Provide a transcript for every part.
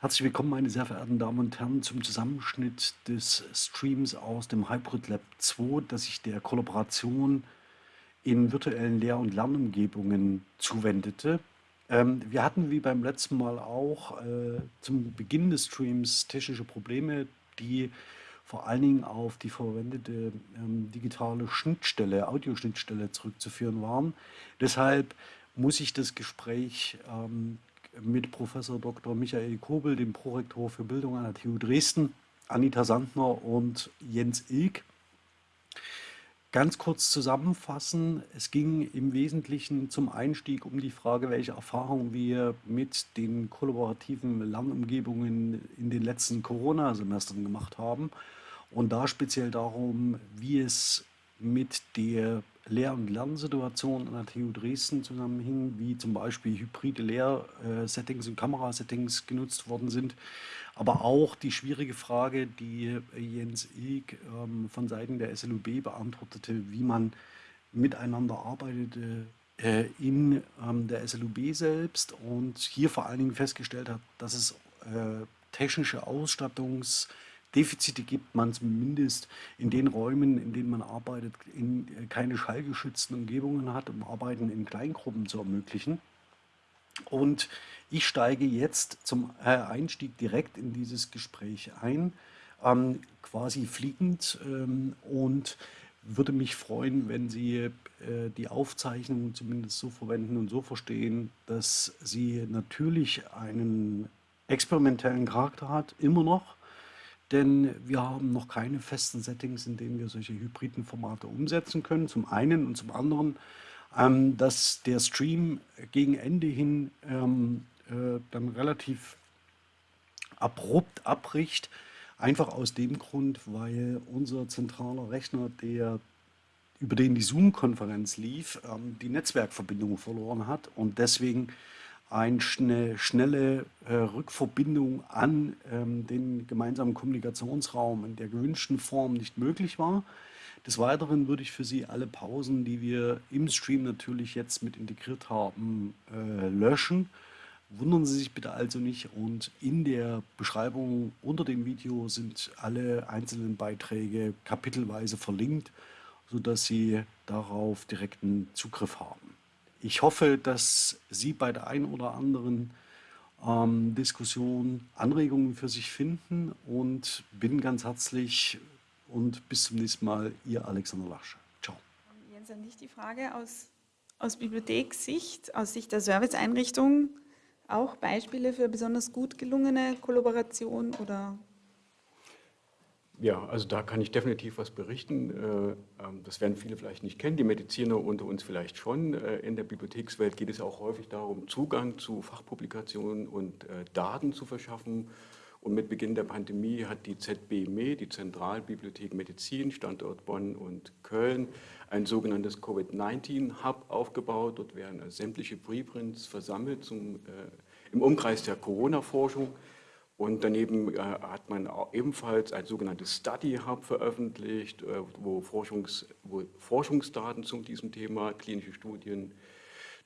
Herzlich willkommen, meine sehr verehrten Damen und Herren, zum Zusammenschnitt des Streams aus dem Hybrid Lab 2, das sich der Kollaboration in virtuellen Lehr- und Lernumgebungen zuwendete. Ähm, wir hatten wie beim letzten Mal auch äh, zum Beginn des Streams technische Probleme, die vor allen Dingen auf die verwendete ähm, digitale Schnittstelle, Audioschnittstelle zurückzuführen waren. Deshalb muss ich das Gespräch ähm, mit Professor Dr. Michael Kobel, dem Prorektor für Bildung an der TU Dresden, Anita Sandner und Jens Ilk. Ganz kurz zusammenfassen, es ging im Wesentlichen zum Einstieg um die Frage, welche Erfahrungen wir mit den kollaborativen Lernumgebungen in den letzten Corona-Semestern gemacht haben und da speziell darum, wie es mit der Lehr- und Lernsituation an der TU Dresden zusammenhing, wie zum Beispiel hybride Lehrsettings und Kamerasettings genutzt worden sind, aber auch die schwierige Frage, die Jens Ilk ähm, von Seiten der SLUB beantwortete, wie man miteinander arbeitete äh, in ähm, der SLUB selbst und hier vor allen Dingen festgestellt hat, dass es äh, technische Ausstattungs- Defizite gibt man zumindest in den Räumen, in denen man arbeitet, in äh, keine schallgeschützten Umgebungen hat, um Arbeiten in Kleingruppen zu ermöglichen. Und ich steige jetzt zum äh, Einstieg direkt in dieses Gespräch ein, ähm, quasi fliegend ähm, und würde mich freuen, wenn Sie äh, die Aufzeichnung zumindest so verwenden und so verstehen, dass sie natürlich einen experimentellen Charakter hat, immer noch, denn wir haben noch keine festen Settings, in denen wir solche hybriden Formate umsetzen können, zum einen und zum anderen, ähm, dass der Stream gegen Ende hin ähm, äh, dann relativ abrupt abbricht, einfach aus dem Grund, weil unser zentraler Rechner, der über den die Zoom-Konferenz lief, ähm, die Netzwerkverbindung verloren hat. Und deswegen eine schnelle äh, Rückverbindung an ähm, den gemeinsamen Kommunikationsraum in der gewünschten Form nicht möglich war. Des Weiteren würde ich für Sie alle Pausen, die wir im Stream natürlich jetzt mit integriert haben, äh, löschen. Wundern Sie sich bitte also nicht und in der Beschreibung unter dem Video sind alle einzelnen Beiträge kapitelweise verlinkt, sodass Sie darauf direkten Zugriff haben. Ich hoffe, dass Sie bei der einen oder anderen ähm, Diskussion Anregungen für sich finden und bin ganz herzlich und bis zum nächsten Mal, Ihr Alexander Lasche. Ciao. Jens, an dich die Frage aus, aus Bibliothekssicht, aus Sicht der Serviceeinrichtung, auch Beispiele für besonders gut gelungene Kollaboration oder ja, also da kann ich definitiv was berichten. Äh, ähm, das werden viele vielleicht nicht kennen, die Mediziner unter uns vielleicht schon. Äh, in der Bibliothekswelt geht es auch häufig darum, Zugang zu Fachpublikationen und äh, Daten zu verschaffen. Und mit Beginn der Pandemie hat die ZBME, die Zentralbibliothek Medizin, Standort Bonn und Köln, ein sogenanntes Covid-19-Hub aufgebaut. Dort werden sämtliche Preprints versammelt zum, im Umkreis der Corona-Forschung. Und daneben äh, hat man ebenfalls ein sogenanntes Study Hub veröffentlicht, äh, wo, Forschungs, wo, Forschungsdaten zu diesem Thema, klinische Studien,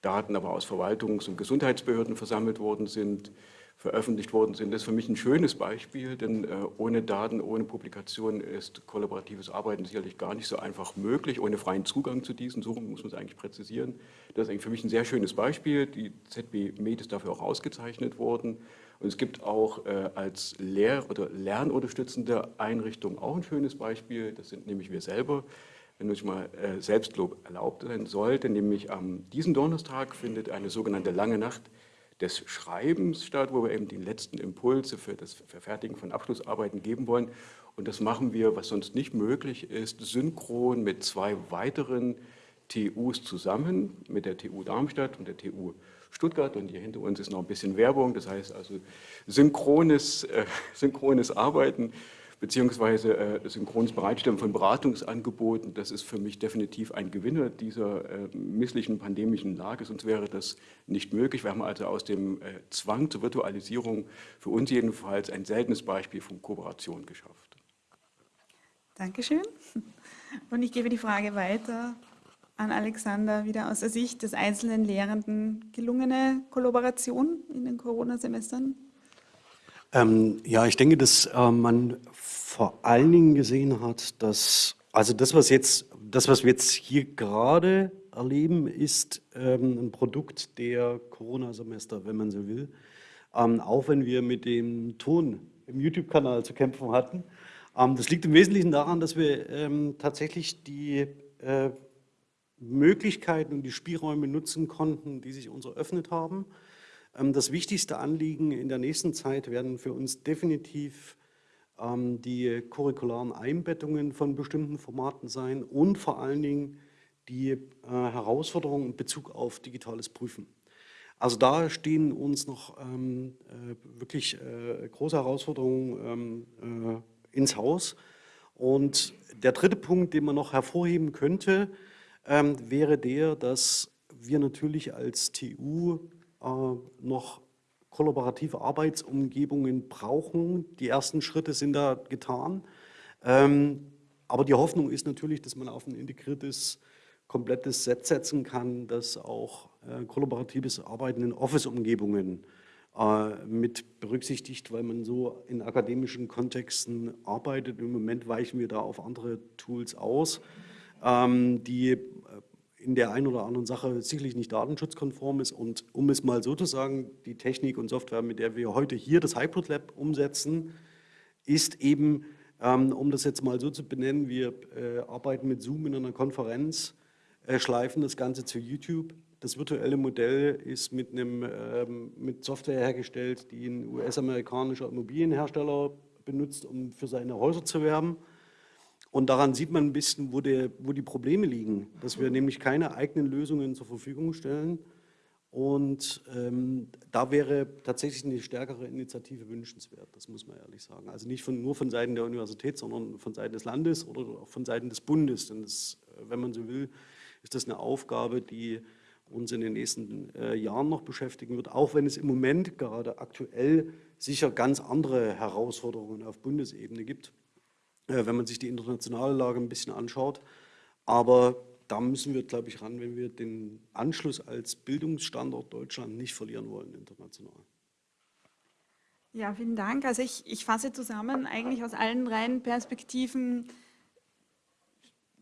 Daten aber aus Verwaltungs- und Gesundheitsbehörden versammelt worden sind, veröffentlicht worden sind. Das ist für mich ein schönes Beispiel, denn äh, ohne Daten, ohne Publikation ist kollaboratives Arbeiten sicherlich gar nicht so einfach möglich, ohne freien Zugang zu diesen. So muss man es eigentlich präzisieren. Das ist eigentlich für mich ein sehr schönes Beispiel. Die ZB Med ist dafür auch ausgezeichnet worden. Und es gibt auch äh, als Lehr- oder lernunterstützende Einrichtung auch ein schönes Beispiel. Das sind nämlich wir selber. Wenn ich mal äh, Selbstlob erlaubt sein sollte, nämlich am diesen Donnerstag findet eine sogenannte Lange Nacht des Schreibens statt, wo wir eben die letzten Impulse für das Verfertigen von Abschlussarbeiten geben wollen. Und das machen wir, was sonst nicht möglich ist, synchron mit zwei weiteren TUs zusammen, mit der TU Darmstadt und der TU Stuttgart. Und hier hinter uns ist noch ein bisschen Werbung, das heißt also synchrones, äh, synchrones Arbeiten beziehungsweise äh, synchrones Bereitstellen von Beratungsangeboten, das ist für mich definitiv ein Gewinner dieser äh, misslichen pandemischen Lage, sonst wäre das nicht möglich. Wir haben also aus dem äh, Zwang zur Virtualisierung für uns jedenfalls ein seltenes Beispiel von Kooperation geschafft. Dankeschön. Und ich gebe die Frage weiter an Alexander wieder aus der Sicht des einzelnen Lehrenden gelungene Kollaboration in den Corona-Semestern? Ähm, ja, ich denke, dass äh, man vor allen Dingen gesehen hat, dass, also das, was jetzt, das, was wir jetzt hier gerade erleben, ist ähm, ein Produkt der Corona-Semester, wenn man so will. Ähm, auch wenn wir mit dem Ton im YouTube-Kanal zu kämpfen hatten. Ähm, das liegt im Wesentlichen daran, dass wir ähm, tatsächlich die äh, Möglichkeiten und die Spielräume nutzen konnten, die sich uns eröffnet haben. Ähm, das wichtigste Anliegen in der nächsten Zeit werden für uns definitiv die curricularen Einbettungen von bestimmten Formaten sein und vor allen Dingen die äh, Herausforderungen in Bezug auf digitales Prüfen. Also da stehen uns noch ähm, äh, wirklich äh, große Herausforderungen ähm, äh, ins Haus. Und der dritte Punkt, den man noch hervorheben könnte, ähm, wäre der, dass wir natürlich als TU äh, noch kollaborative Arbeitsumgebungen brauchen. Die ersten Schritte sind da getan. Ähm, aber die Hoffnung ist natürlich, dass man auf ein integriertes, komplettes Set setzen kann, das auch äh, kollaboratives Arbeiten in Office-Umgebungen äh, mit berücksichtigt, weil man so in akademischen Kontexten arbeitet. Im Moment weichen wir da auf andere Tools aus, ähm, die in der einen oder anderen Sache sicherlich nicht datenschutzkonform ist. Und um es mal so zu sagen, die Technik und Software, mit der wir heute hier das Hybrid Lab umsetzen, ist eben, ähm, um das jetzt mal so zu benennen, wir äh, arbeiten mit Zoom in einer Konferenz, äh, schleifen das Ganze zu YouTube. Das virtuelle Modell ist mit, einem, ähm, mit Software hergestellt, die ein US-amerikanischer Immobilienhersteller benutzt, um für seine Häuser zu werben. Und daran sieht man ein bisschen, wo, der, wo die Probleme liegen, dass wir nämlich keine eigenen Lösungen zur Verfügung stellen. Und ähm, da wäre tatsächlich eine stärkere Initiative wünschenswert, das muss man ehrlich sagen. Also nicht von, nur von Seiten der Universität, sondern von Seiten des Landes oder auch von Seiten des Bundes. Denn das, äh, wenn man so will, ist das eine Aufgabe, die uns in den nächsten äh, Jahren noch beschäftigen wird, auch wenn es im Moment gerade aktuell sicher ganz andere Herausforderungen auf Bundesebene gibt. Äh, wenn man sich die internationale Lage ein bisschen anschaut. Aber da müssen wir, glaube ich, ran, wenn wir den Anschluss als Bildungsstandort Deutschland nicht verlieren wollen international. Ja, vielen Dank. Also ich, ich fasse zusammen eigentlich aus allen drei Perspektiven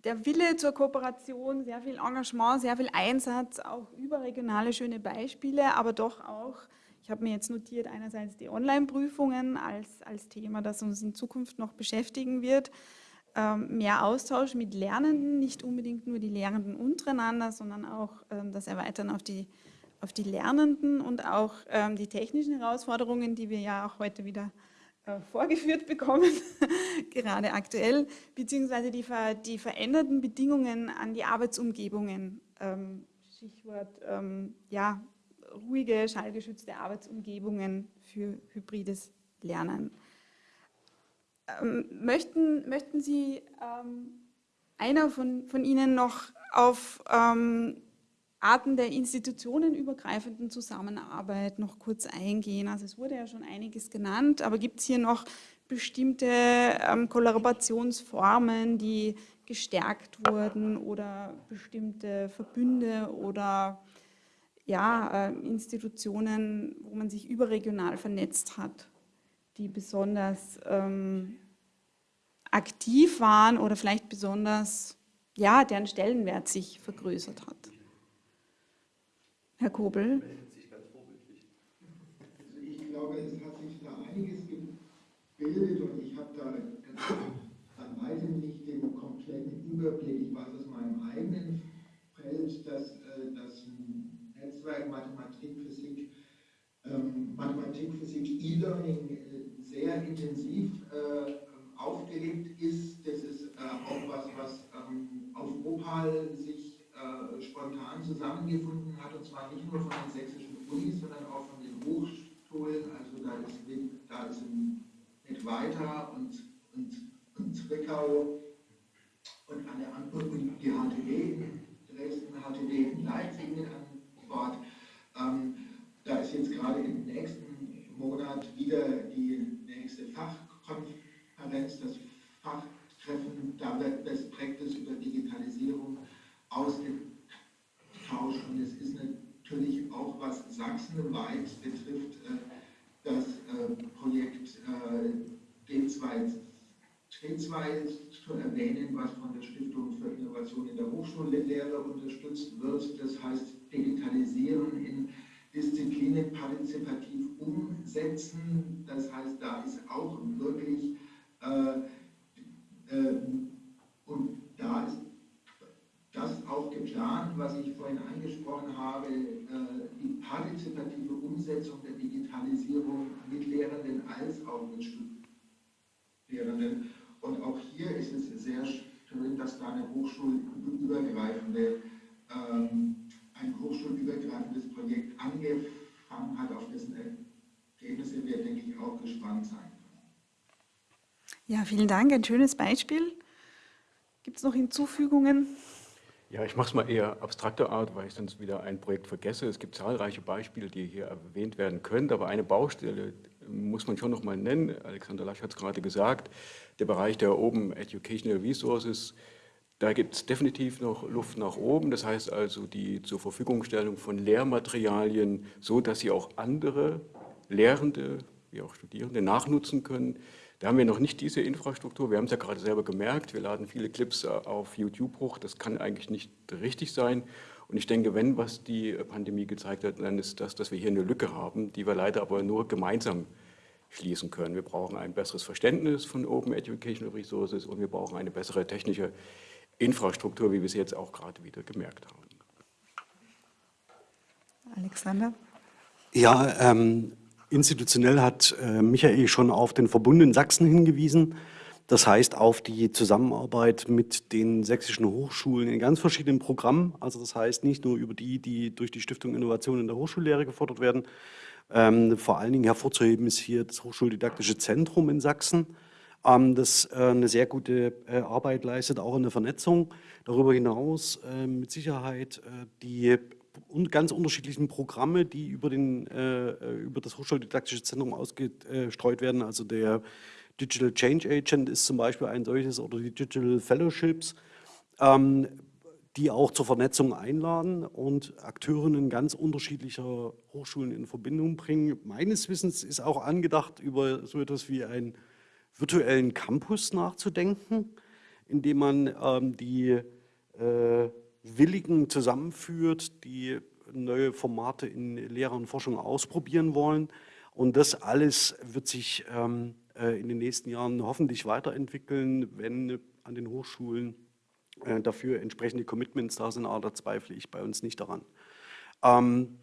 der Wille zur Kooperation, sehr viel Engagement, sehr viel Einsatz, auch überregionale schöne Beispiele, aber doch auch ich habe mir jetzt notiert, einerseits die Online-Prüfungen als, als Thema, das uns in Zukunft noch beschäftigen wird. Ähm, mehr Austausch mit Lernenden, nicht unbedingt nur die Lehrenden untereinander, sondern auch ähm, das Erweitern auf die, auf die Lernenden und auch ähm, die technischen Herausforderungen, die wir ja auch heute wieder äh, vorgeführt bekommen, gerade aktuell, beziehungsweise die, die veränderten Bedingungen an die Arbeitsumgebungen. Ähm, Stichwort ähm, ja, ruhige, schallgeschützte Arbeitsumgebungen für hybrides Lernen. Ähm, möchten, möchten Sie ähm, einer von, von Ihnen noch auf ähm, Arten der institutionenübergreifenden Zusammenarbeit noch kurz eingehen? Also es wurde ja schon einiges genannt, aber gibt es hier noch bestimmte ähm, Kollaborationsformen, die gestärkt wurden oder bestimmte Verbünde oder ja, äh, Institutionen, wo man sich überregional vernetzt hat, die besonders ähm, aktiv waren oder vielleicht besonders, ja, deren Stellenwert sich vergrößert hat. Herr Kobel. Also ich glaube, es hat sich da einiges gebildet und ich habe da an weitem nicht den kompletten Überblick. Ich weiß aus meinem eigenen Feld, dass, dass Netzwerk Mathematik, Physik, ähm, Mathematik, Physik, E-Learning äh, sehr intensiv äh, aufgelegt ist. Das ist äh, auch was, was ähm, auf Opal sich äh, spontan zusammengefunden hat, und zwar nicht nur von den sächsischen Unis, sondern auch von den Hochschulen. Also da ist, da ist ein Weiter und, und, und Zwickau und, eine, und die HTW in Dresden, HTW in Leipzig mit an Wort. Ähm, da ist jetzt gerade im nächsten Monat wieder die nächste Fachkonferenz, das Fachtreffen, da wird Best Practice über Digitalisierung ausgetauscht und es ist natürlich auch, was sachsenweit betrifft, äh, das äh, Projekt D2 T2 zu erwähnen, was von der Stiftung für Innovation in der Hochschullehre unterstützt wird. Das heißt, Digitalisieren in Disziplinen partizipativ umsetzen. Das heißt, da ist auch wirklich, äh, äh, und da ist das auch geplant, was ich vorhin angesprochen habe, äh, die partizipative Umsetzung der Digitalisierung mit Lehrenden als auch mit Studierenden. Und auch hier ist es sehr schön, dass da eine hochschulübergreifende, ähm, ein hochschulübergreifendes Projekt angefangen hat, auf dessen Ergebnisse wir, denke ich, auch gespannt sein können. Ja, vielen Dank. Ein schönes Beispiel. Gibt es noch Hinzufügungen? Ja, ich mache es mal eher abstrakter Art, weil ich sonst wieder ein Projekt vergesse. Es gibt zahlreiche Beispiele, die hier erwähnt werden können, aber eine Baustelle muss man schon noch mal nennen. Alexander Lasch hat es gerade gesagt, der Bereich der Open Educational Resources, da gibt es definitiv noch Luft nach oben. Das heißt also die zur Verfügungstellung von Lehrmaterialien, so dass sie auch andere Lehrende, wie auch Studierende nachnutzen können. Da haben wir noch nicht diese Infrastruktur. Wir haben es ja gerade selber gemerkt. Wir laden viele Clips äh, auf YouTube hoch. Das kann eigentlich nicht richtig sein. Und ich denke, wenn was die Pandemie gezeigt hat, dann ist das, dass wir hier eine Lücke haben, die wir leider aber nur gemeinsam schließen können. Wir brauchen ein besseres Verständnis von Open Educational Resources und wir brauchen eine bessere technische Infrastruktur, wie wir es jetzt auch gerade wieder gemerkt haben. Alexander? Ja, ähm, Institutionell hat äh, Michael schon auf den Verbund in Sachsen hingewiesen. Das heißt auf die Zusammenarbeit mit den sächsischen Hochschulen in ganz verschiedenen Programmen. Also das heißt nicht nur über die, die durch die Stiftung Innovation in der Hochschullehre gefordert werden. Ähm, vor allen Dingen hervorzuheben ist hier das Hochschuldidaktische Zentrum in Sachsen, das äh, eine sehr gute äh, Arbeit leistet, auch in der Vernetzung. Darüber hinaus äh, mit Sicherheit die ganz unterschiedlichen Programme, die über, den, über das Hochschuldidaktische Zentrum ausgestreut werden. Also der Digital Change Agent ist zum Beispiel ein solches oder die Digital Fellowships, ähm, die auch zur Vernetzung einladen und Akteurinnen ganz unterschiedlicher Hochschulen in Verbindung bringen. Meines Wissens ist auch angedacht, über so etwas wie einen virtuellen Campus nachzudenken, indem man ähm, die äh, Willigen zusammenführt, die neue Formate in Lehre und Forschung ausprobieren wollen. Und das alles wird sich ähm, äh, in den nächsten Jahren hoffentlich weiterentwickeln, wenn an den Hochschulen äh, dafür entsprechende Commitments da sind, aber da zweifle ich bei uns nicht daran. Ähm,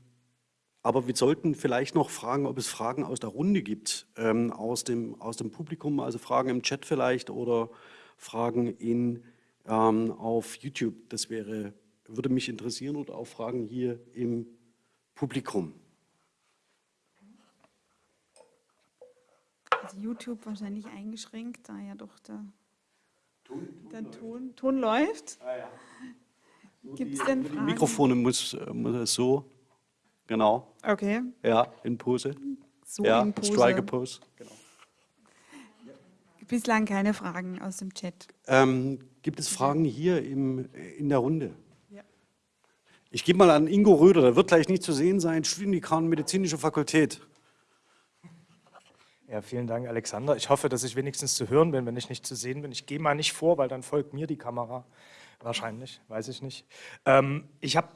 aber wir sollten vielleicht noch fragen, ob es Fragen aus der Runde gibt, ähm, aus, dem, aus dem Publikum, also Fragen im Chat vielleicht oder Fragen in ähm, auf YouTube. Das wäre, würde mich interessieren oder auch Fragen hier im Publikum. Also YouTube wahrscheinlich eingeschränkt, da ja doch der, Ton, Ton der Ton, Ton läuft. Ah, ja. Gibt es denn Fragen? Die Mikrofone muss, muss es so, genau. Okay. Ja, in Pose. So ja, in Pose. Striker Pose. Genau. Bislang keine Fragen aus dem Chat. Ähm, gibt es Fragen hier im, in der Runde? Ja. Ich gebe mal an Ingo Röder, der wird gleich nicht zu sehen sein, Studiendekan Medizinische Fakultät. Ja, vielen Dank, Alexander. Ich hoffe, dass ich wenigstens zu hören bin, wenn ich nicht zu sehen bin. Ich gehe mal nicht vor, weil dann folgt mir die Kamera. Wahrscheinlich, weiß ich nicht. Ähm, ich habe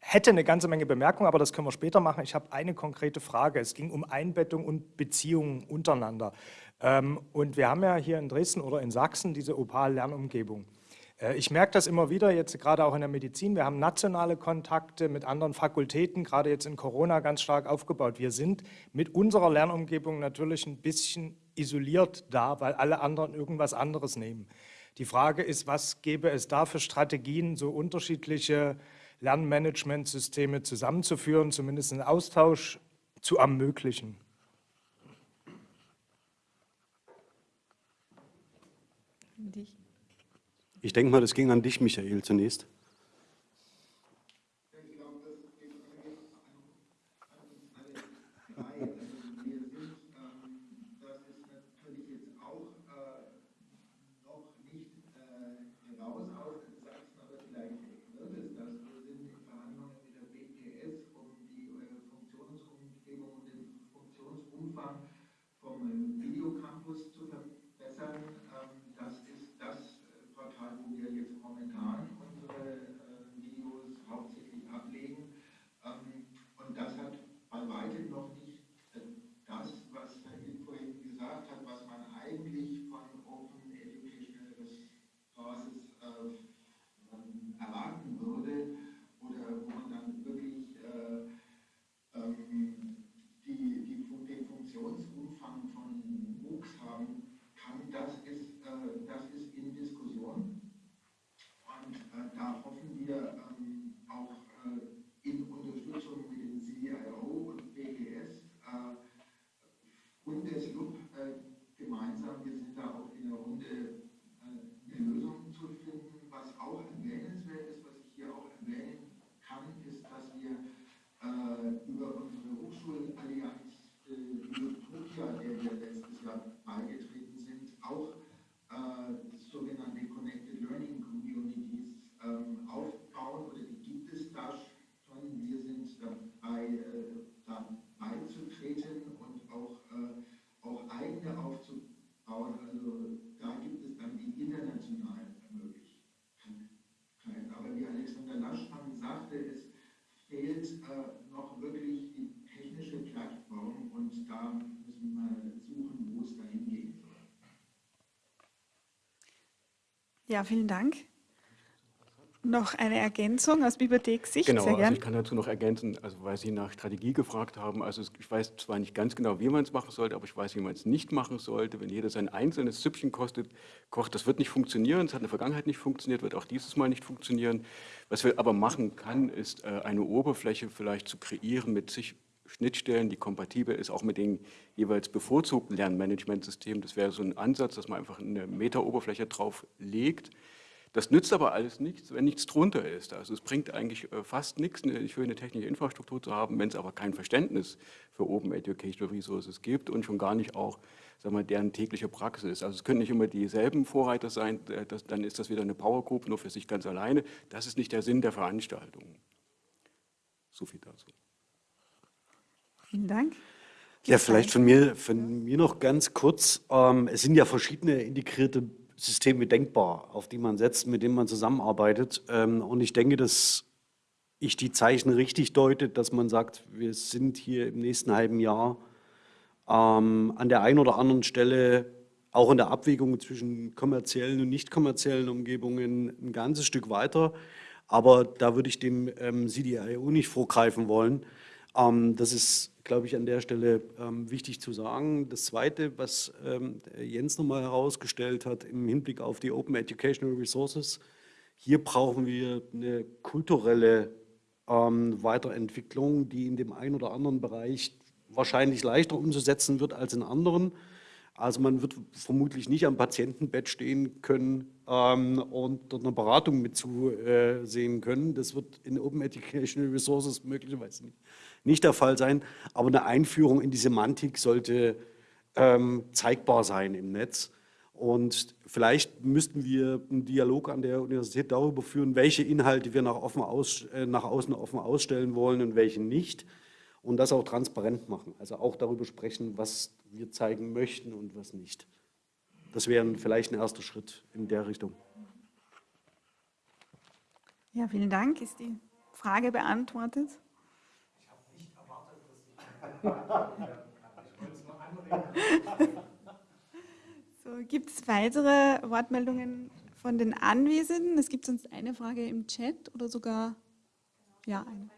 hätte eine ganze Menge Bemerkungen, aber das können wir später machen. Ich habe eine konkrete Frage. Es ging um Einbettung und Beziehungen untereinander. Ähm, und wir haben ja hier in Dresden oder in Sachsen diese Opal-Lernumgebung. Äh, ich merke das immer wieder, jetzt gerade auch in der Medizin. Wir haben nationale Kontakte mit anderen Fakultäten, gerade jetzt in Corona ganz stark aufgebaut. Wir sind mit unserer Lernumgebung natürlich ein bisschen isoliert da, weil alle anderen irgendwas anderes nehmen. Die Frage ist, was gäbe es da für Strategien, so unterschiedliche Lernmanagementsysteme zusammenzuführen, zumindest einen Austausch zu ermöglichen? Ich denke mal, das ging an dich, Michael, zunächst. Ja, vielen Dank. Noch eine Ergänzung aus Bibliothekssicht? Genau, Sehr also ich kann dazu noch ergänzen, also weil Sie nach Strategie gefragt haben, also ich weiß zwar nicht ganz genau, wie man es machen sollte, aber ich weiß, wie man es nicht machen sollte. Wenn jeder sein einzelnes Süppchen kostet, kocht, das wird nicht funktionieren, es hat in der Vergangenheit nicht funktioniert, wird auch dieses Mal nicht funktionieren. Was wir aber machen kann, ist äh, eine Oberfläche vielleicht zu kreieren mit sich Schnittstellen, die kompatibel ist, auch mit den jeweils bevorzugten Lernmanagementsystemen. Das wäre so ein Ansatz, dass man einfach eine Meta-Oberfläche drauf legt. Das nützt aber alles nichts, wenn nichts drunter ist. Also es bringt eigentlich äh, fast nichts, eine schöne technische Infrastruktur zu haben, wenn es aber kein Verständnis für Open Educational Resources gibt und schon gar nicht auch sagen wir, deren tägliche Praxis. Also es können nicht immer dieselben Vorreiter sein, das, dann ist das wieder eine Power Group nur für sich ganz alleine. Das ist nicht der Sinn der Veranstaltung. So viel dazu. Vielen Dank. Ja, vielleicht von mir, von mir noch ganz kurz. Ähm, es sind ja verschiedene integrierte Systeme denkbar, auf die man setzt, mit denen man zusammenarbeitet. Ähm, und ich denke, dass ich die Zeichen richtig deute, dass man sagt, wir sind hier im nächsten halben Jahr ähm, an der einen oder anderen Stelle auch in der Abwägung zwischen kommerziellen und nicht kommerziellen Umgebungen ein ganzes Stück weiter. Aber da würde ich dem CDIO nicht vorgreifen wollen. Ähm, das ist, glaube ich, an der Stelle ähm, wichtig zu sagen. Das Zweite, was ähm, Jens nochmal herausgestellt hat im Hinblick auf die Open Educational Resources, hier brauchen wir eine kulturelle Weiterentwicklung, die in dem einen oder anderen Bereich wahrscheinlich leichter umzusetzen wird als in anderen. Also man wird vermutlich nicht am Patientenbett stehen können ähm, und dort eine Beratung mit zusehen können. Das wird in Open Educational Resources möglicherweise nicht, nicht der Fall sein. Aber eine Einführung in die Semantik sollte ähm, zeigbar sein im Netz. Und vielleicht müssten wir einen Dialog an der Universität darüber führen, welche Inhalte wir nach, offen aus, äh, nach außen offen ausstellen wollen und welche nicht. Und das auch transparent machen. Also auch darüber sprechen, was wir zeigen möchten und was nicht. Das wäre vielleicht ein erster Schritt in der Richtung. Ja, vielen Dank. Ist die Frage beantwortet? So, gibt es weitere Wortmeldungen von den Anwesenden? Es gibt sonst eine Frage im Chat oder sogar ja eine.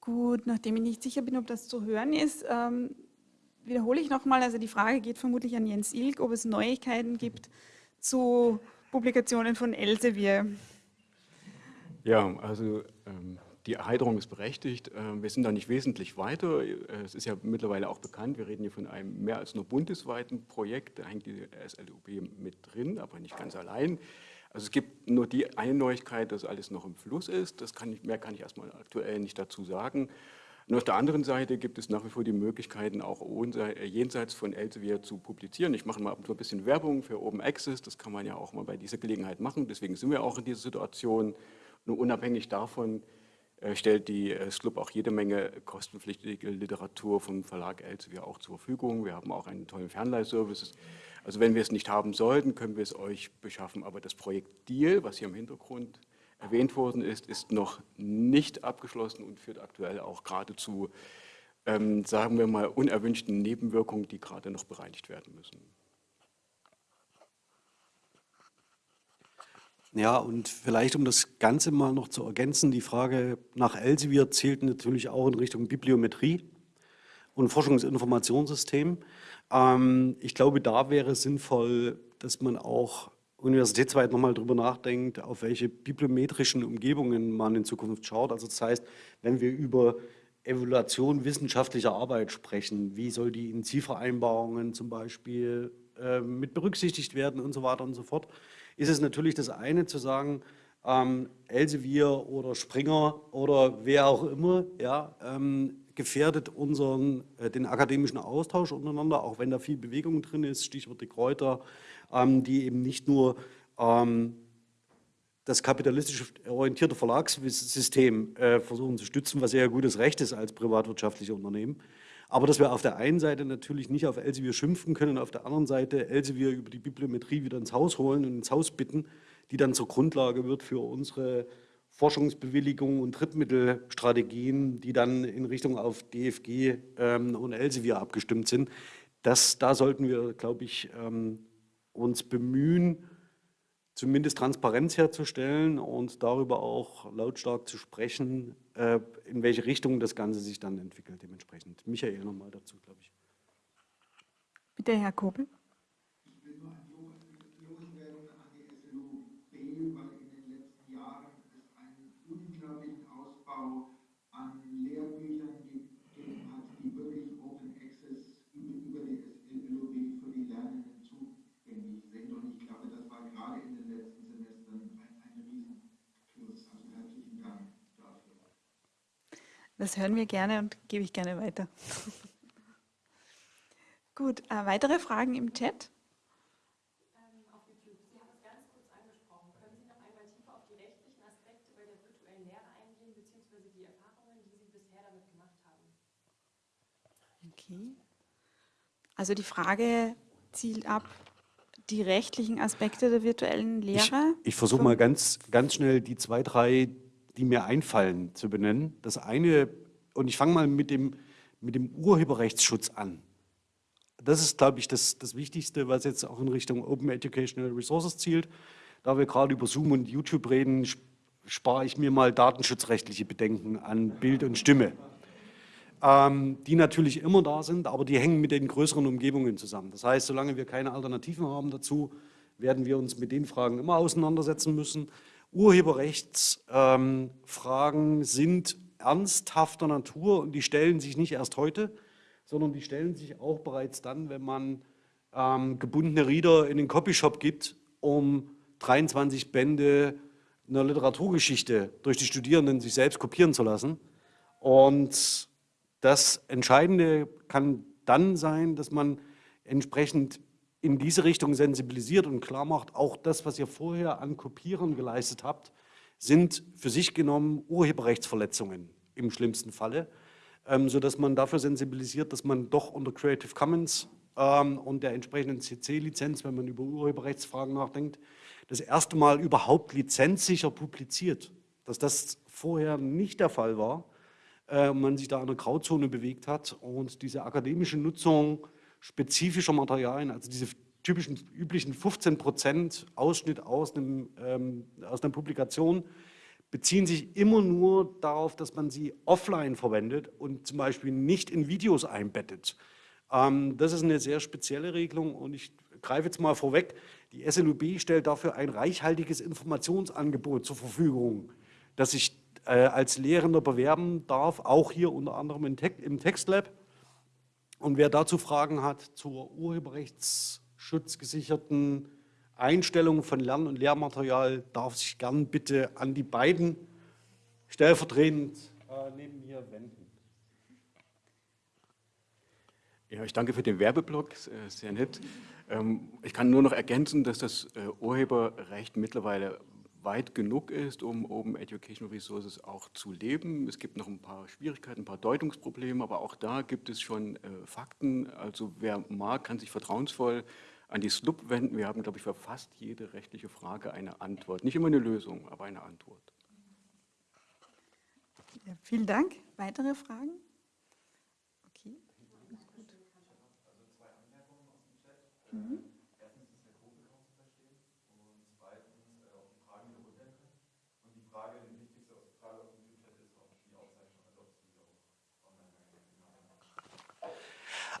Gut, nachdem ich nicht sicher bin, ob das zu hören ist, ähm, wiederhole ich nochmal. Also die Frage geht vermutlich an Jens Ilk, ob es Neuigkeiten gibt zu Publikationen von Elsevier. Ja, also ähm, die Erheiterung ist berechtigt. Ähm, wir sind da nicht wesentlich weiter. Äh, Es ist ja mittlerweile auch bekannt, wir reden hier von einem mehr als nur bundesweiten Projekt. Da hängt die SLUB mit drin, aber nicht ganz allein. Also es gibt nur die eine Neuigkeit, dass alles noch im Fluss ist. Das kann ich, mehr kann ich erstmal aktuell nicht dazu sagen. Und auf der anderen Seite gibt es nach wie vor die Möglichkeiten, auch äh, jenseits von Elsevier zu publizieren. Ich mache mal ein bisschen Werbung für Open Access. Das kann man ja auch mal bei dieser Gelegenheit machen. Deswegen sind wir auch in dieser Situation. Nur unabhängig davon äh, stellt die äh, SLUB auch jede Menge kostenpflichtige Literatur vom Verlag Elsevier auch zur Verfügung. Wir haben auch einen tollen Fernleihservice. Also wenn wir es nicht haben sollten, können wir es euch beschaffen. Aber das Projekt Deal, was hier im Hintergrund erwähnt worden ist, ist noch nicht abgeschlossen und führt aktuell auch gerade zu, ähm, sagen wir mal, unerwünschten Nebenwirkungen, die gerade noch bereinigt werden müssen. Ja, und vielleicht, um das Ganze mal noch zu ergänzen, die Frage nach Elsevier zählt natürlich auch in Richtung Bibliometrie und Forschungsinformationssystem. Ähm, ich glaube, da wäre es sinnvoll, dass man auch universitätsweit nochmal drüber nachdenkt, auf welche bibliometrischen Umgebungen man in Zukunft schaut. Also das heißt, wenn wir über Evaluation wissenschaftlicher Arbeit sprechen, wie soll die in Zielvereinbarungen zum Beispiel äh, mit berücksichtigt werden und so weiter und so fort, ist es natürlich das eine zu sagen, ähm, Elsevier oder Springer oder wer auch immer, ja, ähm, gefährdet unseren, äh, den akademischen Austausch untereinander, auch wenn da viel Bewegung drin ist, Stichwort die Kräuter, ähm, die eben nicht nur ähm, das kapitalistisch orientierte Verlagssystem äh, versuchen zu stützen, was sehr gutes Recht ist als privatwirtschaftliche Unternehmen. Aber dass wir auf der einen Seite natürlich nicht auf Elsevier schimpfen können, auf der anderen Seite Elsevier über die Bibliometrie wieder ins Haus holen und ins Haus bitten, die dann zur Grundlage wird für unsere Forschungsbewilligungen und Drittmittelstrategien, die dann in Richtung auf DFG ähm, und Elsevier abgestimmt sind. Das, da sollten wir, glaube ich, ähm, uns bemühen, zumindest Transparenz herzustellen und darüber auch lautstark zu sprechen, äh, in welche Richtung das Ganze sich dann entwickelt dementsprechend. Michael nochmal dazu, glaube ich. Bitte, Herr Kobel. Ich will nur ein Loswerden an die SLUB, weil in den letzten Jahren es einen unglaublichen Ausbau an Lehrbüchern gegeben hat, die wirklich Open Access über die SLUB für die Lernenden zugänglich sind. Und ich glaube, das war gerade in den letzten Semestern ein, ein Riesenplus. Also herzlichen Dank dafür. Das hören wir gerne und gebe ich gerne weiter. Gut, äh, weitere Fragen im Chat? auf YouTube. Sie haben es ganz kurz angesprochen. Können Sie noch einmal tiefer auf die rechtlichen Aspekte bei der virtuellen Lehre eingehen, beziehungsweise die Erfahrungen, die Sie bisher damit gemacht haben? Okay. Also die Frage zielt ab, die rechtlichen Aspekte der virtuellen Lehre. Ich, ich versuche mal ganz, ganz schnell die zwei, drei, die mir einfallen, zu benennen. Das eine, und ich fange mal mit dem, mit dem Urheberrechtsschutz an. Das ist, glaube ich, das, das Wichtigste, was jetzt auch in Richtung Open Educational Resources zielt. Da wir gerade über Zoom und YouTube reden, spare ich mir mal datenschutzrechtliche Bedenken an Bild und Stimme, ähm, die natürlich immer da sind, aber die hängen mit den größeren Umgebungen zusammen. Das heißt, solange wir keine Alternativen haben dazu, werden wir uns mit den Fragen immer auseinandersetzen müssen. Urheberrechtsfragen ähm, sind ernsthafter Natur und die stellen sich nicht erst heute, sondern die stellen sich auch bereits dann, wenn man ähm, gebundene Reader in den Copyshop gibt, um 23 Bände einer Literaturgeschichte durch die Studierenden sich selbst kopieren zu lassen. Und das Entscheidende kann dann sein, dass man entsprechend in diese Richtung sensibilisiert und klar macht, auch das, was ihr vorher an Kopieren geleistet habt, sind für sich genommen Urheberrechtsverletzungen im schlimmsten Falle ähm, sodass man dafür sensibilisiert, dass man doch unter Creative Commons ähm, und der entsprechenden CC-Lizenz, wenn man über Urheberrechtsfragen nachdenkt, das erste Mal überhaupt lizenzsicher publiziert. Dass das vorher nicht der Fall war, äh, man sich da in einer Grauzone bewegt hat und diese akademische Nutzung spezifischer Materialien, also diese typischen üblichen 15 Prozent Ausschnitt aus, einem, ähm, aus einer Publikation, beziehen sich immer nur darauf, dass man sie offline verwendet und zum Beispiel nicht in Videos einbettet. Ähm, das ist eine sehr spezielle Regelung und ich greife jetzt mal vorweg, die SLUB stellt dafür ein reichhaltiges Informationsangebot zur Verfügung, das ich äh, als Lehrender bewerben darf, auch hier unter anderem im, Te im Textlab. Und wer dazu Fragen hat zur urheberrechtsschutzgesicherten Einstellung von Lern- und Lehrmaterial darf sich gern bitte an die beiden stellvertretend äh, neben mir wenden. Ja, ich danke für den Werbeblock, äh, sehr nett. Ähm, ich kann nur noch ergänzen, dass das äh, Urheberrecht mittlerweile weit genug ist, um Open Educational Resources auch zu leben. Es gibt noch ein paar Schwierigkeiten, ein paar Deutungsprobleme, aber auch da gibt es schon äh, Fakten. Also wer mag, kann sich vertrauensvoll an die SLUB wenden. Wir haben, glaube ich, für fast jede rechtliche Frage eine Antwort. Nicht immer eine Lösung, aber eine Antwort. Ja, vielen Dank. Weitere Fragen? Okay. Mhm.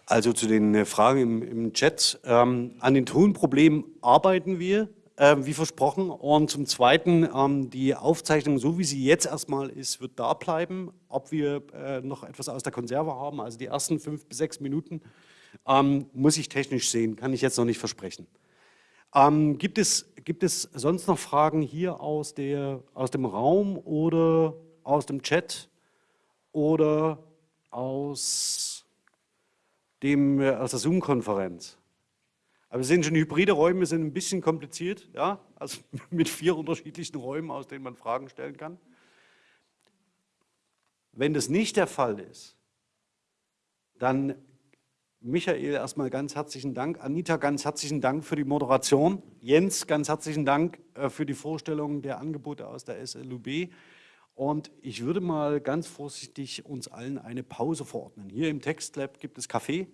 Also zu den äh, Fragen im, im Chat. Ähm, an den Tonproblemen arbeiten wir, äh, wie versprochen. Und zum Zweiten, ähm, die Aufzeichnung, so wie sie jetzt erstmal ist, wird da bleiben. Ob wir äh, noch etwas aus der Konserve haben, also die ersten fünf bis sechs Minuten, ähm, muss ich technisch sehen, kann ich jetzt noch nicht versprechen. Ähm, gibt, es, gibt es sonst noch Fragen hier aus, der, aus dem Raum oder aus dem Chat oder aus dem, äh, aus der Zoom-Konferenz. Aber wir sehen schon, hybride Räume sind ein bisschen kompliziert, ja? also mit vier unterschiedlichen Räumen, aus denen man Fragen stellen kann. Wenn das nicht der Fall ist, dann Michael erstmal ganz herzlichen Dank, Anita ganz herzlichen Dank für die Moderation, Jens ganz herzlichen Dank äh, für die Vorstellung der Angebote aus der SLUB und ich würde mal ganz vorsichtig uns allen eine Pause verordnen. Hier im Textlab gibt es Kaffee,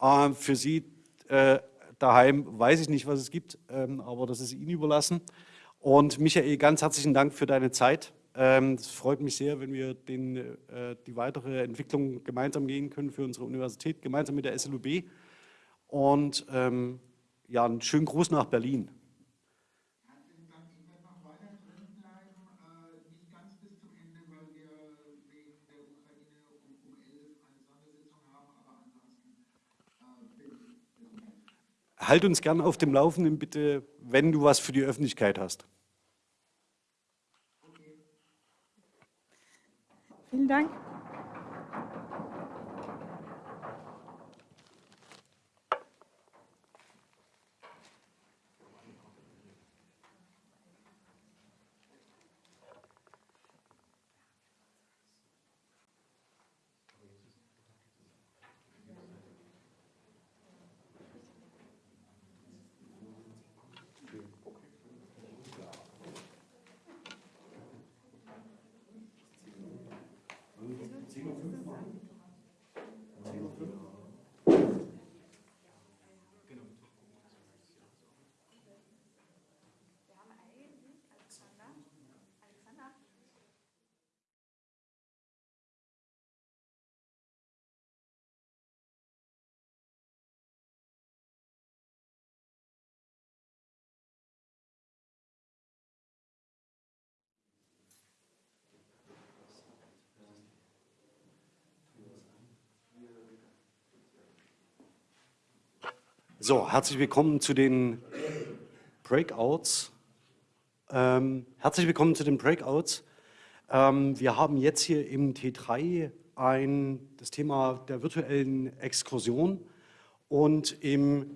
äh, für Sie äh, daheim weiß ich nicht, was es gibt, ähm, aber das ist Ihnen überlassen und Michael, ganz herzlichen Dank für deine Zeit. Ähm, es freut mich sehr, wenn wir den, äh, die weitere Entwicklung gemeinsam gehen können für unsere Universität, gemeinsam mit der SLUB. Und ähm, ja, einen schönen Gruß nach Berlin. Herzlichen Dank. Ich werde noch weiter drin bleiben, äh, nicht ganz bis zum Ende, weil wir wegen der Ukraine um, um 11 eine Sondersitzung haben, aber ansonsten äh, bin ich bis zum Ende. Halt uns gern auf dem Laufenden, bitte, wenn du was für die Öffentlichkeit hast. Vielen Dank. So, herzlich willkommen zu den Breakouts. Ähm, herzlich willkommen zu den Breakouts. Ähm, wir haben jetzt hier im T3 ein, das Thema der virtuellen Exkursion und im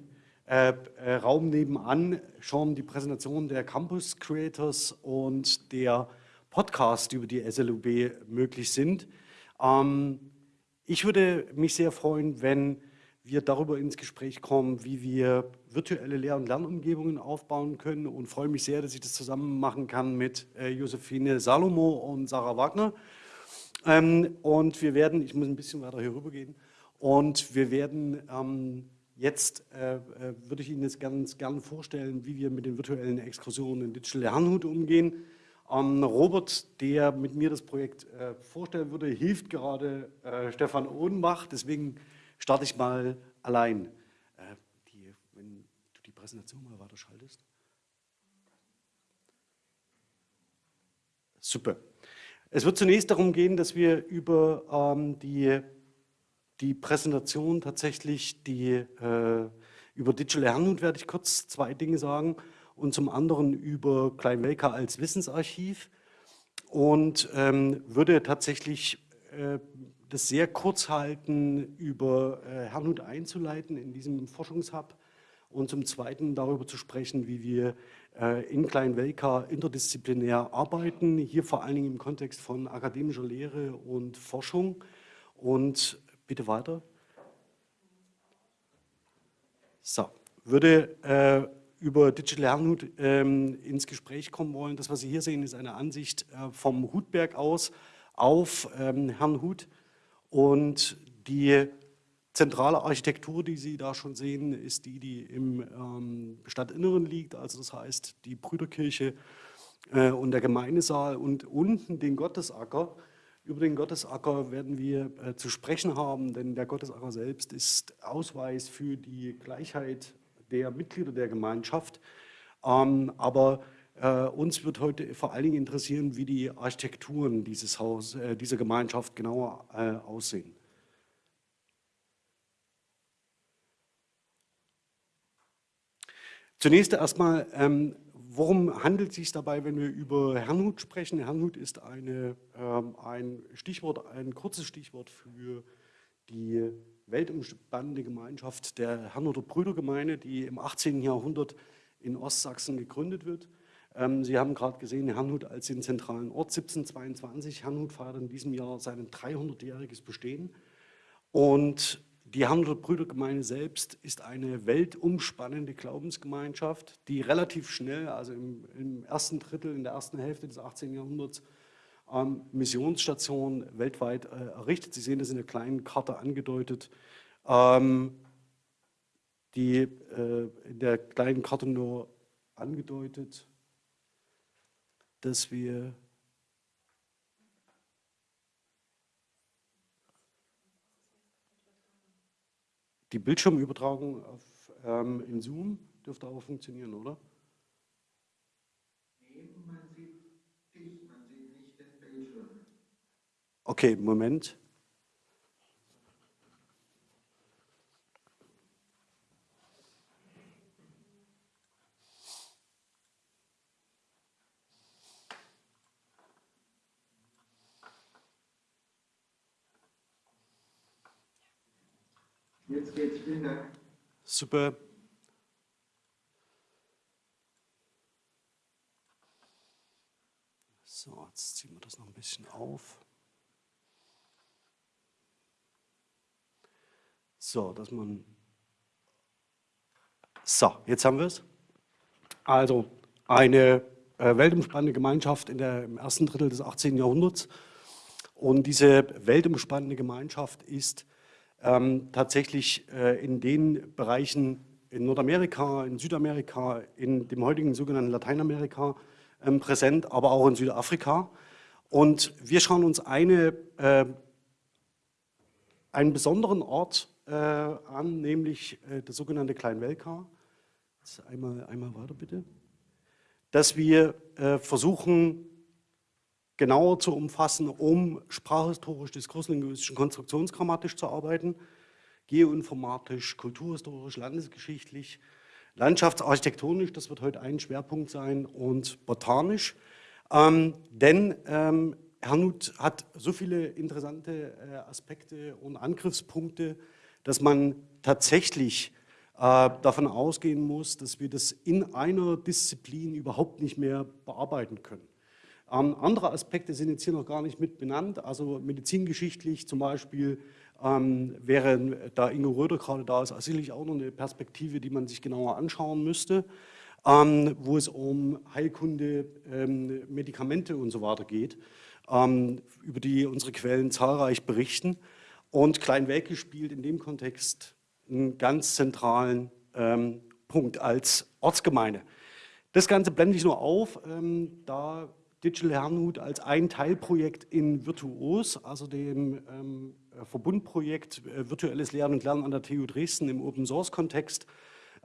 äh, äh, Raum nebenan schon die Präsentation der Campus Creators und der Podcast über die SLUB möglich sind. Ähm, ich würde mich sehr freuen, wenn wir darüber ins Gespräch kommen, wie wir virtuelle Lehr- und Lernumgebungen aufbauen können und freue mich sehr, dass ich das zusammen machen kann mit äh, Josephine Salomo und Sarah Wagner. Ähm, und wir werden, ich muss ein bisschen weiter hier rüber gehen, und wir werden ähm, jetzt, äh, äh, würde ich Ihnen jetzt ganz gerne vorstellen, wie wir mit den virtuellen Exkursionen in Digital Lernhut umgehen. Ähm, Robert, der mit mir das Projekt äh, vorstellen würde, hilft gerade äh, Stefan Ohnbach, deswegen starte ich mal allein. Äh, die, wenn du die Präsentation mal weiter schaltest. Super. Es wird zunächst darum gehen, dass wir über ähm, die, die Präsentation tatsächlich, die, äh, über Digital Lernhut werde ich kurz zwei Dinge sagen und zum anderen über Kleinwelka als Wissensarchiv und ähm, würde tatsächlich äh, das sehr kurz halten, über äh, Herrnhut einzuleiten in diesem Forschungshub und zum Zweiten darüber zu sprechen, wie wir äh, in Kleinwelka interdisziplinär arbeiten, hier vor allen Dingen im Kontext von akademischer Lehre und Forschung. Und bitte weiter. So, würde äh, über Digital Herrnhut ähm, ins Gespräch kommen wollen. Das, was Sie hier sehen, ist eine Ansicht äh, vom Hutberg aus auf ähm, Herrnhut. Und die zentrale Architektur, die Sie da schon sehen, ist die, die im ähm, Stadtinneren liegt, also das heißt die Brüderkirche äh, und der Gemeindesaal und unten den Gottesacker. Über den Gottesacker werden wir äh, zu sprechen haben, denn der Gottesacker selbst ist Ausweis für die Gleichheit der Mitglieder der Gemeinschaft. Ähm, aber uns wird heute vor allen Dingen interessieren, wie die Architekturen dieses Haus, äh, dieser Gemeinschaft genauer äh, aussehen. Zunächst erstmal, ähm, worum handelt es sich dabei, wenn wir über Herrnhut sprechen? Herrnhut ist eine, ähm, ein Stichwort, ein kurzes Stichwort für die weltumspannende Gemeinschaft der Herrnhuter Brüdergemeinde, die im 18. Jahrhundert in Ostsachsen gegründet wird. Ähm, Sie haben gerade gesehen, Herrnhut als den zentralen Ort 1722. Herrnhut feiert in diesem Jahr sein 300-jähriges Bestehen. Und die Herrnhuter Brüdergemeinde selbst ist eine weltumspannende Glaubensgemeinschaft, die relativ schnell, also im, im ersten Drittel, in der ersten Hälfte des 18. Jahrhunderts, ähm, Missionsstationen weltweit äh, errichtet. Sie sehen das in der kleinen Karte angedeutet. Ähm, die äh, in der kleinen Karte nur angedeutet, dass wir die Bildschirmübertragung auf, ähm, in Zoom dürfte auch funktionieren, oder? Okay, Moment. Jetzt geht's, vielen Dank. Super. So, jetzt ziehen wir das noch ein bisschen auf. So, dass man. So, jetzt haben wir es. Also eine äh, weltumspannende Gemeinschaft in der, im ersten Drittel des 18. Jahrhunderts. Und diese weltumspannende Gemeinschaft ist ähm, tatsächlich äh, in den Bereichen in Nordamerika, in Südamerika, in dem heutigen sogenannten Lateinamerika ähm, präsent, aber auch in Südafrika. Und wir schauen uns eine, äh, einen besonderen Ort äh, an, nämlich äh, das sogenannte Kleinwelka. Einmal, einmal weiter bitte. Dass wir äh, versuchen, genauer zu umfassen, um sprachhistorisch, diskurslinguistisch und konstruktionsgrammatisch zu arbeiten, geoinformatisch, kulturhistorisch, landesgeschichtlich, landschaftsarchitektonisch, das wird heute ein Schwerpunkt sein, und botanisch. Ähm, denn ähm, Hernut hat so viele interessante äh, Aspekte und Angriffspunkte, dass man tatsächlich äh, davon ausgehen muss, dass wir das in einer Disziplin überhaupt nicht mehr bearbeiten können. Ähm, andere Aspekte sind jetzt hier noch gar nicht mit benannt, also medizingeschichtlich zum Beispiel ähm, wäre, da Ingo Röder gerade da ist, sicherlich auch noch eine Perspektive, die man sich genauer anschauen müsste, ähm, wo es um Heilkunde, ähm, Medikamente und so weiter geht, ähm, über die unsere Quellen zahlreich berichten. Und Kleinwelke spielt in dem Kontext einen ganz zentralen ähm, Punkt als Ortsgemeinde. Das Ganze blende ich nur auf, da Digital Herrnhut als ein Teilprojekt in Virtuos, also dem ähm, Verbundprojekt äh, Virtuelles Lernen und Lernen an der TU Dresden im Open-Source-Kontext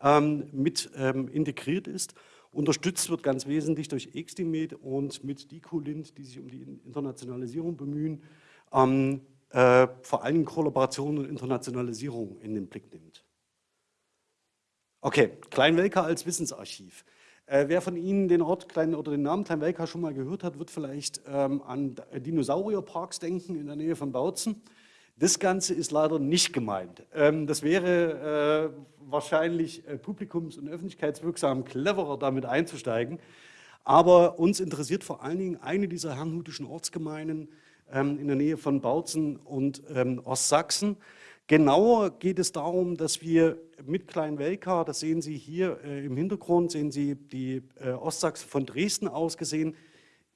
ähm, mit ähm, integriert ist. Unterstützt wird ganz wesentlich durch Extimed und mit DicoLint, die sich um die Internationalisierung bemühen, ähm, äh, vor allem Kollaboration und Internationalisierung in den Blick nimmt. Okay, Kleinwelka als Wissensarchiv. Äh, wer von Ihnen den Ort Klein, oder den Namen Kleinwelka schon mal gehört hat, wird vielleicht ähm, an Dinosaurierparks denken in der Nähe von Bautzen. Das Ganze ist leider nicht gemeint. Ähm, das wäre äh, wahrscheinlich äh, publikums- und öffentlichkeitswirksam cleverer, damit einzusteigen. Aber uns interessiert vor allen Dingen eine dieser herrnhutischen Ortsgemeinden ähm, in der Nähe von Bautzen und ähm, Ostsachsen. Genauer geht es darum, dass wir mit Kleinwelka, das sehen Sie hier äh, im Hintergrund, sehen Sie die äh, Ostsachsen von Dresden aus gesehen,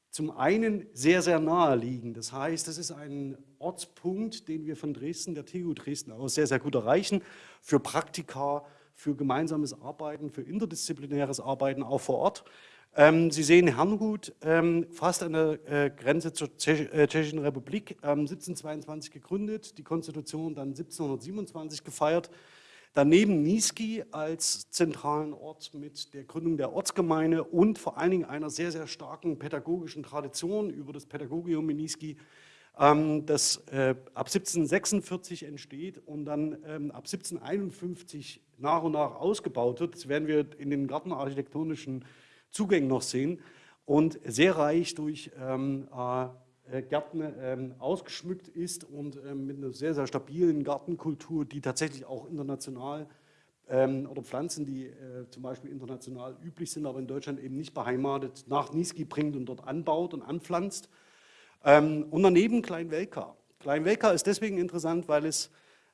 zum einen sehr, sehr nahe liegen. Das heißt, das ist ein Ortspunkt, den wir von Dresden, der TU Dresden aus sehr, sehr gut erreichen, für Praktika, für gemeinsames Arbeiten, für interdisziplinäres Arbeiten auch vor Ort. Ähm, Sie sehen Herrnhut, ähm, fast an der äh, Grenze zur äh, Tschechischen Republik, 1722 ähm, gegründet, die Konstitution dann 1727 gefeiert. Daneben Niesky als zentralen Ort mit der Gründung der Ortsgemeinde und vor allen Dingen einer sehr, sehr starken pädagogischen Tradition über das Pädagogium in Niesky, das äh, ab 1746 entsteht und dann ab 1751 nach und nach ausgebaut wird. Das werden wir in den gartenarchitektonischen Zugängen noch sehen und sehr reich durch ähm, äh, äh, Gärten ähm, ausgeschmückt ist und ähm, mit einer sehr, sehr stabilen Gartenkultur, die tatsächlich auch international ähm, oder Pflanzen, die äh, zum Beispiel international üblich sind, aber in Deutschland eben nicht beheimatet, nach Niesky bringt und dort anbaut und anpflanzt. Ähm, und daneben Klein-Welka. Klein-Welka ist deswegen interessant, weil es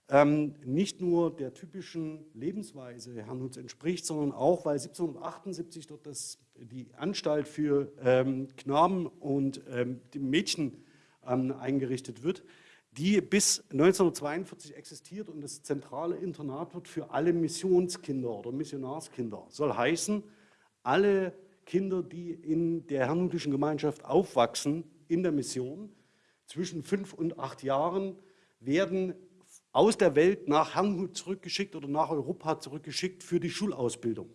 ähm, nicht nur der typischen Lebensweise Herrnhuts entspricht, sondern auch, weil 1778 dort das, die Anstalt für ähm, Knaben und ähm, Mädchen ähm, eingerichtet wird, die bis 1942 existiert und das zentrale Internat wird für alle Missionskinder oder Missionarskinder. Soll heißen, alle Kinder, die in der herrnhutischen Gemeinschaft aufwachsen, in der Mission, zwischen fünf und acht Jahren, werden aus der Welt nach Herrnhut zurückgeschickt oder nach Europa zurückgeschickt für die Schulausbildung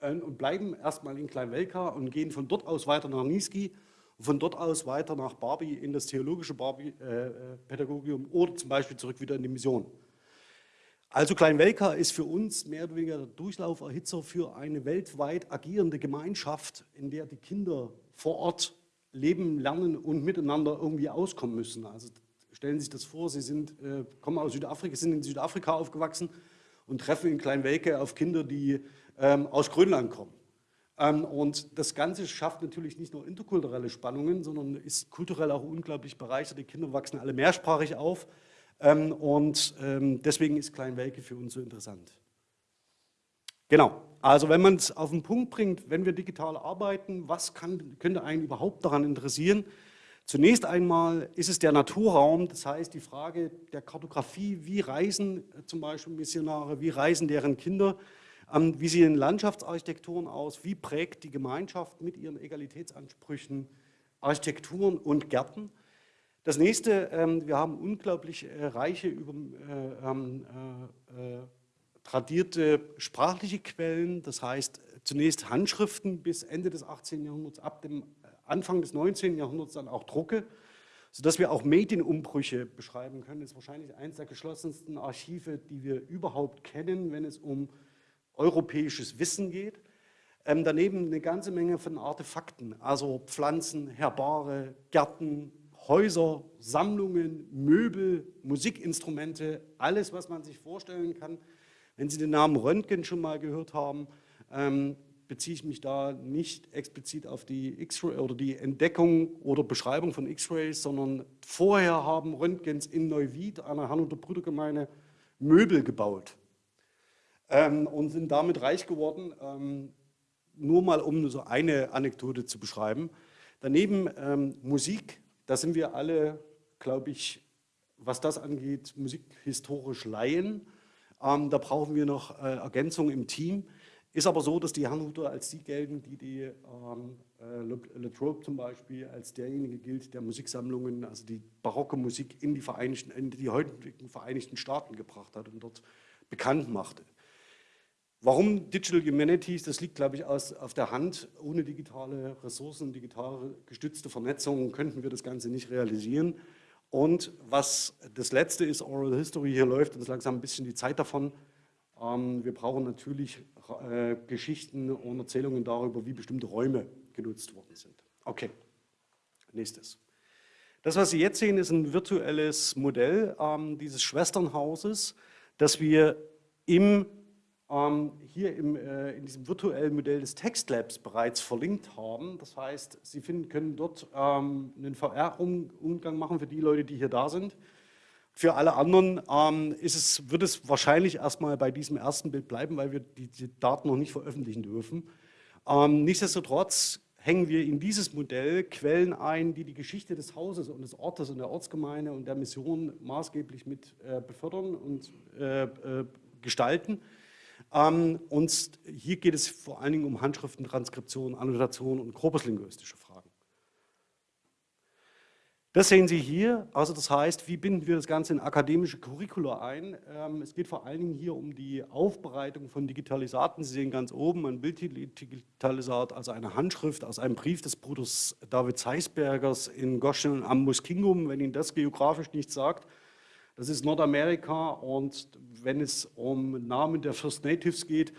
und bleiben erstmal in Kleinwelka und gehen von dort aus weiter nach Niesky von dort aus weiter nach Barbie in das theologische Barbie-Pädagogium äh, oder zum Beispiel zurück wieder in die Mission. Also Kleinwelka ist für uns mehr oder weniger der Durchlauferhitzer für eine weltweit agierende Gemeinschaft, in der die Kinder vor Ort leben, lernen und miteinander irgendwie auskommen müssen. Also stellen Sie sich das vor, Sie sind, äh, kommen aus Südafrika, sind in Südafrika aufgewachsen und treffen in Kleinwelke auf Kinder, die ähm, aus Grönland kommen. Ähm, und das Ganze schafft natürlich nicht nur interkulturelle Spannungen, sondern ist kulturell auch unglaublich bereichert. Die Kinder wachsen alle mehrsprachig auf ähm, und ähm, deswegen ist Kleinwelke für uns so interessant. Genau, also wenn man es auf den Punkt bringt, wenn wir digital arbeiten, was kann, könnte einen überhaupt daran interessieren? Zunächst einmal ist es der Naturraum, das heißt die Frage der Kartografie, wie reisen zum Beispiel Missionare, wie reisen deren Kinder, wie sehen Landschaftsarchitekturen aus? Wie prägt die Gemeinschaft mit ihren Egalitätsansprüchen Architekturen und Gärten? Das nächste, ähm, wir haben unglaublich äh, reiche, über, äh, ähm, äh, tradierte sprachliche Quellen, das heißt zunächst Handschriften bis Ende des 18. Jahrhunderts, ab dem Anfang des 19. Jahrhunderts dann auch Drucke, sodass wir auch Medienumbrüche beschreiben können. Das ist wahrscheinlich eines der geschlossensten Archive, die wir überhaupt kennen, wenn es um europäisches Wissen geht. Ähm, daneben eine ganze Menge von Artefakten, also Pflanzen, Herbare, Gärten, Häuser, Sammlungen, Möbel, Musikinstrumente, alles, was man sich vorstellen kann. Wenn Sie den Namen Röntgen schon mal gehört haben, ähm, beziehe ich mich da nicht explizit auf die X-Ray oder die Entdeckung oder Beschreibung von X-Rays, sondern vorher haben Röntgens in Neuwied, einer und Brüdergemeinde, Möbel gebaut ähm, und sind damit reich geworden. Ähm, nur mal, um so eine Anekdote zu beschreiben. Daneben ähm, Musik, da sind wir alle, glaube ich, was das angeht, musikhistorisch Laien. Ähm, da brauchen wir noch äh, Ergänzung im Team. Ist aber so, dass die Herrnhuter als die gelten, die die ähm, äh, Latrobe zum Beispiel als derjenige gilt, der Musiksammlungen, also die barocke Musik in die, Vereinigten, in die heutigen Vereinigten Staaten gebracht hat und dort bekannt machte. Warum Digital Humanities? Das liegt, glaube ich, aus, auf der Hand. Ohne digitale Ressourcen, digital gestützte Vernetzung könnten wir das Ganze nicht realisieren. Und was das Letzte ist, Oral History, hier läuft uns langsam ein bisschen die Zeit davon. Ähm, wir brauchen natürlich äh, Geschichten und Erzählungen darüber, wie bestimmte Räume genutzt worden sind. Okay, nächstes. Das, was Sie jetzt sehen, ist ein virtuelles Modell ähm, dieses Schwesternhauses, das wir im hier im, äh, in diesem virtuellen Modell des Textlabs bereits verlinkt haben. Das heißt, Sie finden, können dort ähm, einen VR-Umgang machen für die Leute, die hier da sind. Für alle anderen ähm, es, wird es wahrscheinlich erstmal bei diesem ersten Bild bleiben, weil wir die, die Daten noch nicht veröffentlichen dürfen. Ähm, nichtsdestotrotz hängen wir in dieses Modell Quellen ein, die die Geschichte des Hauses und des Ortes und der Ortsgemeinde und der Mission maßgeblich mit äh, befördern und äh, äh, gestalten. Ähm, und hier geht es vor allen Dingen um Handschriftentranskription, Annotation und korpuslinguistische Fragen. Das sehen Sie hier, also das heißt, wie binden wir das Ganze in akademische Curricula ein? Ähm, es geht vor allen Dingen hier um die Aufbereitung von Digitalisaten. Sie sehen ganz oben ein Bilddigitalisat, also eine Handschrift aus einem Brief des Bruders David Zeisbergers in Goshen am Muskingum, wenn Ihnen das geografisch nichts sagt. Das ist Nordamerika und wenn es um Namen der First Natives geht,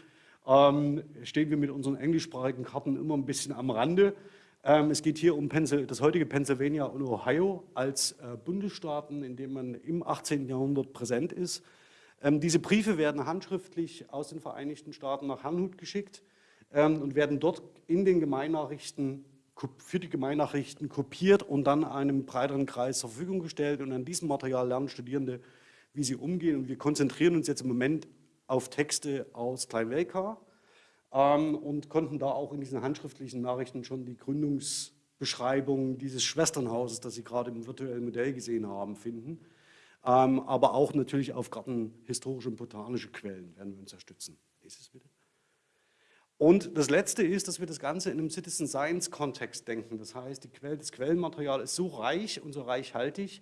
ähm, stehen wir mit unseren englischsprachigen Karten immer ein bisschen am Rande. Ähm, es geht hier um das heutige Pennsylvania und Ohio als äh, Bundesstaaten, in denen man im 18. Jahrhundert präsent ist. Ähm, diese Briefe werden handschriftlich aus den Vereinigten Staaten nach Herrnhut geschickt ähm, und werden dort in den Gemeinnachrichten für die Gemeinnachrichten kopiert und dann einem breiteren Kreis zur Verfügung gestellt. Und an diesem Material lernen Studierende, wie sie umgehen. Und wir konzentrieren uns jetzt im Moment auf Texte aus Kleinwelka ähm, und konnten da auch in diesen handschriftlichen Nachrichten schon die Gründungsbeschreibung dieses Schwesternhauses, das Sie gerade im virtuellen Modell gesehen haben, finden. Ähm, aber auch natürlich auf gartenhistorische und botanische Quellen werden wir uns unterstützen. Lies es bitte. Und das Letzte ist, dass wir das Ganze in einem Citizen Science-Kontext denken. Das heißt, Quelle, das Quellenmaterial ist so reich und so reichhaltig,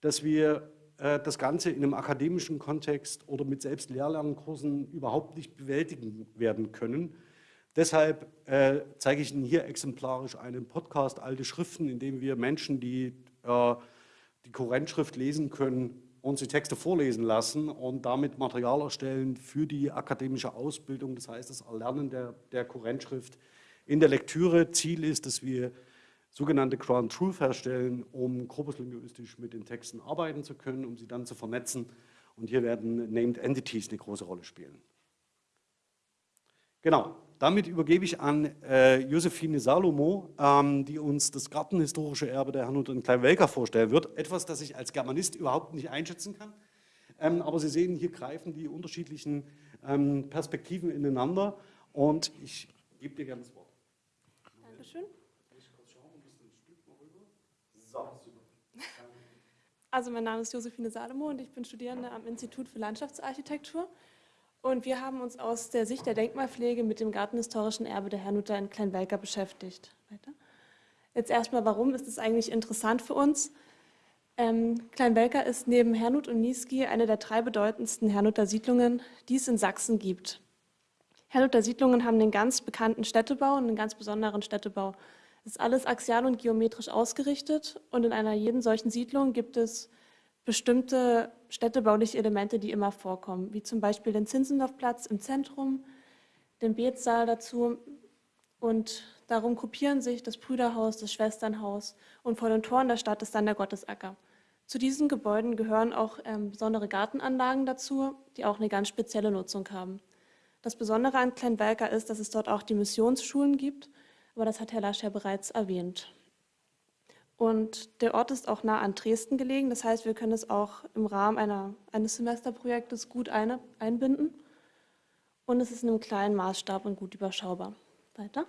dass wir äh, das Ganze in einem akademischen Kontext oder mit selbst Lehrlernkursen überhaupt nicht bewältigen werden können. Deshalb äh, zeige ich Ihnen hier exemplarisch einen Podcast Alte Schriften, in dem wir Menschen, die äh, die Kurrentschrift lesen können, uns die Texte vorlesen lassen und damit Material erstellen für die akademische Ausbildung, das heißt das Erlernen der, der Kurrentschrift in der Lektüre. Ziel ist, dass wir sogenannte Ground Truth herstellen, um korpuslinguistisch mit den Texten arbeiten zu können, um sie dann zu vernetzen. Und hier werden Named Entities eine große Rolle spielen. Genau, damit übergebe ich an äh, Josephine Salomo, ähm, die uns das gartenhistorische Erbe der Herrnhut und Kleinwelker vorstellen wird. Etwas, das ich als Germanist überhaupt nicht einschätzen kann. Ähm, aber Sie sehen, hier greifen die unterschiedlichen ähm, Perspektiven ineinander. Und ich gebe dir gerne das Wort. Dankeschön. Also mein Name ist Josephine Salomo und ich bin Studierende am Institut für Landschaftsarchitektur. Und wir haben uns aus der Sicht der Denkmalpflege mit dem gartenhistorischen Erbe der Herrnhuter in Kleinwelker beschäftigt. Weiter. Jetzt erstmal, warum ist es eigentlich interessant für uns? Ähm, Kleinwelker ist neben Herrnhut und Niesky eine der drei bedeutendsten Herrnhuter Siedlungen, die es in Sachsen gibt. Herrnhuter Siedlungen haben einen ganz bekannten Städtebau und einen ganz besonderen Städtebau. Es ist alles axial und geometrisch ausgerichtet und in einer jeden solchen Siedlung gibt es bestimmte städtebauliche Elemente, die immer vorkommen, wie zum Beispiel den Zinzendorfplatz im Zentrum, den Betsaal dazu und darum gruppieren sich das Brüderhaus, das Schwesternhaus und vor den Toren der Stadt ist dann der Gottesacker. Zu diesen Gebäuden gehören auch ähm, besondere Gartenanlagen dazu, die auch eine ganz spezielle Nutzung haben. Das Besondere an Kleinwelker ist, dass es dort auch die Missionsschulen gibt, aber das hat Herr Lasch ja bereits erwähnt. Und der Ort ist auch nah an Dresden gelegen. Das heißt, wir können es auch im Rahmen einer, eines Semesterprojektes gut eine, einbinden. Und es ist in einem kleinen Maßstab und gut überschaubar. Weiter.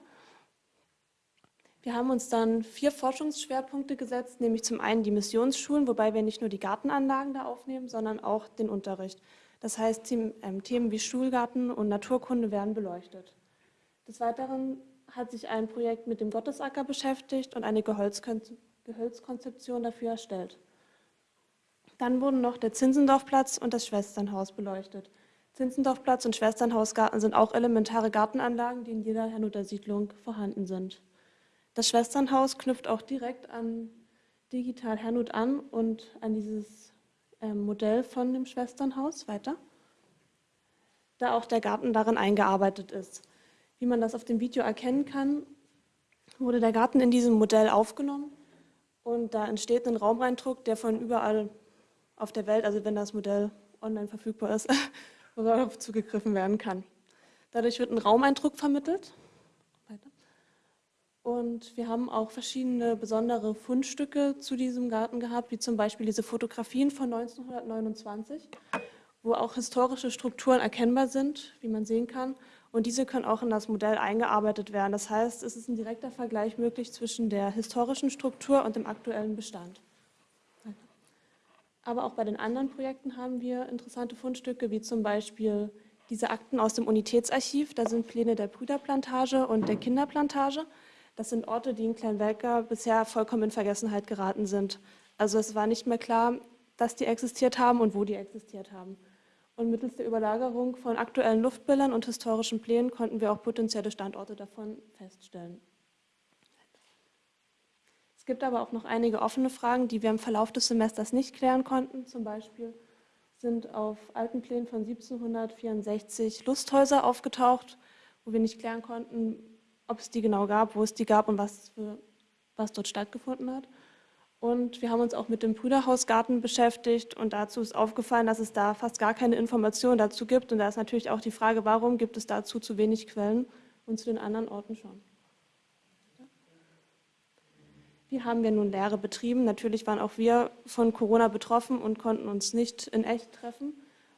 Wir haben uns dann vier Forschungsschwerpunkte gesetzt, nämlich zum einen die Missionsschulen, wobei wir nicht nur die Gartenanlagen da aufnehmen, sondern auch den Unterricht. Das heißt, ähm, Themen wie Schulgarten und Naturkunde werden beleuchtet. Des Weiteren hat sich ein Projekt mit dem Gottesacker beschäftigt und eine Geholzkonzeption Gehölzkonzeption dafür erstellt. Dann wurden noch der Zinsendorfplatz und das Schwesternhaus beleuchtet. Zinsendorfplatz und Schwesternhausgarten sind auch elementare Gartenanlagen, die in jeder Herrnhuter Siedlung vorhanden sind. Das Schwesternhaus knüpft auch direkt an Digital Herrnhut an und an dieses äh, Modell von dem Schwesternhaus weiter, da auch der Garten darin eingearbeitet ist. Wie man das auf dem Video erkennen kann, wurde der Garten in diesem Modell aufgenommen und da entsteht ein Raumeindruck, der von überall auf der Welt, also wenn das Modell online verfügbar ist, darauf zugegriffen werden kann. Dadurch wird ein Raumeindruck vermittelt. Und wir haben auch verschiedene besondere Fundstücke zu diesem Garten gehabt, wie zum Beispiel diese Fotografien von 1929, wo auch historische Strukturen erkennbar sind, wie man sehen kann. Und diese können auch in das Modell eingearbeitet werden. Das heißt, es ist ein direkter Vergleich möglich zwischen der historischen Struktur und dem aktuellen Bestand. Aber auch bei den anderen Projekten haben wir interessante Fundstücke, wie zum Beispiel diese Akten aus dem Unitätsarchiv. Da sind Pläne der Brüderplantage und der Kinderplantage. Das sind Orte, die in Kleinwelker bisher vollkommen in Vergessenheit geraten sind. Also es war nicht mehr klar, dass die existiert haben und wo die existiert haben. Und mittels der Überlagerung von aktuellen Luftbildern und historischen Plänen konnten wir auch potenzielle Standorte davon feststellen. Es gibt aber auch noch einige offene Fragen, die wir im Verlauf des Semesters nicht klären konnten. Zum Beispiel sind auf alten Plänen von 1764 Lusthäuser aufgetaucht, wo wir nicht klären konnten, ob es die genau gab, wo es die gab und was für was dort stattgefunden hat. Und wir haben uns auch mit dem Brüderhausgarten beschäftigt und dazu ist aufgefallen, dass es da fast gar keine Informationen dazu gibt. Und da ist natürlich auch die Frage, warum gibt es dazu zu wenig Quellen und zu den anderen Orten schon. Wie haben wir nun Lehre betrieben? Natürlich waren auch wir von Corona betroffen und konnten uns nicht in echt treffen.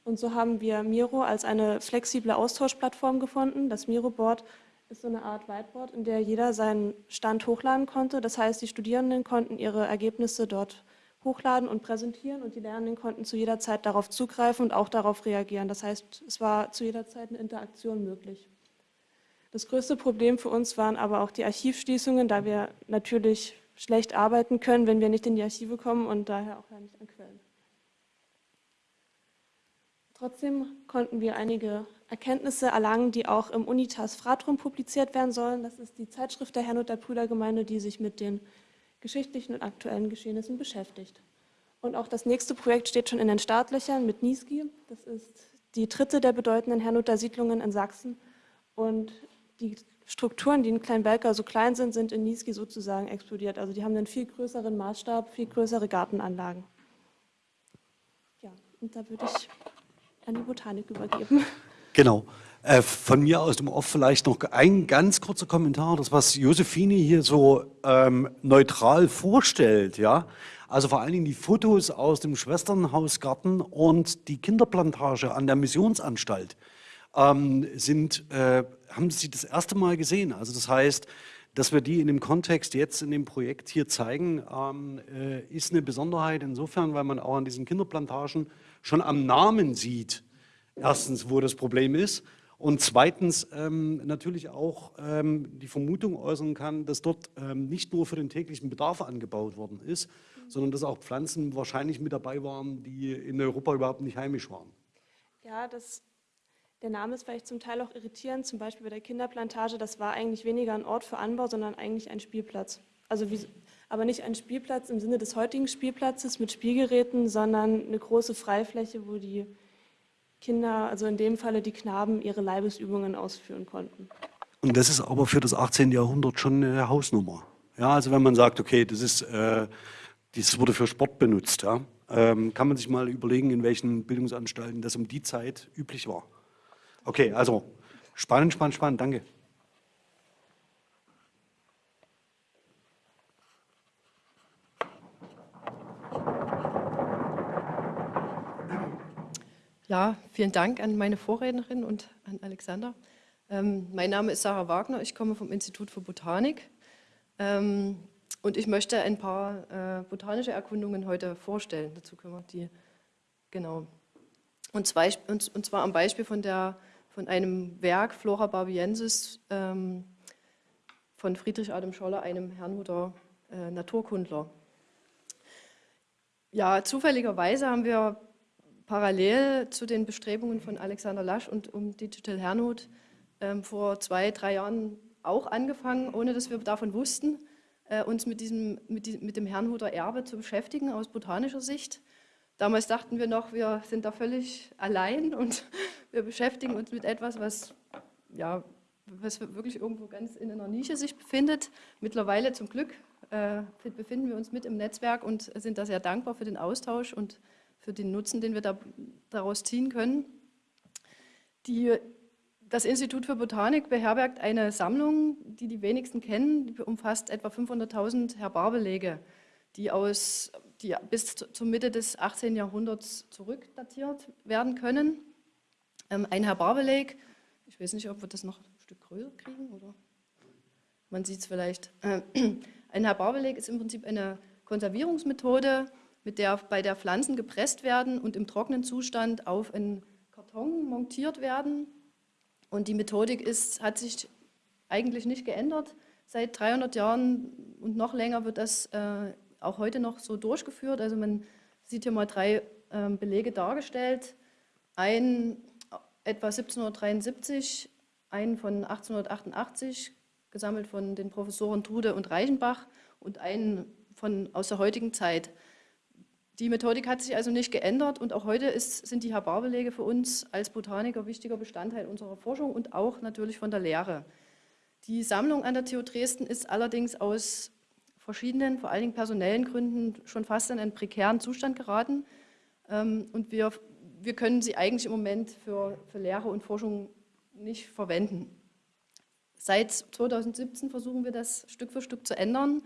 Und so haben wir Miro als eine flexible Austauschplattform gefunden. Das Miro-Board ist so eine Art Whiteboard, in der jeder seinen Stand hochladen konnte. Das heißt, die Studierenden konnten ihre Ergebnisse dort hochladen und präsentieren und die Lernenden konnten zu jeder Zeit darauf zugreifen und auch darauf reagieren. Das heißt, es war zu jeder Zeit eine Interaktion möglich. Das größte Problem für uns waren aber auch die Archivschließungen, da wir natürlich schlecht arbeiten können, wenn wir nicht in die Archive kommen und daher auch ja nicht an Quellen. Trotzdem konnten wir einige Erkenntnisse erlangen, die auch im Unitas Fratrum publiziert werden sollen. Das ist die Zeitschrift der Herrnhuter Brüdergemeinde, die sich mit den geschichtlichen und aktuellen Geschehnissen beschäftigt. Und auch das nächste Projekt steht schon in den Startlöchern mit Niesky. Das ist die dritte der bedeutenden Herrnhuter Siedlungen in Sachsen. Und die Strukturen, die in Kleinbelka so klein sind, sind in Niesky sozusagen explodiert. Also die haben einen viel größeren Maßstab, viel größere Gartenanlagen. Ja, und da würde ich an die Botanik übergeben. Genau. Äh, von mir aus dem Off vielleicht noch ein ganz kurzer Kommentar, das was Josephine hier so ähm, neutral vorstellt, ja. Also vor allen Dingen die Fotos aus dem Schwesternhausgarten und die Kinderplantage an der Missionsanstalt ähm, sind, äh, haben Sie das erste Mal gesehen. Also das heißt, dass wir die in dem Kontext jetzt in dem Projekt hier zeigen, ähm, äh, ist eine Besonderheit insofern, weil man auch an diesen Kinderplantagen schon am Namen sieht, erstens, wo das Problem ist und zweitens ähm, natürlich auch ähm, die Vermutung äußern kann, dass dort ähm, nicht nur für den täglichen Bedarf angebaut worden ist, sondern dass auch Pflanzen wahrscheinlich mit dabei waren, die in Europa überhaupt nicht heimisch waren. Ja, das, der Name ist vielleicht zum Teil auch irritierend, zum Beispiel bei der Kinderplantage, das war eigentlich weniger ein Ort für Anbau, sondern eigentlich ein Spielplatz. Also wie, aber nicht ein Spielplatz im Sinne des heutigen Spielplatzes mit Spielgeräten, sondern eine große Freifläche, wo die Kinder, also in dem Falle die Knaben, ihre Leibesübungen ausführen konnten. Und das ist aber für das 18. Jahrhundert schon eine Hausnummer. Ja, also wenn man sagt, okay, das ist, äh, das wurde für Sport benutzt, ja, ähm, kann man sich mal überlegen, in welchen Bildungsanstalten das um die Zeit üblich war. Okay, also spannend, spannend, spannend, danke. Ja, vielen Dank an meine Vorrednerin und an Alexander. Ähm, mein Name ist Sarah Wagner, ich komme vom Institut für Botanik ähm, und ich möchte ein paar äh, botanische Erkundungen heute vorstellen. Dazu können wir die, genau. Und, zwei, und, und zwar am Beispiel von, der, von einem Werk Flora barbiensis ähm, von Friedrich Adam Scholler, einem Herrnhuter äh, Naturkundler. Ja, zufälligerweise haben wir parallel zu den Bestrebungen von Alexander Lasch und um Digital Herrnhut ähm, vor zwei, drei Jahren auch angefangen, ohne dass wir davon wussten, äh, uns mit, diesem, mit, die, mit dem Herrnhuter Erbe zu beschäftigen aus botanischer Sicht. Damals dachten wir noch, wir sind da völlig allein und wir beschäftigen uns mit etwas, was, ja, was wirklich irgendwo ganz in einer Nische sich befindet. Mittlerweile zum Glück äh, befinden wir uns mit im Netzwerk und sind da sehr dankbar für den Austausch und für den Nutzen, den wir da, daraus ziehen können. Die, das Institut für Botanik beherbergt eine Sammlung, die die wenigsten kennen, die umfasst etwa 500.000 Herbarbelege, die, aus, die bis zur Mitte des 18. Jahrhunderts zurückdatiert werden können. Ähm, ein Herbarbeleg, ich weiß nicht, ob wir das noch ein Stück größer kriegen, oder man sieht es vielleicht. Ein Herbarbeleg ist im Prinzip eine Konservierungsmethode, mit der, bei der Pflanzen gepresst werden und im trockenen Zustand auf einen Karton montiert werden. Und die Methodik ist, hat sich eigentlich nicht geändert. Seit 300 Jahren und noch länger wird das äh, auch heute noch so durchgeführt. Also man sieht hier mal drei äh, Belege dargestellt. Ein etwa 1773, einen von 1888, gesammelt von den Professoren Trude und Reichenbach und einen von, aus der heutigen Zeit. Die Methodik hat sich also nicht geändert und auch heute ist, sind die Herbarbelege für uns als Botaniker wichtiger Bestandteil unserer Forschung und auch natürlich von der Lehre. Die Sammlung an der TU Dresden ist allerdings aus verschiedenen, vor allen Dingen personellen Gründen schon fast in einen prekären Zustand geraten. Ähm, und wir, wir können sie eigentlich im Moment für, für Lehre und Forschung nicht verwenden. Seit 2017 versuchen wir das Stück für Stück zu ändern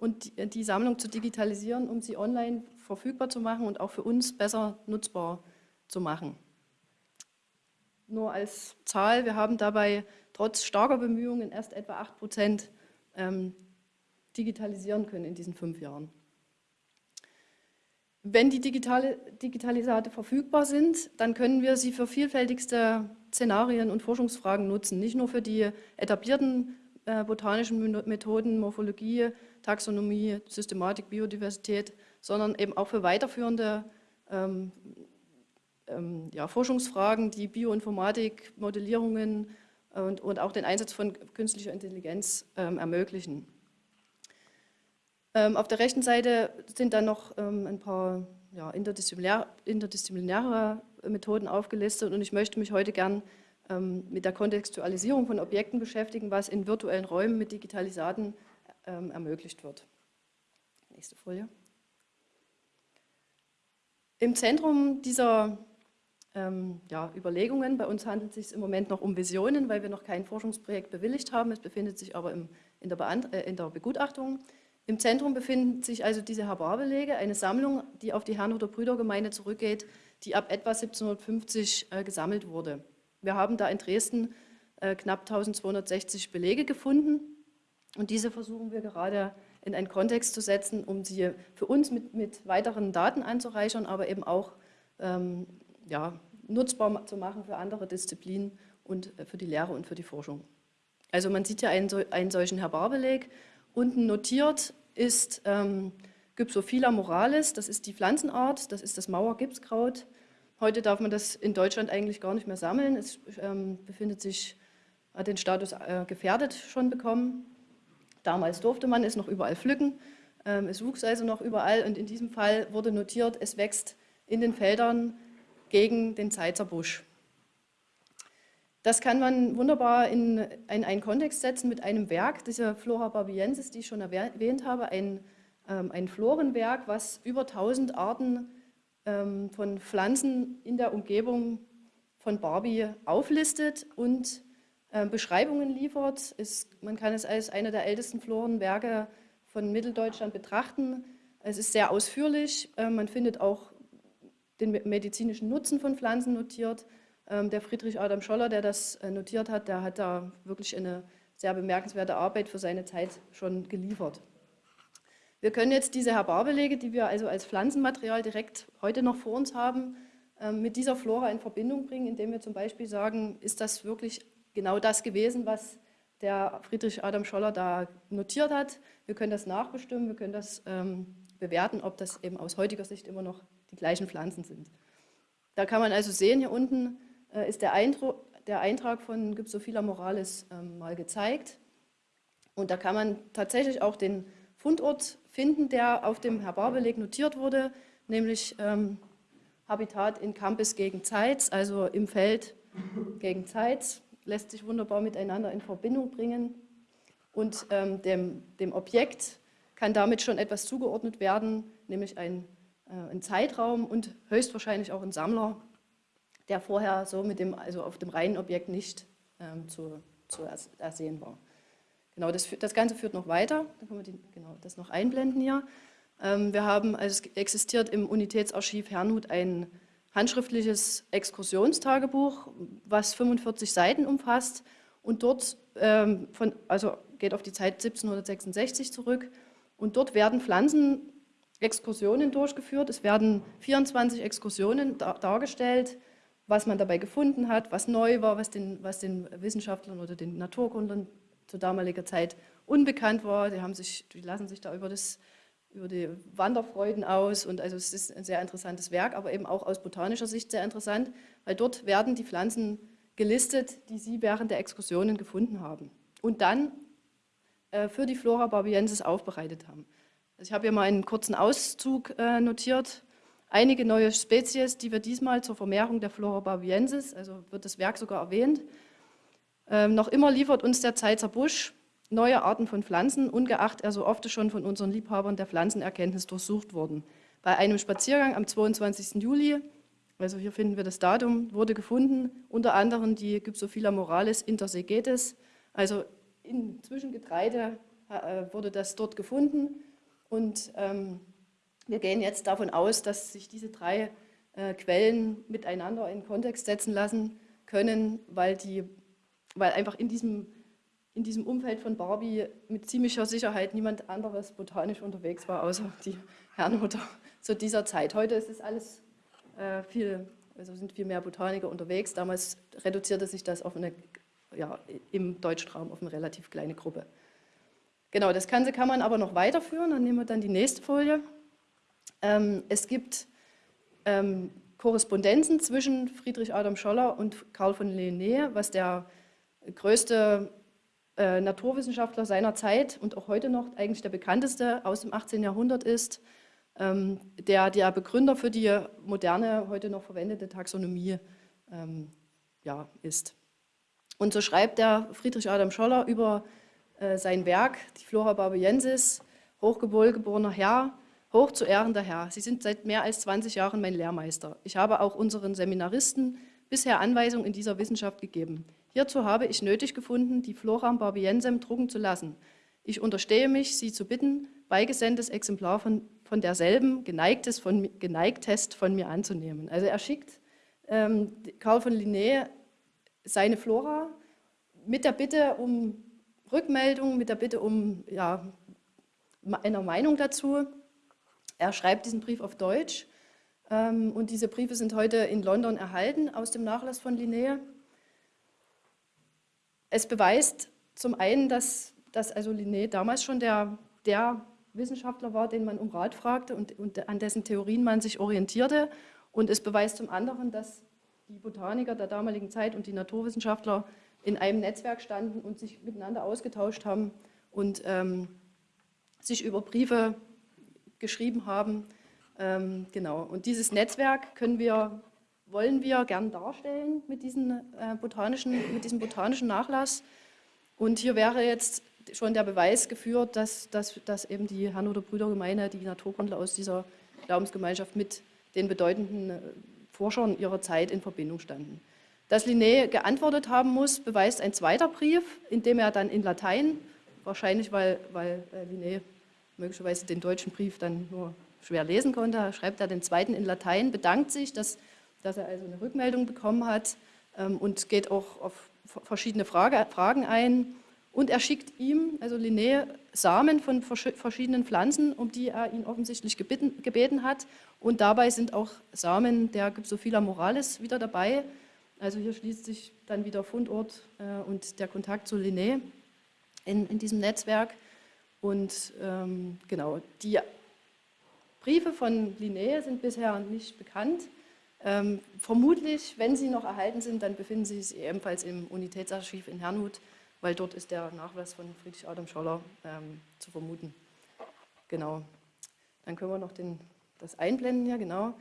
und die, die Sammlung zu digitalisieren, um sie online verfügbar zu machen und auch für uns besser nutzbar zu machen. Nur als Zahl, wir haben dabei trotz starker Bemühungen erst etwa 8 Prozent ähm, digitalisieren können in diesen fünf Jahren. Wenn die digitale, Digitalisate verfügbar sind, dann können wir sie für vielfältigste Szenarien und Forschungsfragen nutzen. Nicht nur für die etablierten äh, botanischen Methoden, Morphologie, Taxonomie, Systematik, Biodiversität, sondern eben auch für weiterführende ähm, ähm, ja, Forschungsfragen, die Bioinformatik, Modellierungen und, und, auch den Einsatz von künstlicher Intelligenz ähm, ermöglichen. Ähm, auf der rechten Seite sind dann noch ähm, ein paar ja, interdisziplinär, interdisziplinäre Methoden aufgelistet und ich möchte mich heute gern mit der Kontextualisierung von Objekten beschäftigen, was in virtuellen Räumen mit Digitalisaten ähm, ermöglicht wird. Nächste Folie. Im Zentrum dieser ähm, ja, Überlegungen, bei uns handelt es sich im Moment noch um Visionen, weil wir noch kein Forschungsprojekt bewilligt haben, es befindet sich aber im, in, der äh, in der Begutachtung, im Zentrum befinden sich also diese Herbarbelege, eine Sammlung, die auf die Herrnhuter Brüdergemeinde zurückgeht, die ab etwa 1750 äh, gesammelt wurde. Wir haben da in Dresden äh, knapp 1260 Belege gefunden und diese versuchen wir gerade in einen Kontext zu setzen, um sie für uns mit, mit weiteren Daten anzureichern, aber eben auch ähm, ja, nutzbar zu machen für andere Disziplinen und äh, für die Lehre und für die Forschung. Also man sieht ja einen, einen solchen Herbarbeleg, unten notiert ist ähm, Gypsophila moralis, das ist die Pflanzenart, das ist das Mauergipskraut. Heute darf man das in Deutschland eigentlich gar nicht mehr sammeln. Es ähm, befindet sich, hat den Status äh, gefährdet schon bekommen. Damals durfte man es noch überall pflücken. Ähm, es wuchs also noch überall und in diesem Fall wurde notiert, es wächst in den Feldern gegen den Zeitzer Busch. Das kann man wunderbar in, in, einen Kontext setzen mit einem Werk, dieser Flora barbiensis, die ich schon erwähnt habe, ein, ähm, ein Florenwerk, was über 1000 Arten ähm, von Pflanzen in der Umgebung von Barbie auflistet und äh, Beschreibungen liefert. Ist, man kann es als einer der ältesten Florenwerke von Mitteldeutschland betrachten. Es ist sehr ausführlich, äh, man findet auch den medizinischen Nutzen von Pflanzen notiert, ähm, der Friedrich Adam Scholler, der das äh, notiert hat, der hat da wirklich eine sehr bemerkenswerte Arbeit für seine Zeit schon geliefert. Wir können jetzt diese Herbarbelege, die wir also als Pflanzenmaterial direkt heute noch vor uns haben, ähm, mit dieser Flora in Verbindung bringen, indem wir zum Beispiel sagen, ist das wirklich genau das gewesen, was der Friedrich Adam Scholler da notiert hat. Wir können das nachbestimmen, wir können das ähm, bewerten, ob das eben aus heutiger Sicht immer noch die gleichen Pflanzen sind. Da kann man also sehen, hier unten äh, ist der, der Eintrag von Gypsophila moralis ähm, mal gezeigt. Und da kann man tatsächlich auch den Fundort finden, der auf dem Herbarbeleg notiert wurde, nämlich ähm, Habitat in Campus gegen Zeitz, also im Feld gegen Zeitz, lässt sich wunderbar miteinander in Verbindung bringen. Und ähm, dem, dem, Objekt kann damit schon etwas zugeordnet werden, nämlich ein, äh, ein Zeitraum und höchstwahrscheinlich auch ein Sammler, der vorher so mit dem, also auf dem reinen Objekt nicht ähm, zu, zu ersehen war. Genau, das, das Ganze führt noch weiter, da können wir die, genau, das noch einblenden hier. Ähm, wir haben, also es existiert im Unitätsarchiv Herrnhut ein handschriftliches Exkursionstagebuch, was 45 Seiten umfasst und dort, ähm, von, also geht auf die Zeit 1766 zurück und dort werden Pflanzenexkursionen durchgeführt. Es werden 24 Exkursionen dar dargestellt, was man dabei gefunden hat, was neu war, was den, was den Wissenschaftlern oder den Naturkundlern zu damaliger Zeit unbekannt war. Die, haben sich, die lassen sich da über, das, über die Wanderfreuden aus und also es ist ein sehr interessantes Werk, aber eben auch aus botanischer Sicht sehr interessant, weil dort werden die Pflanzen gelistet, die sie während der Exkursionen gefunden haben und dann äh, für die Flora barbiensis aufbereitet haben. Also ich habe hier mal einen kurzen Auszug äh, notiert einige neue Spezies, die wir diesmal zur Vermehrung der Flora barbiensis, also wird das Werk sogar erwähnt. Ähm, noch immer liefert uns der Zeitzer Busch neue Arten von Pflanzen, ungeachtet er so oft schon von unseren Liebhabern der Pflanzenerkenntnis durchsucht wurden. Bei einem Spaziergang am 22. Juli, also hier finden wir das Datum, wurde gefunden unter anderem die Gypsophila moralis intersegetes, also inzwischen Getreide äh, wurde das dort gefunden und ähm, wir gehen jetzt davon aus, dass sich diese drei äh, Quellen miteinander in Kontext setzen lassen können, weil, die, weil einfach in diesem, in diesem Umfeld von Barbie mit ziemlicher Sicherheit niemand anderes botanisch unterwegs war, außer die Herrnhuter zu dieser Zeit. Heute ist es alles äh, viel, also sind viel mehr Botaniker unterwegs. Damals reduzierte sich das auf eine, ja, im Deutschraum auf eine relativ kleine Gruppe. Genau, das Ganze kann man aber noch weiterführen. Dann nehmen wir dann die nächste Folie. Ähm, es gibt ähm, Korrespondenzen zwischen Friedrich Adam Scholler und Karl von Linné, was der größte äh, Naturwissenschaftler seiner Zeit und auch heute noch eigentlich der bekannteste aus dem 18. Jahrhundert ist, ähm, der der Begründer für die moderne, heute noch verwendete Taxonomie ähm, ja, ist. Und so schreibt der Friedrich Adam Scholler über äh, sein Werk, die Flora barbiensis, hochgewohlgeborener Herr, Hoch zu ehrender Herr, Sie sind seit mehr als 20 Jahren mein Lehrmeister. Ich habe auch unseren Seminaristen bisher Anweisungen in dieser Wissenschaft gegeben. Hierzu habe ich nötig gefunden, die Floram barbiensem drucken zu lassen. Ich unterstehe mich, Sie zu bitten, beigesendtes Exemplar von, von derselben, geneigtes von, geneigtest von mir anzunehmen. Also er schickt ähm, Karl von Linné seine Flora mit der Bitte um Rückmeldung, mit der Bitte um ja, einer Meinung dazu. Er schreibt diesen Brief auf Deutsch ähm, und diese Briefe sind heute in London erhalten aus dem Nachlass von Linné. Es beweist zum einen, dass, dass also Linné damals schon der, der Wissenschaftler war, den man um Rat fragte und, und an dessen Theorien man sich orientierte. Und es beweist zum anderen, dass die Botaniker der damaligen Zeit und die Naturwissenschaftler in einem Netzwerk standen und sich miteinander ausgetauscht haben und ähm, sich über Briefe geschrieben haben. Ähm, genau. Und dieses Netzwerk können wir, wollen wir gern darstellen mit, diesen, äh, botanischen, mit diesem botanischen Nachlass. Und hier wäre jetzt schon der Beweis geführt, dass, dass, dass eben die Hannover Brüdergemeine, die Naturkundler aus dieser Glaubensgemeinschaft mit den bedeutenden äh, Forschern ihrer Zeit in Verbindung standen. Dass Linné geantwortet haben muss, beweist ein zweiter Brief, in dem er dann in Latein, wahrscheinlich weil, weil äh, Linné möglicherweise den deutschen Brief dann nur schwer lesen konnte, schreibt er den zweiten in Latein, bedankt sich, dass, dass er also eine Rückmeldung bekommen hat ähm, und geht auch auf verschiedene Frage, Fragen ein. Und er schickt ihm, also Linné, Samen von verschiedenen Pflanzen, um die er ihn offensichtlich gebeten, gebeten hat. Und dabei sind auch Samen der Gypsophila moralis wieder dabei. Also hier schließt sich dann wieder Fundort äh, und der Kontakt zu Linné in, in diesem Netzwerk. Und ähm, genau, die Briefe von Linné sind bisher nicht bekannt. Ähm, vermutlich, wenn sie noch erhalten sind, dann befinden sie sich ebenfalls im Unitätsarchiv in Herrnhut, weil dort ist der Nachweis von Friedrich Adam Scholler ähm, zu vermuten. Genau. Dann können wir noch den, das einblenden hier, genau.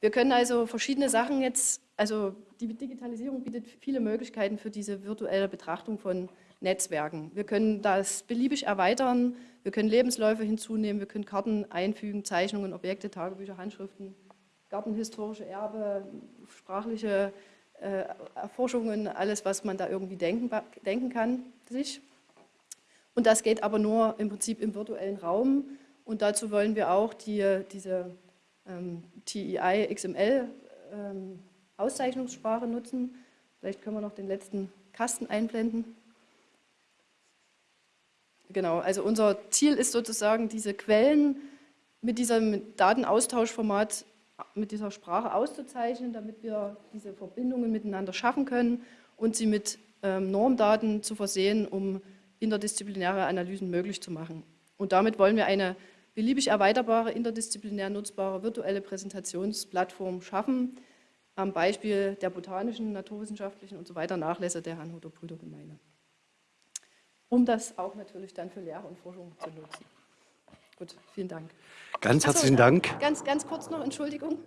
Wir können also verschiedene Sachen jetzt, also die Digitalisierung bietet viele Möglichkeiten für diese virtuelle Betrachtung von Netzwerken. Wir können das beliebig erweitern, wir können Lebensläufe hinzunehmen, wir können Karten einfügen, Zeichnungen, Objekte, Tagebücher, Handschriften, gartenhistorische Erbe, sprachliche äh, Erforschungen, alles, was man da irgendwie denken, denken kann, sich. Und das geht aber nur im Prinzip im virtuellen Raum. Und dazu wollen wir auch die, diese ähm, TEI XML ähm, Auszeichnungssprache nutzen. Vielleicht können wir noch den letzten Kasten einblenden. Genau, also unser Ziel ist sozusagen, diese Quellen mit diesem Datenaustauschformat, mit dieser Sprache auszuzeichnen, damit wir diese Verbindungen miteinander schaffen können und sie mit ähm, Normdaten zu versehen, um interdisziplinäre Analysen möglich zu machen. Und damit wollen wir eine beliebig erweiterbare, interdisziplinär nutzbare virtuelle Präsentationsplattform schaffen, am Beispiel der botanischen, naturwissenschaftlichen und so weiter Nachlässe der Herrnhuter Brüdergemeinde um das auch natürlich dann für Lehre und Forschung zu nutzen. Gut, vielen Dank. Ganz Achso, herzlichen Dank. Ganz, ganz kurz noch, Entschuldigung.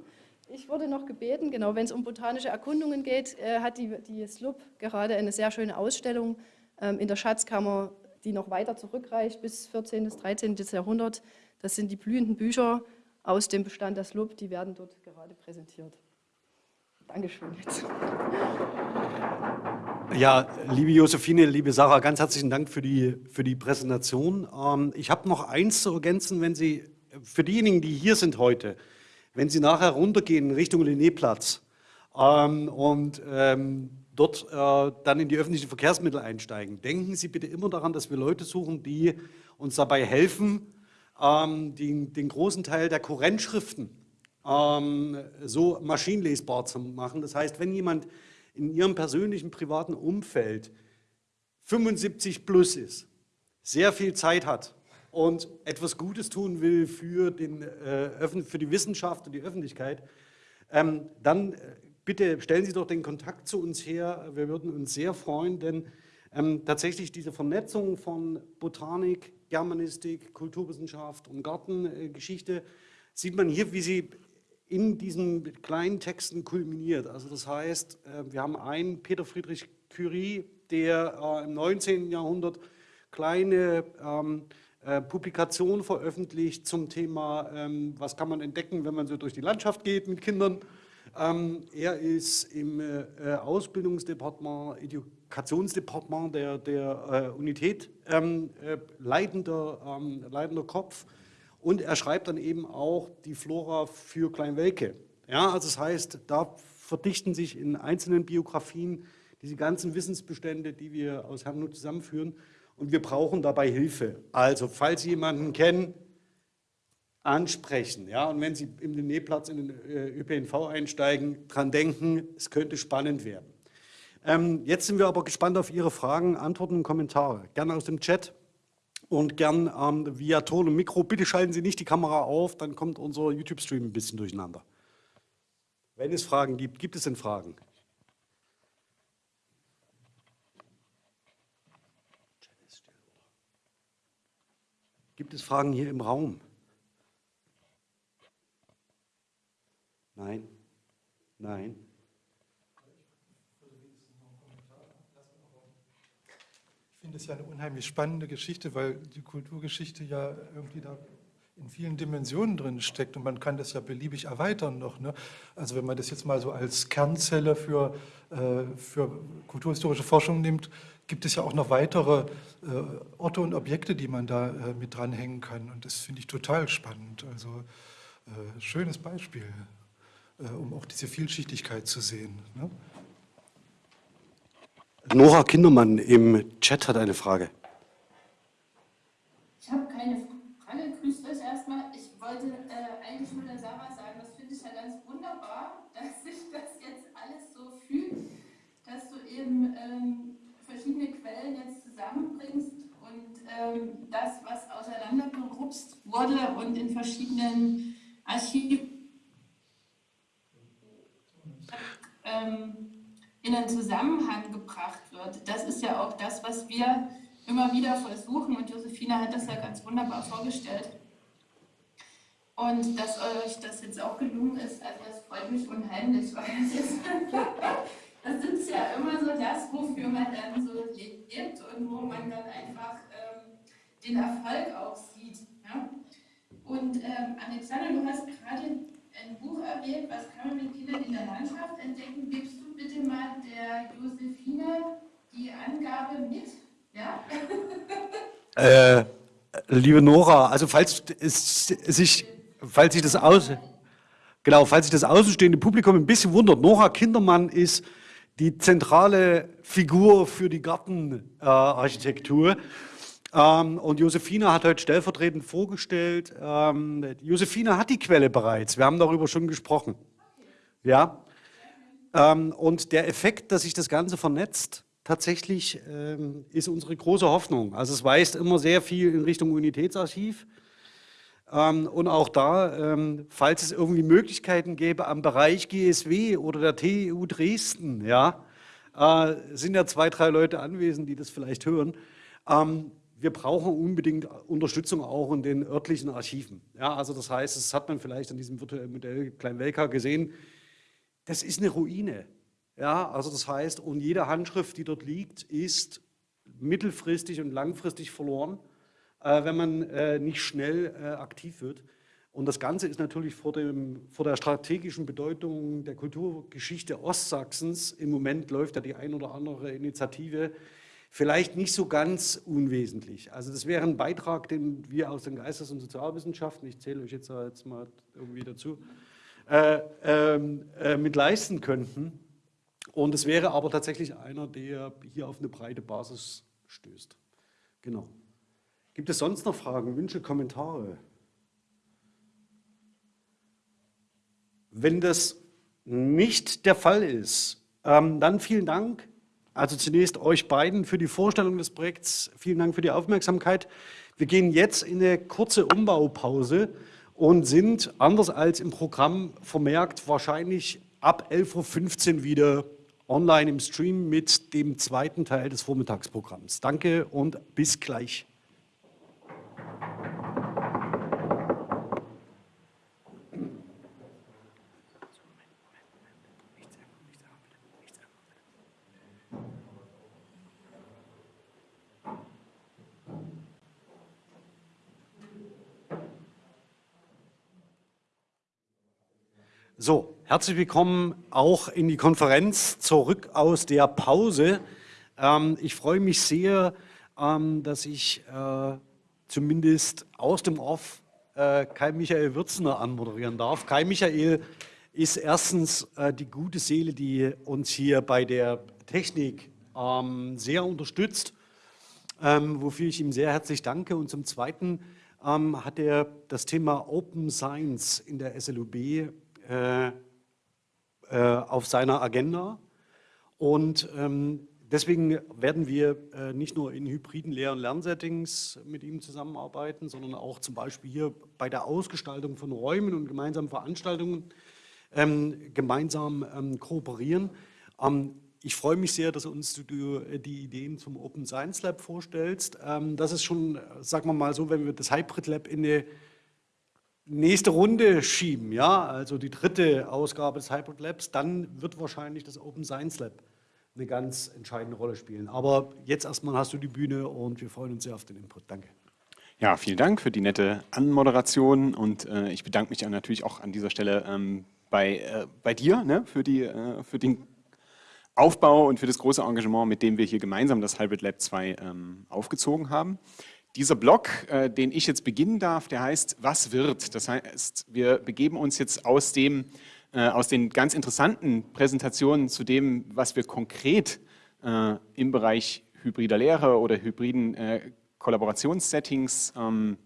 Ich wurde noch gebeten, genau, wenn es um botanische Erkundungen geht, äh, hat die, die SLUB gerade eine sehr schöne Ausstellung ähm, in der Schatzkammer die noch weiter zurückreicht bis 14. bis 13. Jahrhundert. Das sind die blühenden Bücher aus dem Bestand der SLUB, die werden dort gerade präsentiert. Dankeschön. Jetzt. Ja, liebe Josephine, liebe Sarah, ganz herzlichen Dank für die, für die Präsentation. Ähm, ich habe noch eins zu ergänzen, wenn Sie, für diejenigen, die hier sind heute, wenn Sie nachher runtergehen Richtung Linnéplatz ähm, und ähm, dort äh, dann in die öffentlichen Verkehrsmittel einsteigen, denken Sie bitte immer daran, dass wir Leute suchen, die uns dabei helfen, ähm, den, den großen Teil der Kurrentschriften ähm, so maschinenlesbar zu machen. Das heißt, wenn jemand in ihrem persönlichen privaten Umfeld 75 plus ist, sehr viel Zeit hat und etwas Gutes tun will für, den, äh, für die Wissenschaft und die Öffentlichkeit, ähm, dann äh, bitte stellen Sie doch den Kontakt zu uns her. Wir würden uns sehr freuen, denn ähm, tatsächlich diese Vernetzung von Botanik, Germanistik, Kulturwissenschaft und Gartengeschichte sieht man hier, wie sie in diesen kleinen Texten kulminiert. Also das heißt, äh, wir haben einen Peter Friedrich Curie, der äh, im 19. Jahrhundert kleine ähm, äh, Publikationen veröffentlicht zum Thema, ähm, was kann man entdecken, wenn man so durch die Landschaft geht mit Kindern. Ähm, er ist im Ausbildungsdepartement, Edukationsdepartement der, der Unität leitender, leitender Kopf und er schreibt dann eben auch die Flora für Kleinwelke. Ja, also das heißt, da verdichten sich in einzelnen Biografien diese ganzen Wissensbestände, die wir aus Herrnhut zusammenführen. Und wir brauchen dabei Hilfe. Also, falls Sie jemanden kennen, ansprechen. Ja? Und wenn Sie im Nähplatz in den äh, ÖPNV einsteigen, dran denken, es könnte spannend werden. Ähm, jetzt sind wir aber gespannt auf Ihre Fragen, Antworten und Kommentare. Gerne aus dem Chat und gern ähm, via Ton und Mikro. Bitte schalten Sie nicht die Kamera auf, dann kommt unser YouTube-Stream ein bisschen durcheinander. Wenn es Fragen gibt, gibt es denn Fragen? Gibt es Fragen hier im Raum? Nein? Nein? Finde es ja eine unheimlich spannende Geschichte, weil die Kulturgeschichte ja irgendwie da in vielen Dimensionen drin steckt und man kann das ja beliebig erweitern noch. Ne? Also wenn man das jetzt mal so als Kernzelle für, äh, für kulturhistorische Forschung nimmt, gibt es ja auch noch weitere äh, Orte und Objekte, die man da äh, mit dranhängen kann und das finde ich total spannend. Also äh, schönes Beispiel, äh, um auch diese Vielschichtigkeit zu sehen. Ne? Nora Kindermann im Chat hat eine Frage. Ich habe keine Frage, grüßt euch erstmal. Ich wollte äh, eigentlich nur der Sarah sagen, das finde ich ja ganz wunderbar, dass sich das jetzt alles so fühlt, dass du eben ähm, verschiedene Quellen jetzt zusammenbringst und ähm, das, was auseinandergerupst wurde und in verschiedenen Archiven ähm, in einen Zusammenhang gebracht wird. Das ist ja auch das, was wir immer wieder versuchen und Josefina hat das ja ganz wunderbar vorgestellt. Und dass euch das jetzt auch gelungen ist, also das freut mich unheimlich, weil das ist, das ist ja immer so das, wofür man dann so lebt und wo man dann einfach ähm, den Erfolg auch sieht. Ja? Und ähm, Alexander, du hast gerade ein Buch erwähnt, was kann man mit Kindern in der Landschaft entdecken? Gibst du bitte mal der Josephine die Angabe mit? Ja? Äh, liebe Nora, also falls sich, falls sich das aus, genau, falls sich das außenstehende Publikum ein bisschen wundert, Nora Kindermann ist die zentrale Figur für die Gartenarchitektur. Äh, ähm, und Josefina hat heute stellvertretend vorgestellt, ähm, Josefina hat die Quelle bereits, wir haben darüber schon gesprochen. Ja, ähm, und der Effekt, dass sich das Ganze vernetzt, tatsächlich ähm, ist unsere große Hoffnung. Also es weist immer sehr viel in Richtung Unitätsarchiv. Ähm, und auch da, ähm, falls es irgendwie Möglichkeiten gäbe am Bereich GSW oder der TU Dresden, ja, äh, sind ja zwei, drei Leute anwesend, die das vielleicht hören. Ähm, wir brauchen unbedingt Unterstützung auch in den örtlichen Archiven. Ja, also das heißt, das hat man vielleicht an diesem virtuellen Modell Kleinwelka gesehen, das ist eine Ruine. Ja, also das heißt, und jede Handschrift, die dort liegt, ist mittelfristig und langfristig verloren, äh, wenn man äh, nicht schnell äh, aktiv wird. Und das Ganze ist natürlich vor, dem, vor der strategischen Bedeutung der Kulturgeschichte Ostsachsens, im Moment läuft ja die ein oder andere Initiative, vielleicht nicht so ganz unwesentlich. Also das wäre ein Beitrag, den wir aus den Geistes- und Sozialwissenschaften, ich zähle euch jetzt, jetzt mal irgendwie dazu, äh, ähm, äh, mit leisten könnten. Und es wäre aber tatsächlich einer, der hier auf eine breite Basis stößt. Genau. Gibt es sonst noch Fragen, Wünsche, Kommentare? Wenn das nicht der Fall ist, ähm, dann vielen Dank. Also zunächst euch beiden für die Vorstellung des Projekts. Vielen Dank für die Aufmerksamkeit. Wir gehen jetzt in eine kurze Umbaupause und sind, anders als im Programm vermerkt, wahrscheinlich ab 11.15 Uhr wieder online im Stream mit dem zweiten Teil des Vormittagsprogramms. Danke und bis gleich. So, herzlich willkommen auch in die Konferenz zurück aus der Pause. Ähm, ich freue mich sehr, ähm, dass ich äh, zumindest aus dem Off äh, Kai Michael Würzner anmoderieren darf. Kai Michael ist erstens äh, die gute Seele, die uns hier bei der Technik ähm, sehr unterstützt, ähm, wofür ich ihm sehr herzlich danke. Und zum Zweiten ähm, hat er das Thema Open Science in der SLUB äh, äh, auf seiner Agenda. Und ähm, deswegen werden wir äh, nicht nur in hybriden Lehr- und Lernsettings mit ihm zusammenarbeiten, sondern auch zum Beispiel hier bei der Ausgestaltung von Räumen und gemeinsamen Veranstaltungen ähm, gemeinsam ähm, kooperieren. Ähm, ich freue mich sehr, dass uns du äh, die Ideen zum Open Science Lab vorstellst. Ähm, das ist schon, sagen wir mal so, wenn wir das Hybrid Lab in eine nächste Runde schieben, ja, also die dritte Ausgabe des Hybrid Labs, dann wird wahrscheinlich das Open Science Lab eine ganz entscheidende Rolle spielen. Aber jetzt erstmal hast du die Bühne und wir freuen uns sehr auf den Input. Danke. Ja, vielen Dank für die nette Anmoderation und äh, ich bedanke mich natürlich auch an dieser Stelle ähm, bei, äh, bei dir ne, für, die, äh, für den Aufbau und für das große Engagement, mit dem wir hier gemeinsam das Hybrid Lab 2 ähm, aufgezogen haben. Dieser Blog, äh, den ich jetzt beginnen darf, der heißt Was wird? Das heißt, wir begeben uns jetzt aus, dem, äh, aus den ganz interessanten Präsentationen zu dem, was wir konkret äh, im Bereich hybrider Lehre oder hybriden äh, Kollaborationssettings ähm,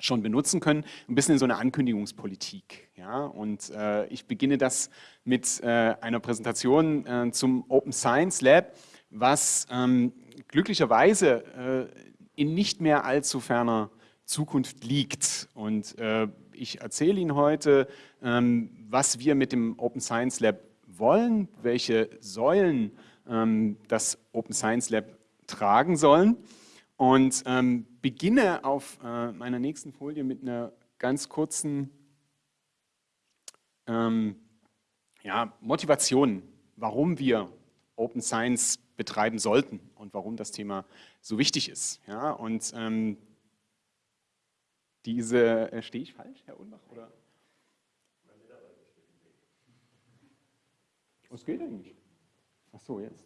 schon benutzen können, ein bisschen in so eine Ankündigungspolitik. Ja? Und äh, ich beginne das mit äh, einer Präsentation äh, zum Open Science Lab, was ähm, glücklicherweise äh, in nicht mehr allzu ferner Zukunft liegt. Und äh, ich erzähle Ihnen heute, ähm, was wir mit dem Open Science Lab wollen, welche Säulen ähm, das Open Science Lab tragen sollen und ähm, beginne auf äh, meiner nächsten Folie mit einer ganz kurzen ähm, ja, Motivation, warum wir Open Science betreiben sollten und warum das Thema so wichtig ist. Ja, und ähm, diese, äh, stehe ich falsch, Herr Unbach? Oder? Was geht eigentlich? Ach so, jetzt.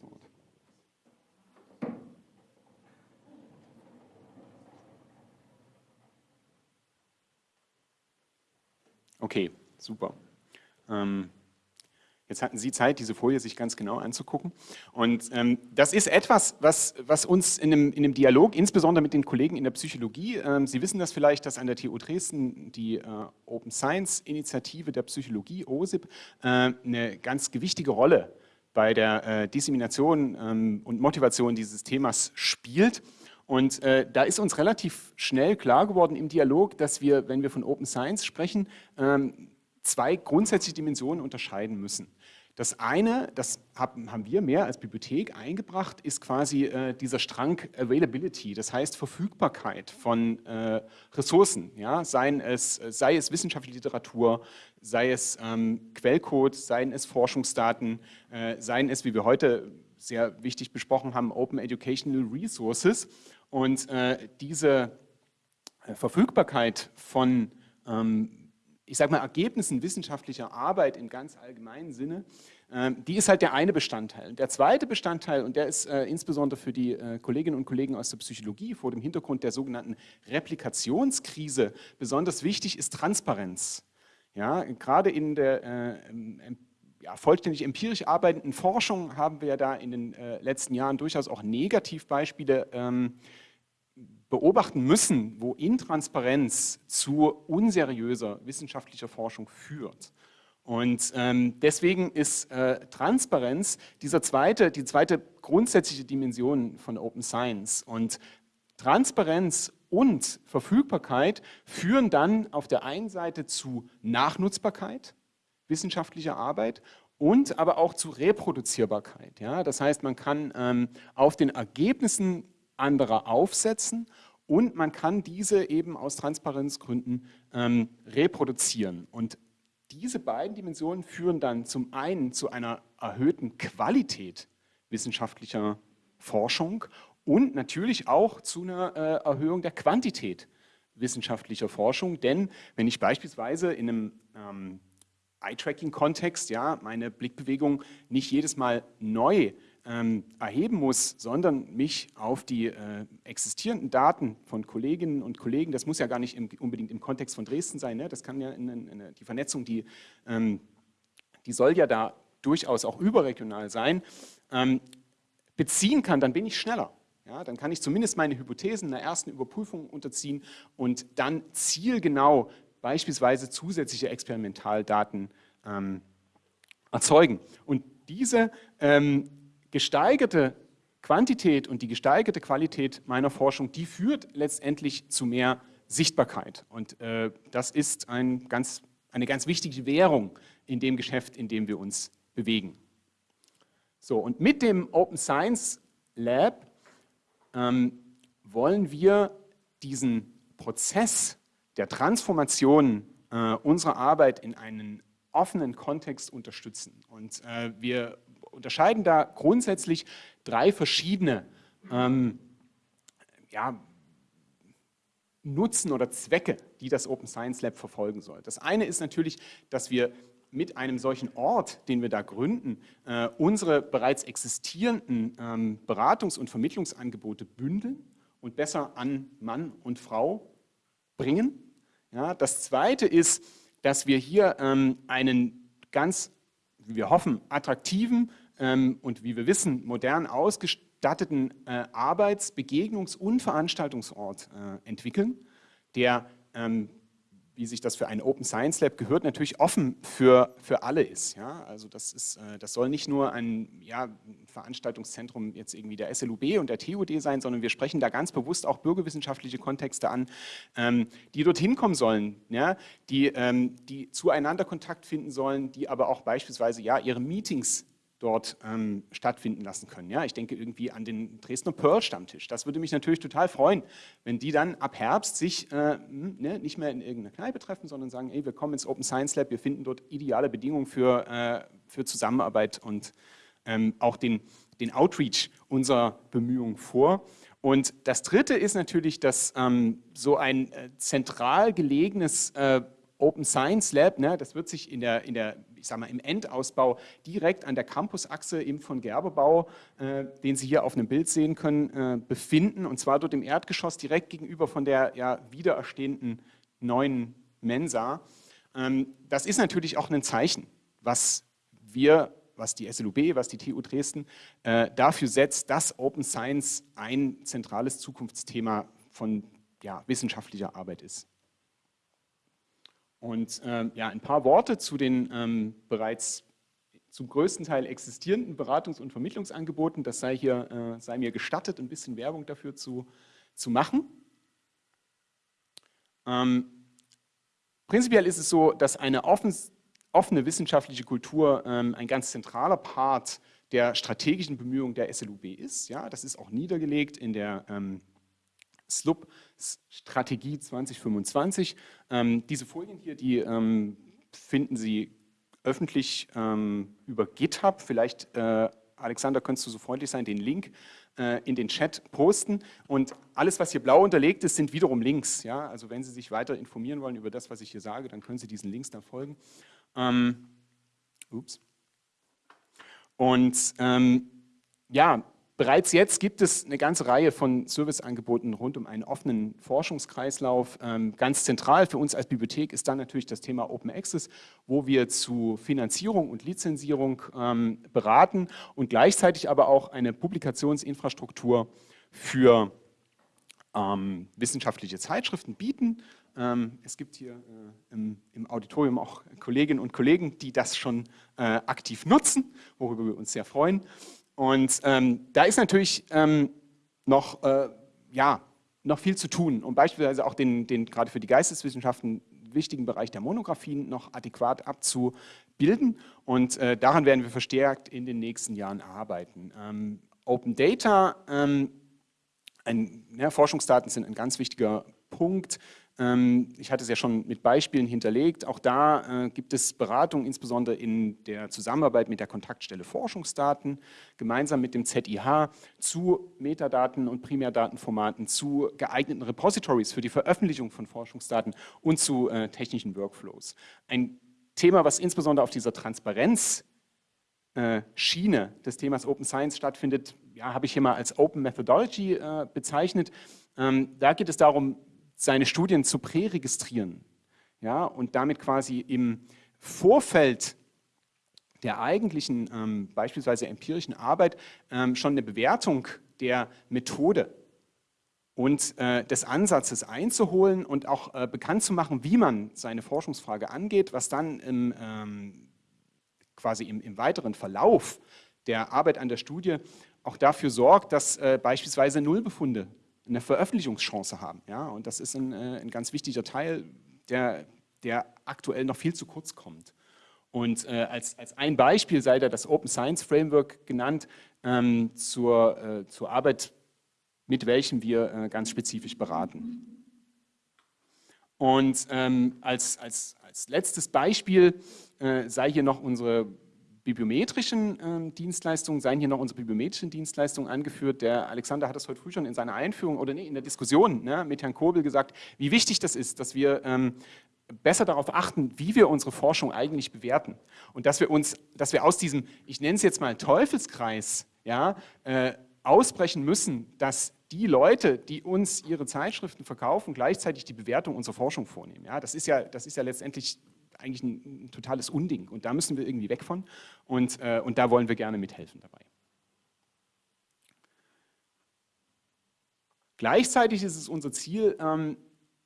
Okay, super. Ähm, Jetzt hatten Sie Zeit, diese Folie sich ganz genau anzugucken. Und ähm, das ist etwas, was, was uns in einem, in einem, Dialog, insbesondere mit den Kollegen in der Psychologie, ähm, Sie wissen das vielleicht, dass an der TU Dresden die äh, Open Science Initiative der Psychologie, OSIP, äh, eine ganz gewichtige Rolle bei der äh, Dissemination ähm, und Motivation dieses Themas spielt. Und äh, da ist uns relativ schnell klar geworden im Dialog, dass wir, wenn wir von Open Science sprechen, ähm, zwei grundsätzliche Dimensionen unterscheiden müssen. Das eine, das haben wir mehr als Bibliothek eingebracht, ist quasi äh, dieser Strang Availability, das heißt Verfügbarkeit von äh, Ressourcen, ja? Seien es, sei es wissenschaftliche Literatur, sei es ähm, Quellcode, seien es Forschungsdaten, äh, seien es, wie wir heute sehr wichtig besprochen haben, Open Educational Resources. Und äh, diese äh, Verfügbarkeit von, ähm, ich sage mal, Ergebnissen wissenschaftlicher Arbeit im ganz allgemeinen Sinne, äh, die ist halt der eine Bestandteil. Der zweite Bestandteil, und der ist äh, insbesondere für die äh, Kolleginnen und Kollegen aus der Psychologie vor dem Hintergrund der sogenannten Replikationskrise besonders wichtig, ist Transparenz. Ja, gerade in der äh, ja, vollständig empirisch arbeitenden Forschung haben wir da in den letzten Jahren durchaus auch Negativbeispiele ähm, beobachten müssen, wo Intransparenz zu unseriöser wissenschaftlicher Forschung führt. Und ähm, deswegen ist äh, Transparenz dieser zweite, die zweite grundsätzliche Dimension von Open Science. Und Transparenz und Verfügbarkeit führen dann auf der einen Seite zu Nachnutzbarkeit wissenschaftlicher Arbeit und aber auch zu Reproduzierbarkeit. Ja? Das heißt, man kann ähm, auf den Ergebnissen anderer aufsetzen und man kann diese eben aus Transparenzgründen ähm, reproduzieren. Und diese beiden Dimensionen führen dann zum einen zu einer erhöhten Qualität wissenschaftlicher Forschung und natürlich auch zu einer äh, Erhöhung der Quantität wissenschaftlicher Forschung. Denn wenn ich beispielsweise in einem ähm, Eye-Tracking-Kontext ja, meine Blickbewegung nicht jedes Mal neu ähm, erheben muss, sondern mich auf die äh, existierenden Daten von Kolleginnen und Kollegen, das muss ja gar nicht im, unbedingt im Kontext von Dresden sein, ne? das kann ja in, in, in die Vernetzung, die, ähm, die soll ja da durchaus auch überregional sein, ähm, beziehen kann, dann bin ich schneller. Ja, dann kann ich zumindest meine Hypothesen einer ersten Überprüfung unterziehen und dann zielgenau beispielsweise zusätzliche Experimentaldaten ähm, erzeugen. Und diese ähm, gesteigerte Quantität und die gesteigerte Qualität meiner Forschung, die führt letztendlich zu mehr Sichtbarkeit. Und äh, das ist ein ganz, eine ganz wichtige Währung in dem Geschäft, in dem wir uns bewegen. So, und mit dem Open Science Lab ähm, wollen wir diesen Prozess der Transformation äh, unserer Arbeit in einen offenen Kontext unterstützen. Und äh, wir unterscheiden da grundsätzlich drei verschiedene ähm, ja, Nutzen oder Zwecke, die das Open Science Lab verfolgen soll. Das eine ist natürlich, dass wir mit einem solchen Ort, den wir da gründen, äh, unsere bereits existierenden ähm, Beratungs- und Vermittlungsangebote bündeln und besser an Mann und Frau bringen. Ja, das Zweite ist, dass wir hier ähm, einen ganz, wie wir hoffen, attraktiven ähm, und wie wir wissen, modern ausgestatteten äh, Arbeits-, Begegnungs- und Veranstaltungsort äh, entwickeln, der ähm, wie sich das für ein Open Science Lab gehört, natürlich offen für, für alle ist. Ja? Also das, ist, äh, das soll nicht nur ein ja, Veranstaltungszentrum jetzt irgendwie der SLUB und der TUD sein, sondern wir sprechen da ganz bewusst auch bürgerwissenschaftliche Kontexte an, ähm, die dorthin kommen sollen, ja? die, ähm, die zueinander Kontakt finden sollen, die aber auch beispielsweise ja, ihre Meetings dort ähm, stattfinden lassen können. Ja, ich denke irgendwie an den Dresdner Pearl-Stammtisch. Das würde mich natürlich total freuen, wenn die dann ab Herbst sich äh, hm, ne, nicht mehr in irgendeiner Kneipe treffen, sondern sagen, ey, wir kommen ins Open Science Lab, wir finden dort ideale Bedingungen für, äh, für Zusammenarbeit und ähm, auch den, den Outreach unserer Bemühungen vor. Und das Dritte ist natürlich, dass ähm, so ein äh, zentral gelegenes äh, Open Science Lab, ne, das wird sich in der, in der ich sage mal, im Endausbau direkt an der Campusachse im von Gerberbau, äh, den Sie hier auf einem Bild sehen können, äh, befinden. Und zwar dort im Erdgeschoss direkt gegenüber von der ja, wiedererstehenden neuen Mensa. Ähm, das ist natürlich auch ein Zeichen, was wir, was die SLUB, was die TU Dresden äh, dafür setzt, dass Open Science ein zentrales Zukunftsthema von ja, wissenschaftlicher Arbeit ist. Und ähm, ja, ein paar Worte zu den ähm, bereits zum größten Teil existierenden Beratungs- und Vermittlungsangeboten. Das sei, hier, äh, sei mir gestattet, ein bisschen Werbung dafür zu, zu machen. Ähm, prinzipiell ist es so, dass eine offen, offene wissenschaftliche Kultur ähm, ein ganz zentraler Part der strategischen Bemühungen der SLUB ist. Ja, das ist auch niedergelegt in der ähm, SLUB Strategie 2025. Ähm, diese Folien hier, die ähm, finden Sie öffentlich ähm, über GitHub. Vielleicht äh, Alexander, könntest du so freundlich sein, den Link äh, in den Chat posten. Und alles, was hier blau unterlegt ist, sind wiederum Links. Ja? Also wenn Sie sich weiter informieren wollen über das, was ich hier sage, dann können Sie diesen Links dann folgen. Ähm, ups. Und ähm, ja, Bereits jetzt gibt es eine ganze Reihe von Serviceangeboten rund um einen offenen Forschungskreislauf. Ähm, ganz zentral für uns als Bibliothek ist dann natürlich das Thema Open Access, wo wir zu Finanzierung und Lizenzierung ähm, beraten und gleichzeitig aber auch eine Publikationsinfrastruktur für ähm, wissenschaftliche Zeitschriften bieten. es gibt hier äh, im, Auditorium auch Kolleginnen und Kollegen, die das schon äh, aktiv nutzen, worüber wir uns sehr freuen. Und ähm, da ist natürlich ähm, noch, äh, ja, noch viel zu tun, um beispielsweise auch den, den gerade für die Geisteswissenschaften wichtigen Bereich der Monographien noch adäquat abzubilden. Und äh, daran werden wir verstärkt in den nächsten Jahren arbeiten. Ähm, Open Data, ähm, ein, ja, Forschungsdaten sind ein ganz wichtiger Punkt. Ähm, ich hatte es ja schon mit Beispielen hinterlegt. Auch da äh, gibt es Beratung, insbesondere in der Zusammenarbeit mit der Kontaktstelle Forschungsdaten, gemeinsam mit dem ZIH zu Metadaten und Primärdatenformaten, zu geeigneten Repositories für die Veröffentlichung von Forschungsdaten und zu äh, technischen Workflows. Ein Thema, was insbesondere auf dieser Transparenz äh, des Themas Open Science stattfindet, ja, habe ich hier mal als Open Methodology bezeichnet. Ähm, da geht es darum, seine Studien zu präregistrieren ja, und damit quasi im Vorfeld der eigentlichen, ähm, beispielsweise empirischen Arbeit, ähm, schon eine Bewertung der Methode und äh, des Ansatzes einzuholen und auch äh, bekannt zu machen, wie man seine Forschungsfrage angeht, was dann im, ähm, quasi im, im, weiteren Verlauf der Arbeit an der Studie auch dafür sorgt, dass äh, beispielsweise Nullbefunde eine Veröffentlichungschance haben. Ja? Und das ist ein, äh, ein ganz wichtiger Teil, der, der aktuell noch viel zu kurz kommt. Und äh, als, als ein Beispiel sei da das Open Science Framework genannt ähm, zur, äh, zur Arbeit, mit welchem wir äh, ganz spezifisch beraten. Und ähm, als, als, als letztes Beispiel äh, sei hier noch unsere bibliometrischen äh, Dienstleistungen, seien hier noch unsere bibliometrischen Dienstleistungen angeführt. Der Alexander hat das heute früh schon in seiner Einführung oder nee, in der Diskussion ne, mit Herrn Kobel gesagt, wie wichtig das ist, dass wir ähm, besser darauf achten, wie wir unsere Forschung eigentlich bewerten. Und dass wir uns, dass wir aus diesem, ich nenne es jetzt mal Teufelskreis, ja, äh, ausbrechen müssen, dass die Leute, die uns ihre Zeitschriften verkaufen, gleichzeitig die Bewertung unserer Forschung vornehmen. Ja, das, ist ja, das ist ja letztendlich eigentlich ein, ein, totales Unding. Und da müssen wir irgendwie weg von und, äh, und da wollen wir gerne mithelfen dabei. Gleichzeitig ist es unser Ziel, ähm,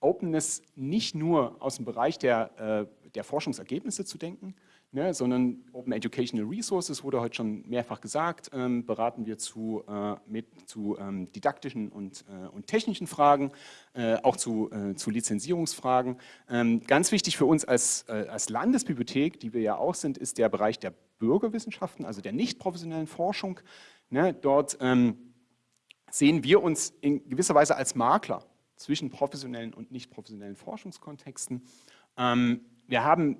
Openness nicht nur aus dem Bereich der, äh, der Forschungsergebnisse zu denken, ne, sondern Open Educational Resources, wurde heute schon mehrfach gesagt, ähm, beraten wir zu, äh, mit, zu ähm, didaktischen und, äh, und technischen Fragen, äh, auch zu, äh, zu Lizenzierungsfragen. Ähm, ganz wichtig für uns als, äh, als Landesbibliothek, die wir ja auch sind, ist der Bereich der Bürgerwissenschaften, also der nicht professionellen Forschung. Ne, dort ähm, sehen wir uns in gewisser Weise als Makler zwischen professionellen und nicht professionellen Forschungskontexten. Ähm, wir haben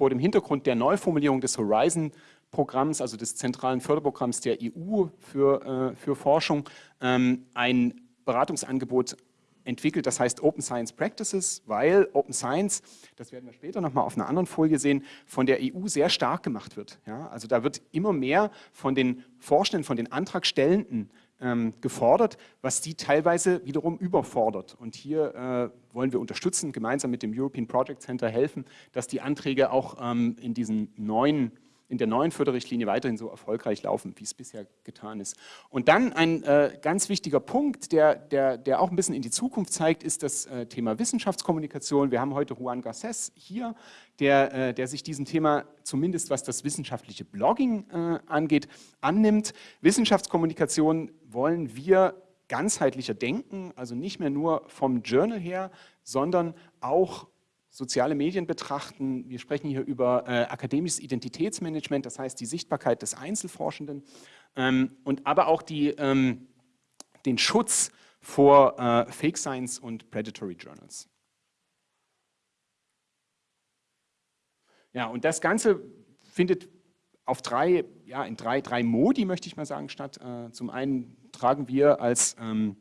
vor dem Hintergrund der Neuformulierung des Horizon-Programms, also des zentralen Förderprogramms der EU für, äh, für Forschung, ähm, ein Beratungsangebot entwickelt, das heißt Open Science Practices, weil Open Science, das werden wir später nochmal auf einer anderen Folie sehen, von der EU sehr stark gemacht wird. Ja? Also da wird immer mehr von den Forschenden, von den Antragstellenden ähm, gefordert, was die teilweise wiederum überfordert. Und hier äh, wollen wir unterstützen, gemeinsam mit dem European Project Center helfen, dass die Anträge auch ähm, in diesen neuen in der neuen Förderrichtlinie weiterhin so erfolgreich laufen, wie es bisher getan ist. Und dann ein äh, ganz wichtiger Punkt, der, der, der auch ein bisschen in die Zukunft zeigt, ist das äh, Thema Wissenschaftskommunikation. Wir haben heute Juan Garces hier, der, äh, der sich diesem Thema zumindest was das wissenschaftliche Blogging äh, angeht, annimmt. Wissenschaftskommunikation wollen wir ganzheitlicher denken, also nicht mehr nur vom Journal her, sondern auch soziale Medien betrachten. Wir sprechen hier über äh, akademisches Identitätsmanagement, das heißt die Sichtbarkeit des Einzelforschenden ähm, und aber auch die, ähm, den Schutz vor äh, Fake Science und Predatory Journals. Ja, und das Ganze findet auf drei, ja, in drei, drei Modi, möchte ich mal sagen, statt. Äh, zum einen tragen wir als ähm,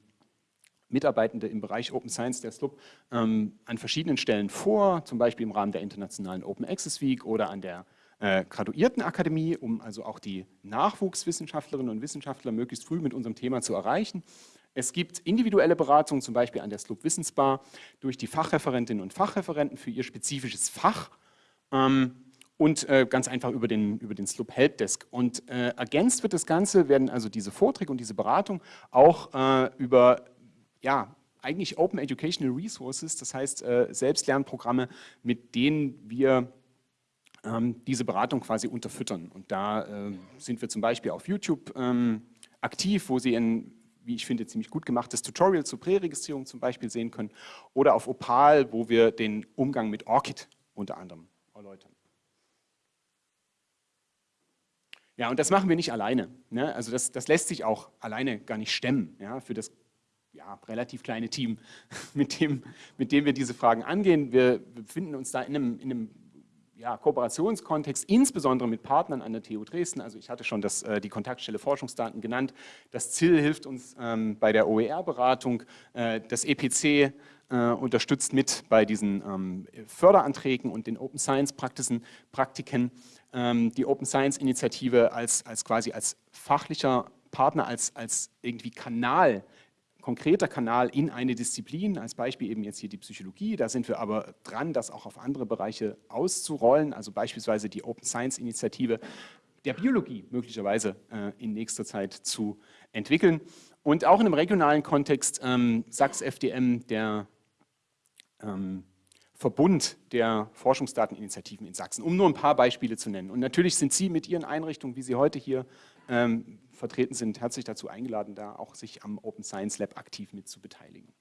Mitarbeitende im Bereich Open Science der SLUB ähm, an verschiedenen Stellen vor, zum Beispiel im Rahmen der internationalen Open Access Week oder an der äh, Graduiertenakademie, um also auch die Nachwuchswissenschaftlerinnen und Wissenschaftler möglichst früh mit unserem Thema zu erreichen. Es gibt individuelle Beratungen, zum Beispiel an der SLUB Wissensbar, durch die Fachreferentinnen und Fachreferenten für ihr spezifisches Fach ähm, und äh, ganz einfach über den, über den SLUB Helpdesk. Und äh, ergänzt wird das Ganze, werden also diese Vorträge und diese Beratung auch äh, über ja, eigentlich Open Educational Resources, das heißt äh, Selbstlernprogramme, mit denen wir ähm, diese Beratung quasi unterfüttern. Und da äh, sind wir zum Beispiel auf YouTube ähm, aktiv, wo Sie ein, wie ich finde, ziemlich gut gemachtes Tutorial zur Präregistrierung zum Beispiel sehen können. Oder auf Opal, wo wir den Umgang mit ORCID unter anderem erläutern. Ja, und das machen wir nicht alleine. Ne? Also das, das lässt sich auch alleine gar nicht stemmen ja, für das ja, relativ kleine Team, mit dem, mit dem wir diese Fragen angehen. Wir befinden uns da in einem, in einem ja, Kooperationskontext, insbesondere mit Partnern an der TU Dresden. Also ich hatte schon das, äh, die Kontaktstelle Forschungsdaten genannt. Das ZIL hilft uns ähm, bei der OER-Beratung. Äh, das EPC äh, unterstützt mit bei diesen ähm, Förderanträgen und den Open Science Praktiken. Ähm, die Open Science Initiative als, als quasi als fachlicher Partner, als, als irgendwie Kanal konkreter Kanal in eine Disziplin, als Beispiel eben jetzt hier die Psychologie. Da sind wir aber dran, das auch auf andere Bereiche auszurollen, also beispielsweise die Open Science Initiative der Biologie möglicherweise äh, in nächster Zeit zu entwickeln. Und auch in einem regionalen Kontext, ähm, Sachs FDM, der ähm, Verbund der Forschungsdateninitiativen in Sachsen, um nur ein paar Beispiele zu nennen. Und natürlich sind Sie mit Ihren Einrichtungen, wie Sie heute hier ähm, vertreten sind, herzlich dazu eingeladen, da auch sich am Open Science Lab aktiv mit zu beteiligen.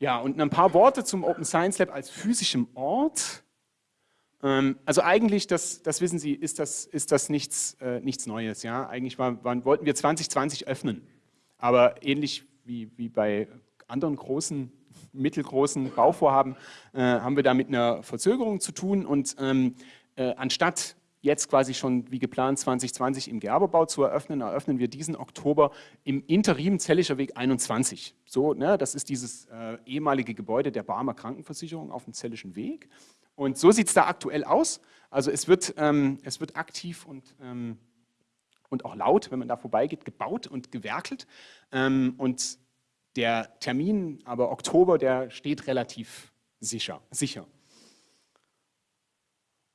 Ja, und ein paar Worte zum Open Science Lab als physischem Ort. Ähm, also eigentlich, das, das wissen Sie, ist das, ist das nichts, äh, nichts Neues. Ja? Eigentlich war, waren, wollten wir 2020 öffnen, aber ähnlich wie, wie bei anderen großen, mittelgroßen Bauvorhaben äh, haben wir da mit einer Verzögerung zu tun und ähm, äh, anstatt jetzt quasi schon wie geplant 2020 im Gerberbau zu eröffnen, eröffnen wir diesen Oktober im Interim Zellischer Weg 21. So, ne, das ist dieses äh, ehemalige Gebäude der Barmer Krankenversicherung auf dem Zellischen Weg. Und so sieht es da aktuell aus. Also es wird, ähm, es wird aktiv und, ähm, und auch laut, wenn man da vorbeigeht, gebaut und gewerkelt. Ähm, und der Termin, aber Oktober, der steht relativ sicher. sicher.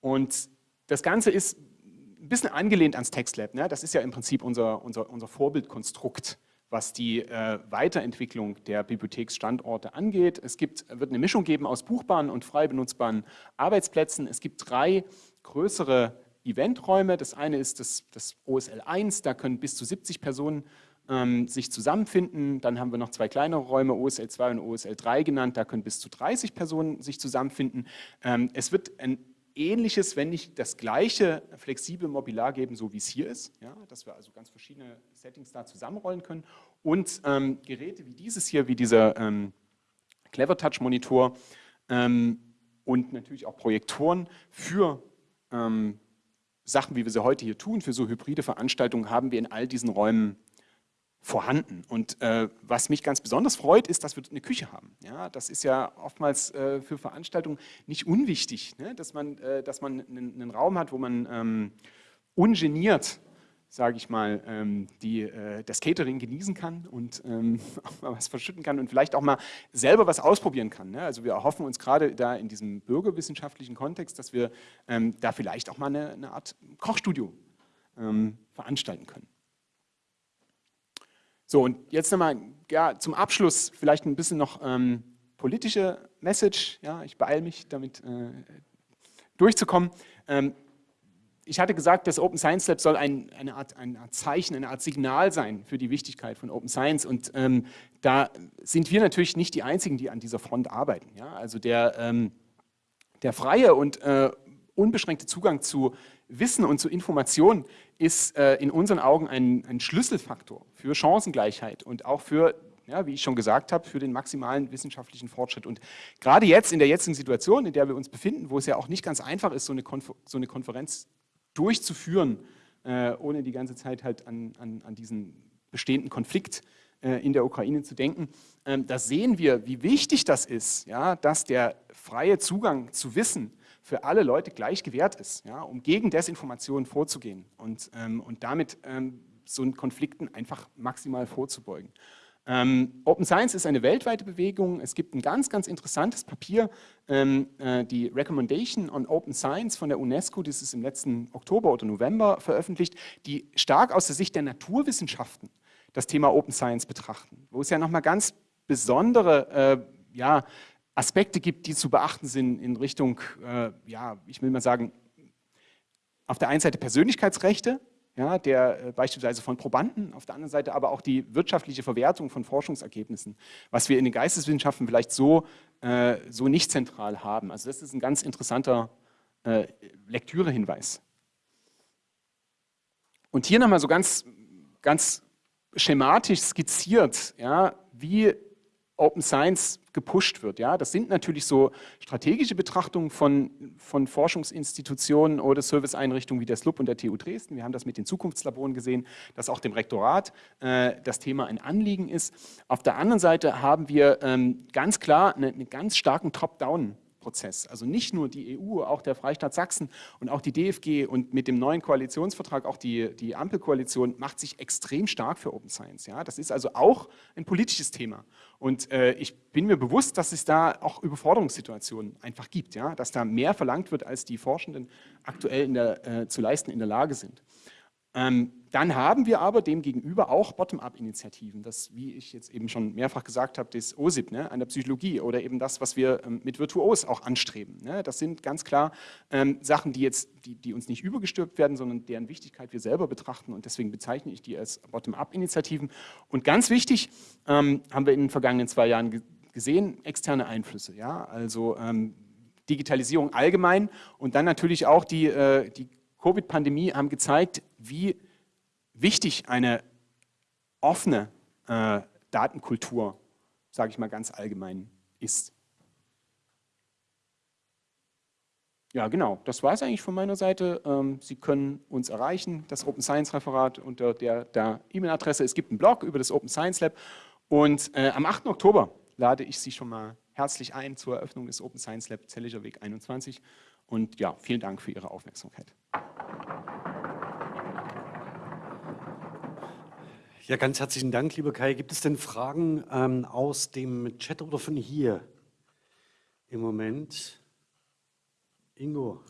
Und das Ganze ist ein bisschen angelehnt ans TextLab. Ne? Das ist ja im Prinzip unser, unser, unser Vorbildkonstrukt, was die äh, Weiterentwicklung der Bibliotheksstandorte angeht. Es gibt, wird eine Mischung geben aus buchbaren und frei benutzbaren Arbeitsplätzen. Es gibt drei größere Eventräume. Das eine ist das, das OSL 1, da können bis zu 70 Personen ähm, sich zusammenfinden. Dann haben wir noch zwei kleinere Räume, OSL 2 und OSL 3 genannt, da können bis zu 30 Personen sich zusammenfinden. Ähm, es wird ein ähnliches, wenn nicht das gleiche flexible Mobiliar geben, so wie es hier ist, ja, dass wir also ganz verschiedene Settings da zusammenrollen können und ähm, Geräte wie dieses hier, wie dieser ähm, Clever Touch Monitor ähm, und natürlich auch Projektoren für ähm, Sachen, wie wir sie heute hier tun, für so hybride Veranstaltungen haben wir in all diesen Räumen vorhanden. Und äh, was mich ganz besonders freut, ist, dass wir eine Küche haben. Ja, das ist ja oftmals äh, für Veranstaltungen nicht unwichtig, ne? dass man, äh, dass man einen, Raum hat, wo man ähm, ungeniert, sage ich mal, ähm, die, äh, das Catering genießen kann und ähm, auch mal was verschütten kann und vielleicht auch mal selber was ausprobieren kann. Ne? Also wir erhoffen uns gerade da in diesem bürgerwissenschaftlichen Kontext, dass wir ähm, da vielleicht auch mal eine, eine Art Kochstudio ähm, veranstalten können. So, und jetzt nochmal ja, zum Abschluss vielleicht ein bisschen noch ähm, politische Message. Ja, ich beeile mich, damit äh, durchzukommen. Ähm, ich hatte gesagt, das Open Science Lab soll ein, eine, Art, eine, Art, Zeichen, eine Art Signal sein für die Wichtigkeit von Open Science. Und ähm, da sind wir natürlich nicht die Einzigen, die an dieser Front arbeiten. Ja? Also der, ähm, der freie und äh, unbeschränkte Zugang zu Wissen und zu Informationen ist äh, in unseren Augen ein, ein, Schlüsselfaktor für Chancengleichheit und auch für, ja, wie ich schon gesagt habe, für den maximalen wissenschaftlichen Fortschritt. Und gerade jetzt, in der jetzigen Situation, in der wir uns befinden, wo es ja auch nicht ganz einfach ist, so eine, Konfer so eine Konferenz durchzuführen, äh, ohne die ganze Zeit halt an, an, an diesen bestehenden Konflikt äh, in der Ukraine zu denken. Ähm, da sehen wir, wie wichtig das ist, ja, dass der freie Zugang zu Wissen für alle Leute gleich gewährt ist, ja, um gegen Desinformation vorzugehen und, ähm, und damit ähm, so Konflikten einfach maximal vorzubeugen. Ähm, Open Science ist eine weltweite Bewegung. Es gibt ein ganz, ganz interessantes Papier, ähm, äh, die Recommendation on Open Science von der UNESCO, das ist im letzten Oktober oder November veröffentlicht, die stark aus der Sicht der Naturwissenschaften das Thema Open Science betrachten, wo es ja nochmal ganz besondere äh, ja, Aspekte gibt, die zu beachten sind in Richtung, äh, ja, ich will mal sagen, auf der einen Seite Persönlichkeitsrechte, ja, der äh, beispielsweise von Probanden, auf der anderen Seite aber auch die wirtschaftliche Verwertung von Forschungsergebnissen, was wir in den Geisteswissenschaften vielleicht so, äh, so nicht zentral haben. Also das ist ein ganz interessanter äh, Lektürehinweis. Und hier nochmal so ganz, ganz schematisch skizziert, ja, wie Open Science gepusht wird. Ja? Das sind natürlich so strategische Betrachtungen von, von Forschungsinstitutionen oder Serviceeinrichtungen wie der SLUB und der TU Dresden. Wir haben das mit den Zukunftslaboren gesehen, dass auch dem Rektorat äh, das Thema ein Anliegen ist. Auf der anderen Seite haben wir ähm, ganz klar einen eine ganz starken Top-Down- Prozess. Also nicht nur die EU, auch der Freistaat Sachsen und auch die DFG und mit dem neuen Koalitionsvertrag auch die, die Ampelkoalition macht sich extrem stark für Open Science. Ja? Das ist also auch ein politisches Thema. Und äh, ich bin mir bewusst, dass es da auch Überforderungssituationen einfach gibt, ja? dass da mehr verlangt wird, als die Forschenden aktuell der, äh, zu leisten in der Lage sind. Ähm, dann haben wir aber demgegenüber auch Bottom-up-Initiativen, das, wie ich jetzt eben schon mehrfach gesagt habe, das OSIP ne, an der Psychologie oder eben das, was wir ähm, mit Virtuos auch anstreben. Ne. Das sind ganz klar ähm, Sachen, die, jetzt, die, die uns nicht übergestülpt werden, sondern deren Wichtigkeit wir selber betrachten und deswegen bezeichne ich die als Bottom-up-Initiativen. Und ganz wichtig, ähm, haben wir in den vergangenen zwei Jahren ge gesehen, externe Einflüsse, ja, also ähm, Digitalisierung allgemein und dann natürlich auch die, äh, die Covid-Pandemie haben gezeigt, wie wichtig eine offene äh, Datenkultur, sage ich mal ganz allgemein, ist. Ja, genau, das war es eigentlich von meiner Seite. Ähm, Sie können uns erreichen, das Open Science Referat unter der, der E-Mail-Adresse. Es gibt einen Blog über das Open Science Lab und äh, am 8. Oktober lade ich Sie schon mal herzlich ein zur Eröffnung des Open Science Lab Zelliger Weg 21. Und ja, vielen Dank für Ihre Aufmerksamkeit. Ja, ganz herzlichen Dank, lieber Kai. Gibt es denn Fragen ähm, aus dem Chat oder von hier im Moment? Ingo.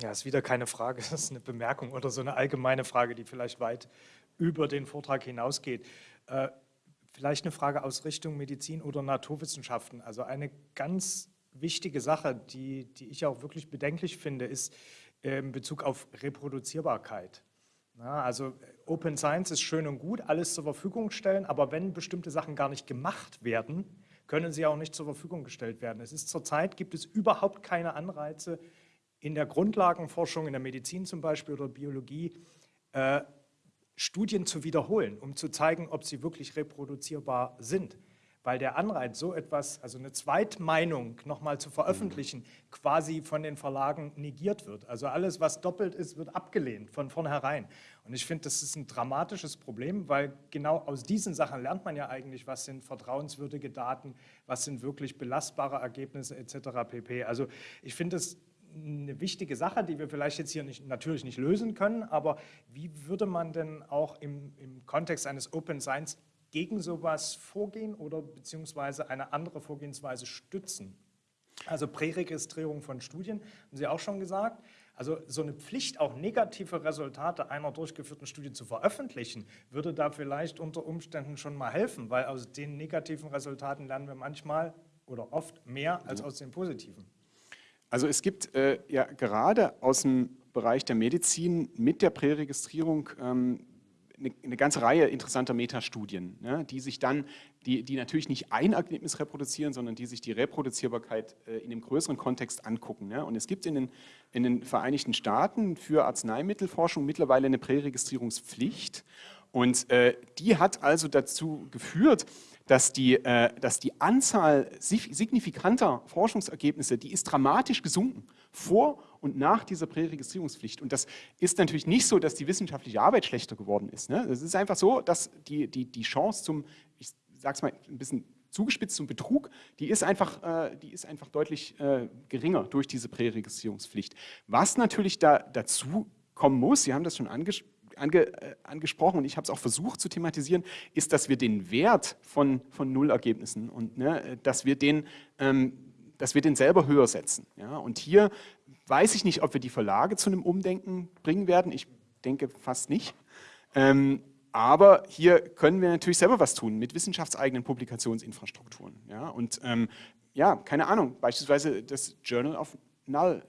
Ja, ist wieder keine Frage, das ist eine Bemerkung oder so eine allgemeine Frage, die vielleicht weit über den Vortrag hinausgeht. Äh, vielleicht eine Frage aus Richtung Medizin oder Naturwissenschaften. Also eine ganz wichtige Sache, die, die ich auch wirklich bedenklich finde, ist äh, in Bezug auf Reproduzierbarkeit. Ja, also Open Science ist schön und gut, alles zur Verfügung stellen, aber wenn bestimmte Sachen gar nicht gemacht werden, können sie auch nicht zur Verfügung gestellt werden. Es ist zurzeit, gibt es überhaupt keine Anreize in der Grundlagenforschung, in der Medizin zum Beispiel oder Biologie, äh, Studien zu wiederholen, um zu zeigen, ob sie wirklich reproduzierbar sind weil der Anreiz, so etwas, also eine Zweitmeinung nochmal zu veröffentlichen, quasi von den Verlagen negiert wird. Also alles, was doppelt ist, wird abgelehnt von vornherein. Und ich finde, das ist ein dramatisches Problem, weil genau aus diesen Sachen lernt man ja eigentlich, was sind vertrauenswürdige Daten, was sind wirklich belastbare Ergebnisse etc. pp. Also ich finde es eine wichtige Sache, die wir vielleicht jetzt hier nicht, natürlich nicht lösen können, aber wie würde man denn auch im, im Kontext eines Open Science gegen sowas vorgehen oder beziehungsweise eine andere Vorgehensweise stützen? Also Präregistrierung von Studien, haben Sie auch schon gesagt. Also so eine Pflicht, auch negative Resultate einer durchgeführten Studie zu veröffentlichen, würde da vielleicht unter Umständen schon mal helfen, weil aus den negativen Resultaten lernen wir manchmal oder oft mehr als aus den positiven. Also es gibt äh, ja gerade aus dem Bereich der Medizin mit der Präregistrierung ähm, eine, eine ganze Reihe interessanter Metastudien, ne, die sich dann, die, die natürlich nicht ein Ergebnis reproduzieren, sondern die sich die Reproduzierbarkeit äh, in einem größeren Kontext angucken. Ne. Und es gibt in den, in den Vereinigten Staaten für Arzneimittelforschung mittlerweile eine Präregistrierungspflicht und äh, die hat also dazu geführt, dass die, äh, dass die Anzahl signifikanter Forschungsergebnisse, die ist dramatisch gesunken vor und nach dieser Präregistrierungspflicht. Und das ist natürlich nicht so, dass die wissenschaftliche Arbeit schlechter geworden ist. Ne? Es ist einfach so, dass die, die, die Chance zum, ich sage es mal ein bisschen zugespitzt zum Betrug, die ist einfach, äh, die ist einfach deutlich äh, geringer durch diese Präregistrierungspflicht. Was natürlich da dazu kommen muss, Sie haben das schon anges ange äh, angesprochen und ich habe es auch versucht zu thematisieren, ist, dass wir den Wert von, von Nullergebnissen und ne, dass, wir den, ähm, dass wir den selber höher setzen. Ja? Und hier weiß ich nicht, ob wir die Verlage zu einem Umdenken bringen werden. Ich denke fast nicht. Ähm, aber hier können wir natürlich selber was tun mit wissenschaftseigenen Publikationsinfrastrukturen. Ja? Und ähm, ja, keine Ahnung, beispielsweise das Journal of Null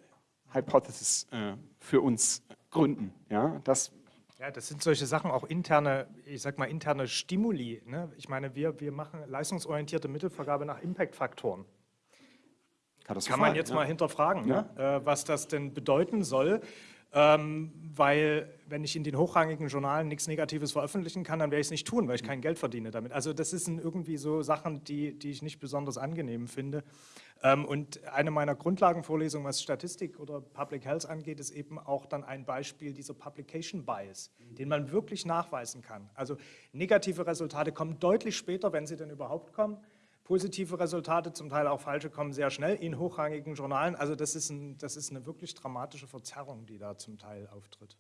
Hypothesis äh, für uns gründen. Ja? Das ja, das sind solche Sachen, auch interne, ich sag mal interne Stimuli. Ne? Ich meine, wir, wir machen leistungsorientierte Mittelvergabe nach Impact-Faktoren. Kann man jetzt ja. mal hinterfragen, ne? äh, was das denn bedeuten soll. Ähm, weil wenn ich in den hochrangigen Journalen nichts Negatives veröffentlichen kann, dann werde ich es nicht tun, weil ich kein Geld verdiene damit. Also das sind irgendwie so Sachen, die, die ich nicht besonders angenehm finde. Ähm, und eine meiner Grundlagenvorlesungen, was Statistik oder Public Health angeht, ist eben auch dann ein Beispiel dieser Publication Bias, den man wirklich nachweisen kann. Also negative Resultate kommen deutlich später, wenn sie denn überhaupt kommen. Positive Resultate, zum Teil auch falsche, kommen sehr schnell in hochrangigen Journalen. Also das ist, ein, das ist eine wirklich dramatische Verzerrung, die da zum Teil auftritt.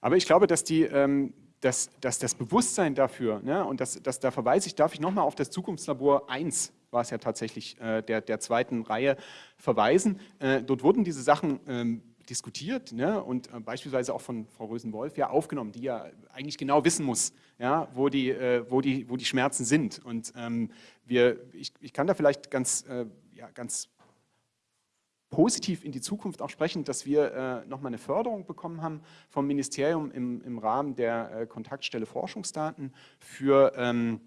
Aber ich glaube, dass, die, ähm, dass, dass das Bewusstsein dafür, ne, und das, das, da verweise ich, darf ich nochmal auf das Zukunftslabor 1, war es ja tatsächlich äh, der, der zweiten Reihe, verweisen. Äh, dort wurden diese Sachen ähm, diskutiert ne, und äh, beispielsweise auch von Frau Rösen-Wolf ja aufgenommen, die ja eigentlich genau wissen muss, ja, wo, die, äh, wo, die, wo die Schmerzen sind. Und ähm, wir, ich, ich kann da vielleicht ganz, äh, ja, ganz positiv in die Zukunft auch sprechen, dass wir äh, nochmal eine Förderung bekommen haben vom Ministerium im, im Rahmen der äh, Kontaktstelle Forschungsdaten für, ähm,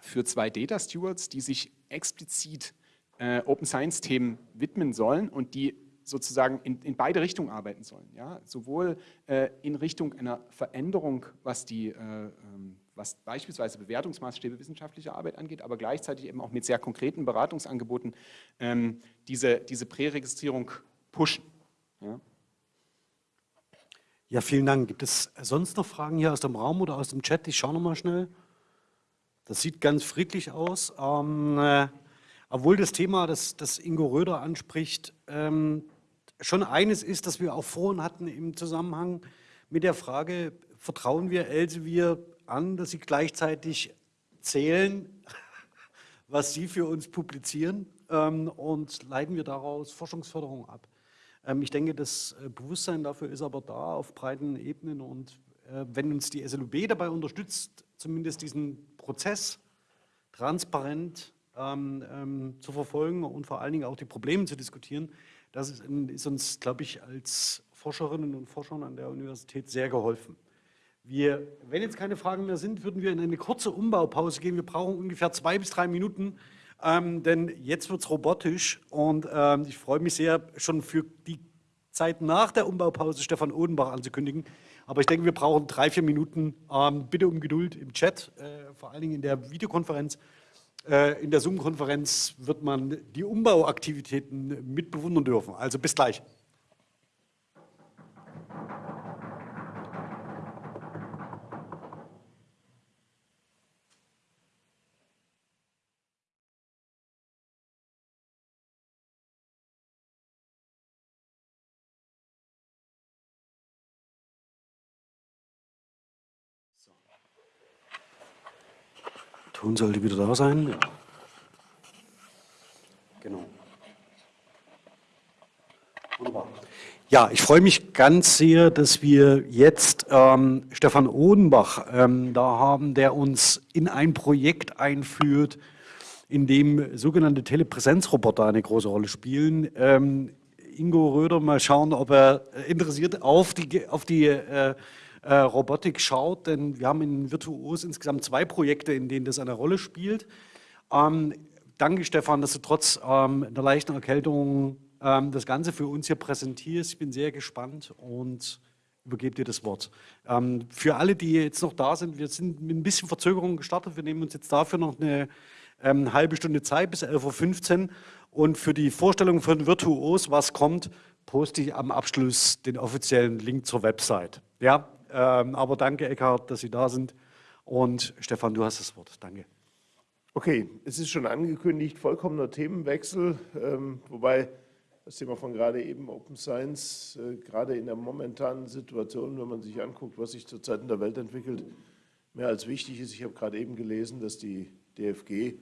für zwei Data Stewards, die sich explizit äh, Open Science Themen widmen sollen und die sozusagen in, in beide Richtungen arbeiten sollen. Ja? Sowohl äh, in Richtung einer Veränderung, was, die, äh, ähm, was beispielsweise Bewertungsmaßstäbe wissenschaftlicher Arbeit angeht, aber gleichzeitig eben auch mit sehr konkreten Beratungsangeboten ähm, diese, diese Präregistrierung pushen. Ja? ja, vielen Dank. Gibt es sonst noch Fragen hier aus dem Raum oder aus dem Chat? Ich schaue nochmal schnell. Das sieht ganz friedlich aus. Ähm, äh, obwohl das Thema, das, das Ingo Röder anspricht, ähm, schon eines ist, das wir auch vorhin hatten im Zusammenhang mit der Frage, vertrauen wir Elsevier an, dass sie gleichzeitig zählen, was sie für uns publizieren ähm, und leiten wir daraus Forschungsförderung ab. Ähm, ich denke, das äh, Bewusstsein dafür ist aber da auf breiten Ebenen und äh, wenn uns die SLUB dabei unterstützt, zumindest diesen Prozess transparent ähm, ähm, zu verfolgen und vor allen Dingen auch die Probleme zu diskutieren, das ist, ist uns, glaube ich, als Forscherinnen und Forschern an der Universität sehr geholfen. Wir, wenn jetzt keine Fragen mehr sind, würden wir in eine kurze Umbaupause gehen. Wir brauchen ungefähr zwei bis drei Minuten, ähm, denn jetzt wird es robotisch und ähm, ich freue mich sehr, schon für die Zeit nach der Umbaupause Stefan Odenbach anzukündigen. Aber ich denke, wir brauchen drei, vier Minuten. Ähm, bitte um Geduld im Chat, äh, vor allen Dingen in der Videokonferenz. Äh, in der Zoom-Konferenz wird man die Umbauaktivitäten mitbewundern dürfen. Also bis gleich. Ton sollte wieder da sein. Ja. Genau. Wunderbar. Ja, ich freue mich ganz sehr, dass wir jetzt ähm, Stefan Odenbach ähm, da haben, der uns in ein Projekt einführt, in dem sogenannte Telepräsenzroboter eine große Rolle spielen. Ähm, Ingo Röder, mal schauen, ob er interessiert auf die, auf die äh, äh, Robotik schaut, denn wir haben in Virtuos insgesamt zwei Projekte, in denen das eine Rolle spielt. Ähm, danke Stefan, dass du trotz ähm, einer leichten Erkältung ähm, das Ganze für uns hier präsentierst. Ich bin sehr gespannt und übergebe dir das Wort. Ähm, für alle, die jetzt noch da sind, wir sind mit ein bisschen Verzögerung gestartet. Wir nehmen uns jetzt dafür noch eine ähm, halbe Stunde Zeit bis 11.15 Uhr. Und für die Vorstellung von Virtuos, was kommt, poste ich am Abschluss den offiziellen Link zur Website. Ja, aber danke, Eckhard, dass Sie da sind. Und Stefan, du hast das Wort. Danke. Okay, es ist schon angekündigt, vollkommener Themenwechsel, ähm, wobei das Thema von gerade eben Open Science, äh, gerade in der momentanen Situation, wenn man sich anguckt, was sich zurzeit in der Welt entwickelt, mehr als wichtig ist. Ich habe gerade eben gelesen, dass die DFG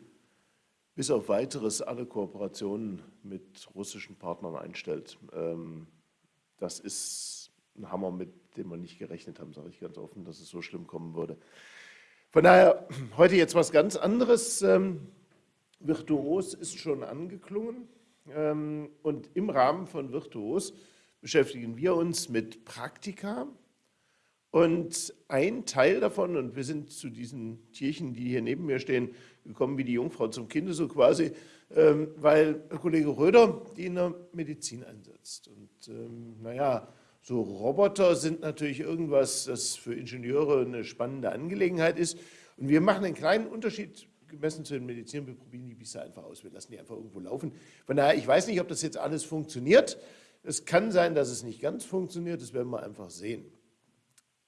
bis auf weiteres alle Kooperationen mit russischen Partnern einstellt. Ähm, das ist ein Hammer, mit dem wir nicht gerechnet haben, sage ich ganz offen, dass es so schlimm kommen würde. Von daher heute jetzt was ganz anderes. Ähm, Virtuos ist schon angeklungen ähm, und im Rahmen von Virtuos beschäftigen wir uns mit Praktika, und ein Teil davon, und wir sind zu diesen Tierchen, die hier neben mir stehen, gekommen wie die Jungfrau zum Kinde, so quasi, ähm, weil Kollege Röder die in der Medizin einsetzt. Und ähm, naja, so Roboter sind natürlich irgendwas, das für Ingenieure eine spannende Angelegenheit ist. Und wir machen einen kleinen Unterschied gemessen zu den Medizinern. Wir probieren die Biester einfach aus. Wir lassen die einfach irgendwo laufen. Von daher, ich weiß nicht, ob das jetzt alles funktioniert. Es kann sein, dass es nicht ganz funktioniert. Das werden wir einfach sehen.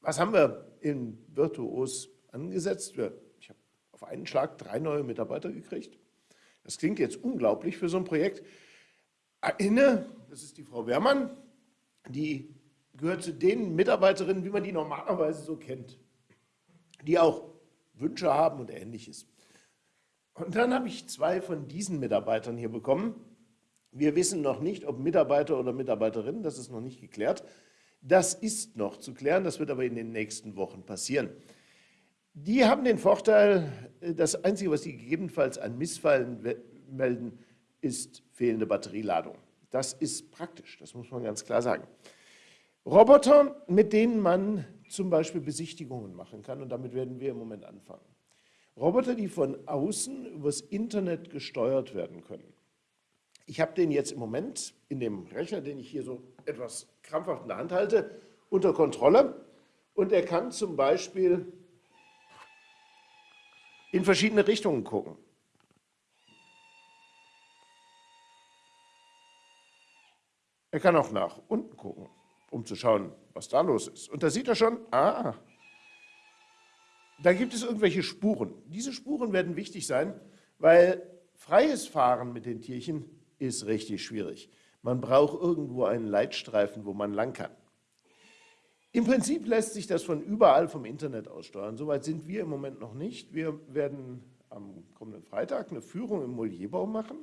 Was haben wir in Virtuos angesetzt? Ich habe auf einen Schlag drei neue Mitarbeiter gekriegt. Das klingt jetzt unglaublich für so ein Projekt. Eine, das ist die Frau Wehrmann, die gehört zu den Mitarbeiterinnen, wie man die normalerweise so kennt, die auch Wünsche haben und ähnliches. Und dann habe ich zwei von diesen Mitarbeitern hier bekommen. Wir wissen noch nicht, ob Mitarbeiter oder Mitarbeiterinnen, das ist noch nicht geklärt. Das ist noch zu klären, das wird aber in den nächsten Wochen passieren. Die haben den Vorteil, äh, das Einzige, was sie gegebenenfalls an Missfallen melden, ist fehlende Batterieladung. Das ist praktisch, das muss man ganz klar sagen. Roboter, mit denen man zum Beispiel Besichtigungen machen kann, und damit werden wir im Moment anfangen. Roboter, die von außen übers Internet gesteuert werden können. Ich habe den jetzt im Moment in dem Rechner, den ich hier so etwas krampfhaft in der Hand halte, unter Kontrolle. Und er kann zum Beispiel in verschiedene Richtungen gucken. Er kann auch nach unten gucken, um zu schauen, was da los ist. Und da sieht er schon, ah, da gibt es irgendwelche Spuren. Diese Spuren werden wichtig sein, weil freies Fahren mit den Tierchen ist richtig schwierig. Man braucht irgendwo einen Leitstreifen, wo man lang kann. Im Prinzip lässt sich das von überall vom Internet aus steuern. Soweit sind wir im Moment noch nicht. Wir werden am kommenden Freitag eine Führung im Molierbau machen.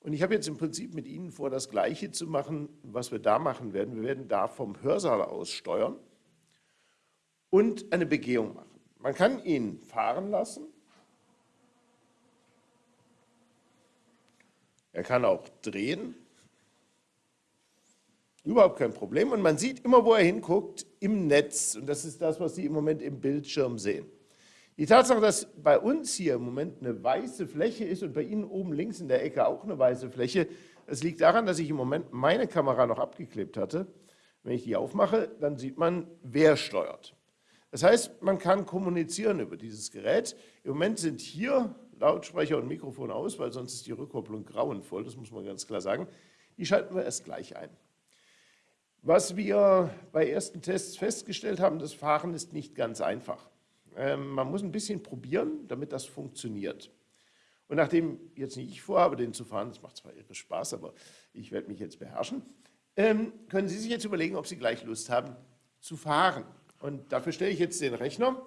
Und ich habe jetzt im Prinzip mit Ihnen vor, das Gleiche zu machen, was wir da machen werden. Wir werden da vom Hörsaal aus steuern und eine Begehung machen. Man kann ihn fahren lassen. Er kann auch drehen. Überhaupt kein Problem. Und man sieht immer, wo er hinguckt, im Netz. Und das ist das, was Sie im Moment im Bildschirm sehen. Die Tatsache, dass bei uns hier im Moment eine weiße Fläche ist und bei Ihnen oben links in der Ecke auch eine weiße Fläche, das liegt daran, dass ich im Moment meine Kamera noch abgeklebt hatte. Wenn ich die aufmache, dann sieht man, wer steuert. Das heißt, man kann kommunizieren über dieses Gerät. Im Moment sind hier Lautsprecher und Mikrofon aus, weil sonst ist die Rückkopplung grauenvoll, das muss man ganz klar sagen. Die schalten wir erst gleich ein. Was wir bei ersten Tests festgestellt haben, das Fahren ist nicht ganz einfach. Ähm, man muss ein bisschen probieren, damit das funktioniert. Und nachdem jetzt nicht ich vorhabe, den zu fahren, das macht zwar irre Spaß, aber ich werde mich jetzt beherrschen, ähm, können Sie sich jetzt überlegen, ob Sie gleich Lust haben zu fahren. Und dafür stelle ich jetzt den Rechner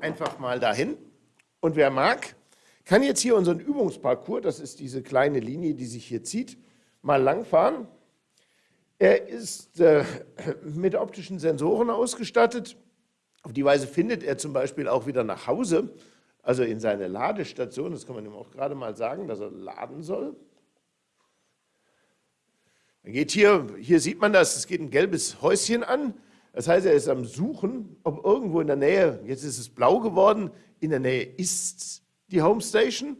einfach mal dahin. Und wer mag, kann jetzt hier unseren Übungsparcours, das ist diese kleine Linie, die sich hier zieht, mal langfahren. Er ist äh, mit optischen Sensoren ausgestattet. Auf die Weise findet er zum Beispiel auch wieder nach Hause, also in seine Ladestation. Das kann man ihm auch gerade mal sagen, dass er laden soll. Dann geht hier, hier sieht man das, es geht ein gelbes Häuschen an. Das heißt, er ist am Suchen, ob irgendwo in der Nähe, jetzt ist es blau geworden, in der Nähe ist die Home Station.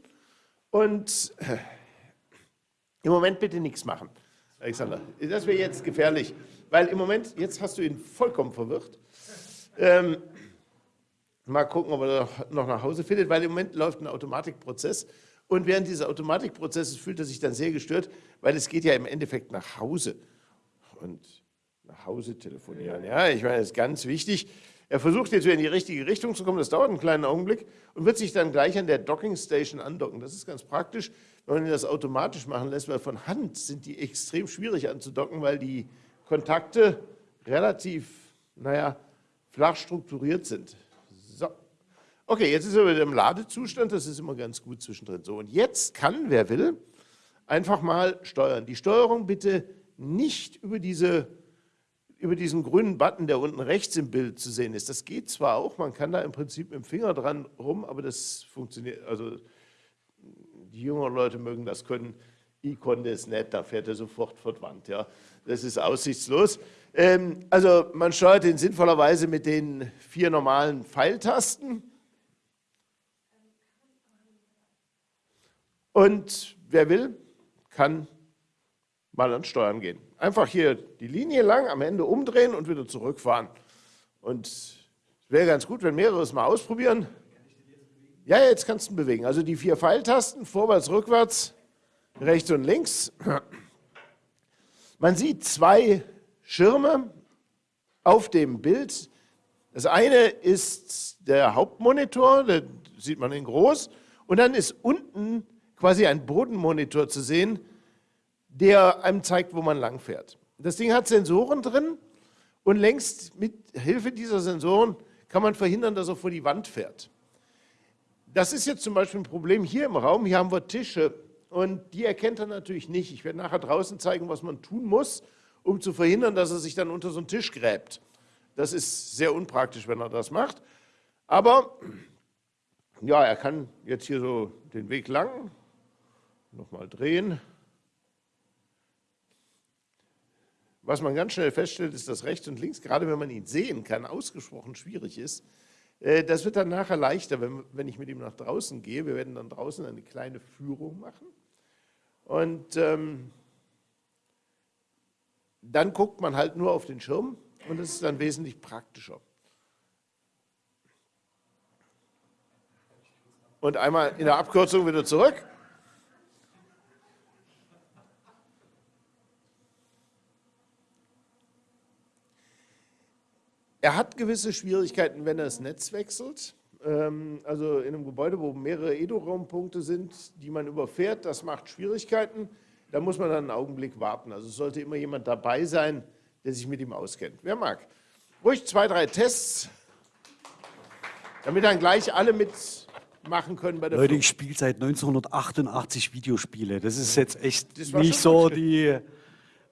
Und äh, im Moment bitte nichts machen, Alexander. Das wäre jetzt gefährlich, weil im Moment, jetzt hast du ihn vollkommen verwirrt. Ähm, mal gucken, ob er noch nach Hause findet, weil im Moment läuft ein Automatikprozess Und während dieses Automatikprozesses fühlt er sich dann sehr gestört, weil es geht ja im Endeffekt nach Hause. Und nach Hause telefonieren, ja, ich meine, das ist ganz wichtig. Er versucht jetzt wieder in die richtige Richtung zu kommen, das dauert einen kleinen Augenblick und wird sich dann gleich an der Docking Station andocken. Das ist ganz praktisch, wenn man das automatisch machen lässt, weil von Hand sind die extrem schwierig anzudocken, weil die Kontakte relativ, naja, flach strukturiert sind. So. Okay, jetzt ist er wieder im Ladezustand, das ist immer ganz gut zwischendrin. So, und jetzt kann, wer will, einfach mal steuern. Die Steuerung bitte nicht über, diese, über diesen grünen Button, der unten rechts im Bild zu sehen ist. Das geht zwar auch, man kann da im Prinzip mit dem Finger dran rum, aber das funktioniert, also die jüngeren Leute mögen das können. Ich konnte es nicht, da fährt er sofort Wand. Ja. Das ist aussichtslos. Ähm, also man steuert ihn sinnvollerweise mit den vier normalen Pfeiltasten. Und wer will, kann mal ans Steuern gehen. Einfach hier die Linie lang, am Ende umdrehen und wieder zurückfahren. Und es wäre ganz gut, wenn mehrere es mal ausprobieren. Ja, jetzt kannst du ihn bewegen. Also die vier Pfeiltasten, vorwärts, rückwärts, rechts und links. Man sieht zwei Schirme auf dem Bild. Das eine ist der Hauptmonitor, da sieht man in groß. Und dann ist unten quasi ein Bodenmonitor zu sehen, der einem zeigt, wo man langfährt. Das Ding hat Sensoren drin und längst mit Hilfe dieser Sensoren kann man verhindern, dass er vor die Wand fährt. Das ist jetzt zum Beispiel ein Problem hier im Raum. Hier haben wir Tische und die erkennt er natürlich nicht. Ich werde nachher draußen zeigen, was man tun muss, um zu verhindern, dass er sich dann unter so einen Tisch gräbt. Das ist sehr unpraktisch, wenn er das macht. Aber ja, er kann jetzt hier so den Weg lang, nochmal drehen. Was man ganz schnell feststellt, ist, dass rechts und links, gerade wenn man ihn sehen kann, ausgesprochen schwierig ist. Äh, das wird dann nachher leichter, wenn, wenn ich mit ihm nach draußen gehe. Wir werden dann draußen eine kleine Führung machen. Und ähm, dann guckt man halt nur auf den Schirm und das ist dann wesentlich praktischer. Und einmal in der Abkürzung wieder zurück. Er hat gewisse Schwierigkeiten, wenn er das Netz wechselt. Ähm, also in einem Gebäude, wo mehrere Edo-Raumpunkte sind, die man überfährt, das macht Schwierigkeiten. Da muss man dann einen Augenblick warten. Also es sollte immer jemand dabei sein, der sich mit ihm auskennt. Wer mag? Ruhig zwei, drei Tests, damit dann gleich alle mitmachen können bei der Leute, ich spiele seit 1988 Videospiele. Das ist jetzt echt nicht so die...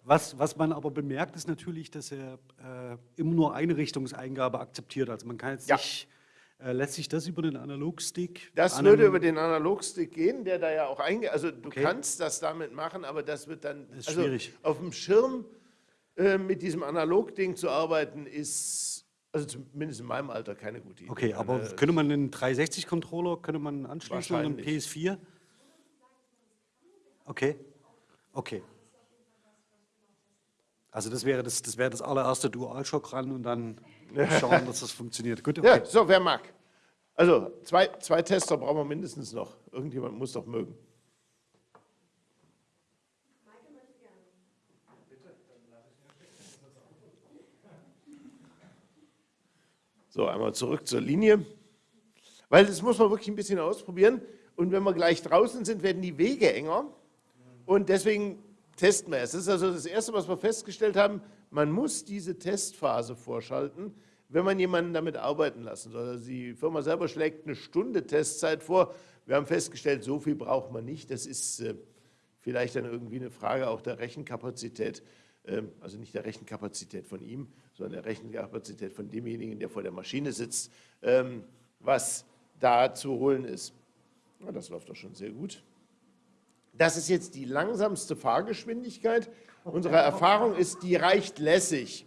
Was, was man aber bemerkt, ist natürlich, dass er äh, immer nur eine Richtungseingabe akzeptiert. Also man kann jetzt ja. nicht, äh, lässt sich das über den Analogstick? Das würde über den Analogstick gehen, der da ja auch eingeht. Also du okay. kannst das damit machen, aber das wird dann, das ist also schwierig. auf dem Schirm äh, mit diesem Analogding zu arbeiten, ist also zumindest in meinem Alter keine gute Idee. Okay, aber äh, könnte man einen 360-Controller, könnte man anschließen und einen PS4? Okay, okay. Also das wäre das, das, wäre das allererste Dualshock ran und dann schauen, dass das funktioniert. Gut, okay. Ja, so, wer mag? Also zwei, zwei Tester brauchen wir mindestens noch. Irgendjemand muss doch mögen. So, einmal zurück zur Linie. Weil das muss man wirklich ein bisschen ausprobieren. Und wenn wir gleich draußen sind, werden die Wege enger. Und deswegen testen wir es. Das ist also das Erste, was wir festgestellt haben. Man muss diese Testphase vorschalten, wenn man jemanden damit arbeiten lassen soll. Also die Firma selber schlägt eine Stunde Testzeit vor. Wir haben festgestellt, so viel braucht man nicht. Das ist äh, vielleicht dann irgendwie eine Frage auch der Rechenkapazität. Ähm, also nicht der Rechenkapazität von ihm, sondern der Rechenkapazität von demjenigen, der vor der Maschine sitzt, ähm, was da zu holen ist. das läuft doch schon sehr gut. Das ist jetzt die langsamste Fahrgeschwindigkeit. Unsere Erfahrung ist, die reicht lässig.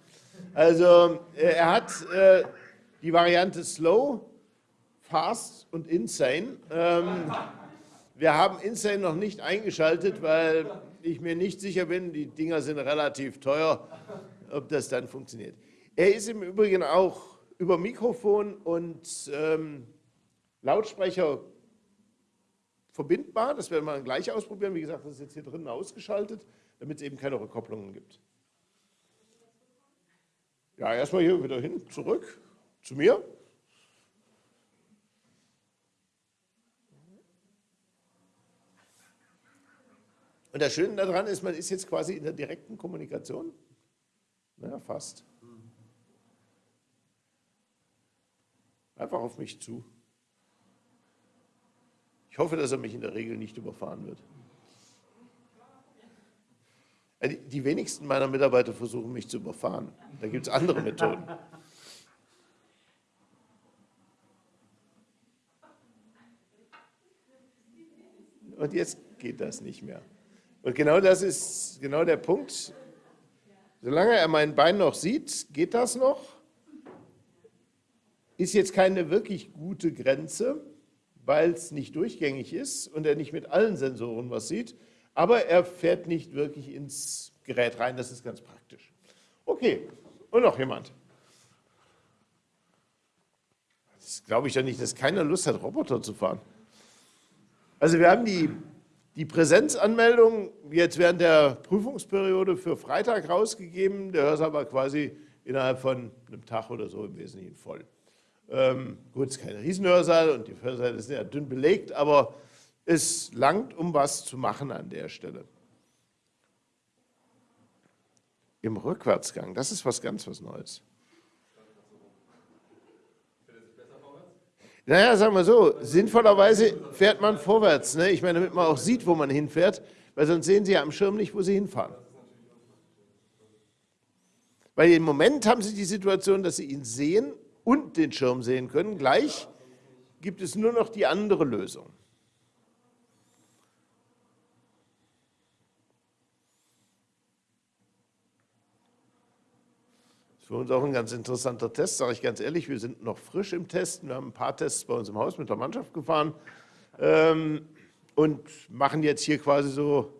Also äh, er hat äh, die Variante Slow, Fast und Insane. Ähm, wir haben Insane noch nicht eingeschaltet, weil ich mir nicht sicher bin, die Dinger sind relativ teuer, ob das dann funktioniert. Er ist im Übrigen auch über Mikrofon und ähm, Lautsprecher verbindbar. Das werden wir gleich ausprobieren. Wie gesagt, das ist jetzt hier drinnen ausgeschaltet, damit es eben keine Rückkopplungen gibt. Ja, erstmal hier wieder hin, zurück zu mir. Und das Schöne daran ist, man ist jetzt quasi in der direkten Kommunikation. Naja, fast. Einfach auf mich zu. Ich hoffe, dass er mich in der Regel nicht überfahren wird. Äh, die wenigsten meiner Mitarbeiter versuchen mich zu überfahren. Da gibt es andere Methoden. Und jetzt geht das nicht mehr. Und genau das ist genau der Punkt. Solange er mein Bein noch sieht, geht das noch. Ist jetzt keine wirklich gute Grenze, weil es nicht durchgängig ist und er nicht mit allen Sensoren was sieht, aber er fährt nicht wirklich ins Gerät rein, das ist ganz praktisch. Okay, und noch jemand? Das glaube ich ja nicht, dass keiner Lust hat, Roboter zu fahren. Also wir haben die, die Präsenzanmeldung jetzt während der Prüfungsperiode für Freitag rausgegeben. Der Hörsaal war quasi innerhalb von einem Tag oder so im Wesentlichen voll. Ähm, gut, es ist kein Riesenhörsaal und die Hörsäle sind ja dünn belegt, aber es langt, um was zu machen an der Stelle. Im Rückwärtsgang, das ist was ganz was Neues. Naja, sagen wir so, sinnvollerweise fährt man vorwärts. Ne? Ich meine, damit man auch sieht, wo man hinfährt, weil sonst sehen Sie ja am Schirm nicht, wo Sie hinfahren. Weil im Moment haben Sie die Situation, dass Sie ihn sehen und den Schirm sehen können. Gleich gibt es nur noch die andere Lösung. Für uns auch ein ganz interessanter Test, sage ich ganz ehrlich. Wir sind noch frisch im Testen. Wir haben ein paar Tests bei uns im Haus mit der Mannschaft gefahren ähm, und machen jetzt hier quasi so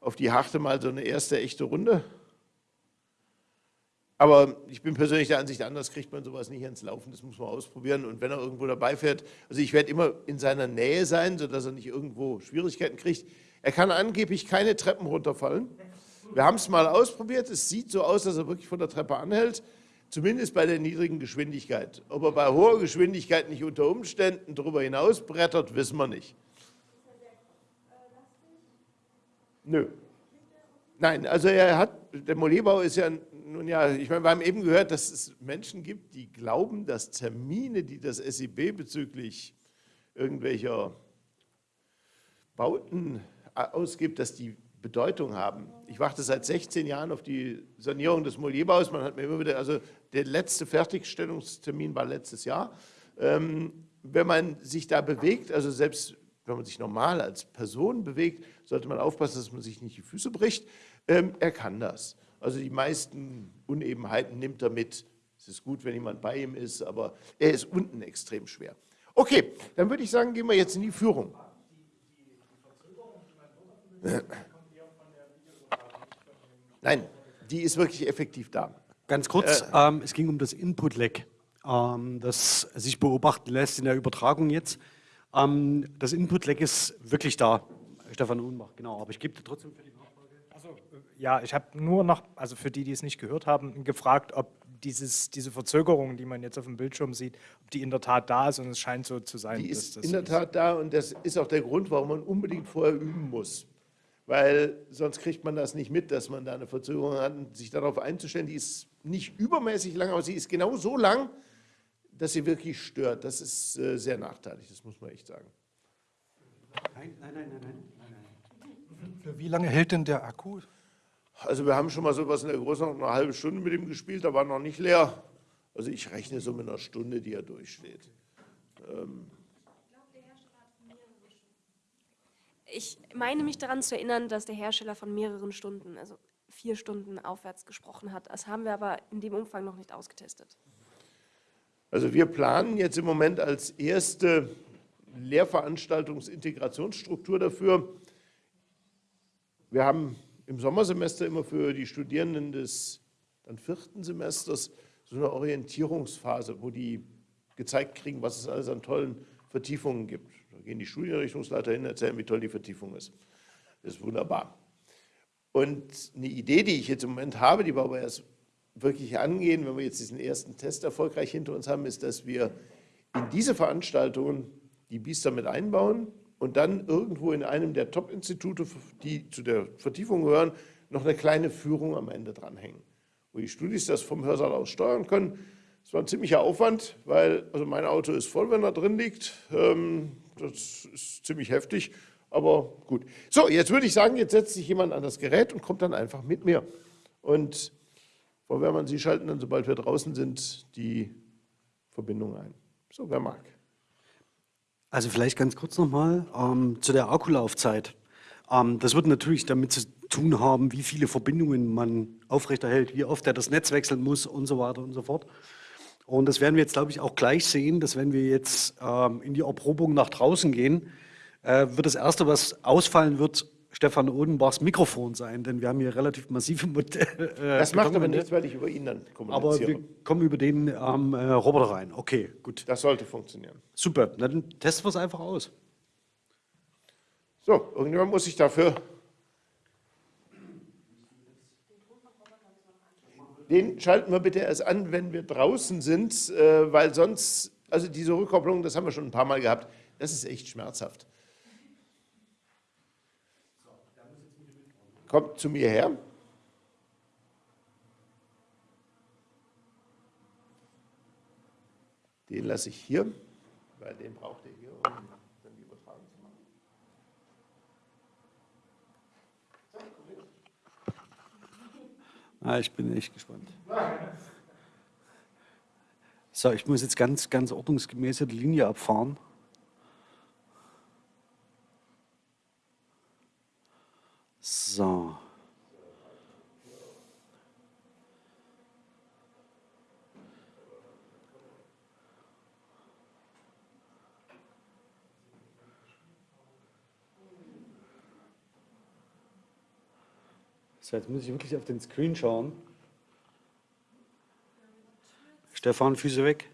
auf die Harte mal so eine erste echte Runde. Aber ich bin persönlich der Ansicht, anders kriegt man sowas nicht ans Laufen. Das muss man ausprobieren. Und wenn er irgendwo dabei fährt, also ich werde immer in seiner Nähe sein, sodass er nicht irgendwo Schwierigkeiten kriegt. Er kann angeblich keine Treppen runterfallen. Wir haben es mal ausprobiert. Es sieht so aus, dass er wirklich von der Treppe anhält. Zumindest bei der niedrigen Geschwindigkeit. Ob er bei hoher Geschwindigkeit nicht unter Umständen darüber hinaus brettert, wissen wir nicht. Nö. Nein, also er hat, der Molebau ist ja nun ja, ich meine, wir haben eben gehört, dass es Menschen gibt, die glauben, dass Termine, die das SIB bezüglich irgendwelcher Bauten ausgibt, dass die Bedeutung haben. Ich warte seit 16 Jahren auf die Sanierung des Molierbaus. Man hat mir immer wieder, also der letzte Fertigstellungstermin war letztes Jahr. Ähm, wenn man sich da bewegt, also selbst wenn man sich normal als Person bewegt, sollte man aufpassen, dass man sich nicht die Füße bricht. Ähm, er kann das. Also die meisten Unebenheiten nimmt er mit. Es ist gut, wenn jemand bei ihm ist, aber er ist unten extrem schwer. Okay, dann würde ich sagen, gehen wir jetzt in die Führung. Nein, die ist wirklich effektiv da. Ganz kurz, äh, ähm, es ging um das Input-Lag, ähm, das sich beobachten lässt in der Übertragung jetzt. Ähm, das Input-Lag ist wirklich da. Stefan Unbach, genau, aber ich gebe dir trotzdem für die ja, ich habe nur noch, also für die, die es nicht gehört haben, gefragt, ob dieses, diese Verzögerung, die man jetzt auf dem Bildschirm sieht, ob die in der Tat da ist und es scheint so zu sein. Die ist in der Tat da und das ist auch der Grund, warum man unbedingt vorher üben muss. Weil sonst kriegt man das nicht mit, dass man da eine Verzögerung hat und sich darauf einzustellen, die ist nicht übermäßig lang, aber sie ist genau so lang, dass sie wirklich stört. Das ist äh, sehr nachteilig, das muss man echt sagen. Nein, nein, nein, nein, nein. nein. Für wie lange hält denn der Akku? Also wir haben schon mal sowas in der Größenordnung eine halbe Stunde mit ihm gespielt, da war noch nicht leer. Also ich rechne so mit einer Stunde, die er durchsteht. Ähm ich meine mich daran zu erinnern, dass der Hersteller von mehreren Stunden, also vier Stunden aufwärts gesprochen hat. Das haben wir aber in dem Umfang noch nicht ausgetestet. Also wir planen jetzt im Moment als erste Lehrveranstaltungsintegrationsstruktur dafür. Wir haben im Sommersemester immer für die Studierenden des dann vierten Semesters so eine Orientierungsphase, wo die gezeigt kriegen, was es alles an tollen Vertiefungen gibt. Da gehen die Studienrichtungsleiter hin, erzählen, wie toll die Vertiefung ist. Das ist wunderbar. Und eine Idee, die ich jetzt im Moment habe, die wir aber erst wirklich angehen, wenn wir jetzt diesen ersten Test erfolgreich hinter uns haben, ist, dass wir in diese Veranstaltungen die Biester mit einbauen und dann irgendwo in einem der Top-Institute, die zu der Vertiefung gehören, noch eine kleine Führung am Ende dranhängen, wo die Studis das vom Hörsaal aus steuern können. Das war ein ziemlicher Aufwand, weil also mein Auto ist voll, wenn er drin liegt. Ähm, das ist ziemlich heftig, aber gut. So, jetzt würde ich sagen, jetzt setzt sich jemand an das Gerät und kommt dann einfach mit mir. Und Frau Wehrmann, Sie schalten dann, sobald wir draußen sind, die Verbindung ein. So, wer mag. Also vielleicht ganz kurz nochmal ähm, zu der Akkulaufzeit. Ähm, das wird natürlich damit zu tun haben, wie viele Verbindungen man aufrechterhält, wie oft er das Netz wechseln muss und so weiter und so fort. Und das werden wir jetzt, glaube ich, auch gleich sehen, dass wenn wir jetzt ähm, in die Erprobung nach draußen gehen, äh, wird das Erste, was ausfallen wird, Stefan Odenbachs Mikrofon sein, denn wir haben hier relativ massive Modelle. Äh, das macht aber nichts, weil ich über ihn dann kommuniziere. Aber wir kommen über den ähm, äh, Roboter rein. Okay, gut. Das sollte funktionieren. Super, dann testen wir es einfach aus. So, irgendjemand muss sich dafür... Den schalten wir bitte erst an, wenn wir draußen sind, äh, weil sonst, also diese Rückkopplung, das haben wir schon ein paar Mal gehabt, das ist echt schmerzhaft. Kommt zu mir her. Den lasse ich hier, weil den braucht ihr hier, um dann die Übertragung zu machen. Ah, ich bin echt gespannt. So, ich muss jetzt ganz, ganz ordnungsgemäß die Linie abfahren. So. So, jetzt muss ich wirklich auf den Screen schauen. Stefan, Füße weg.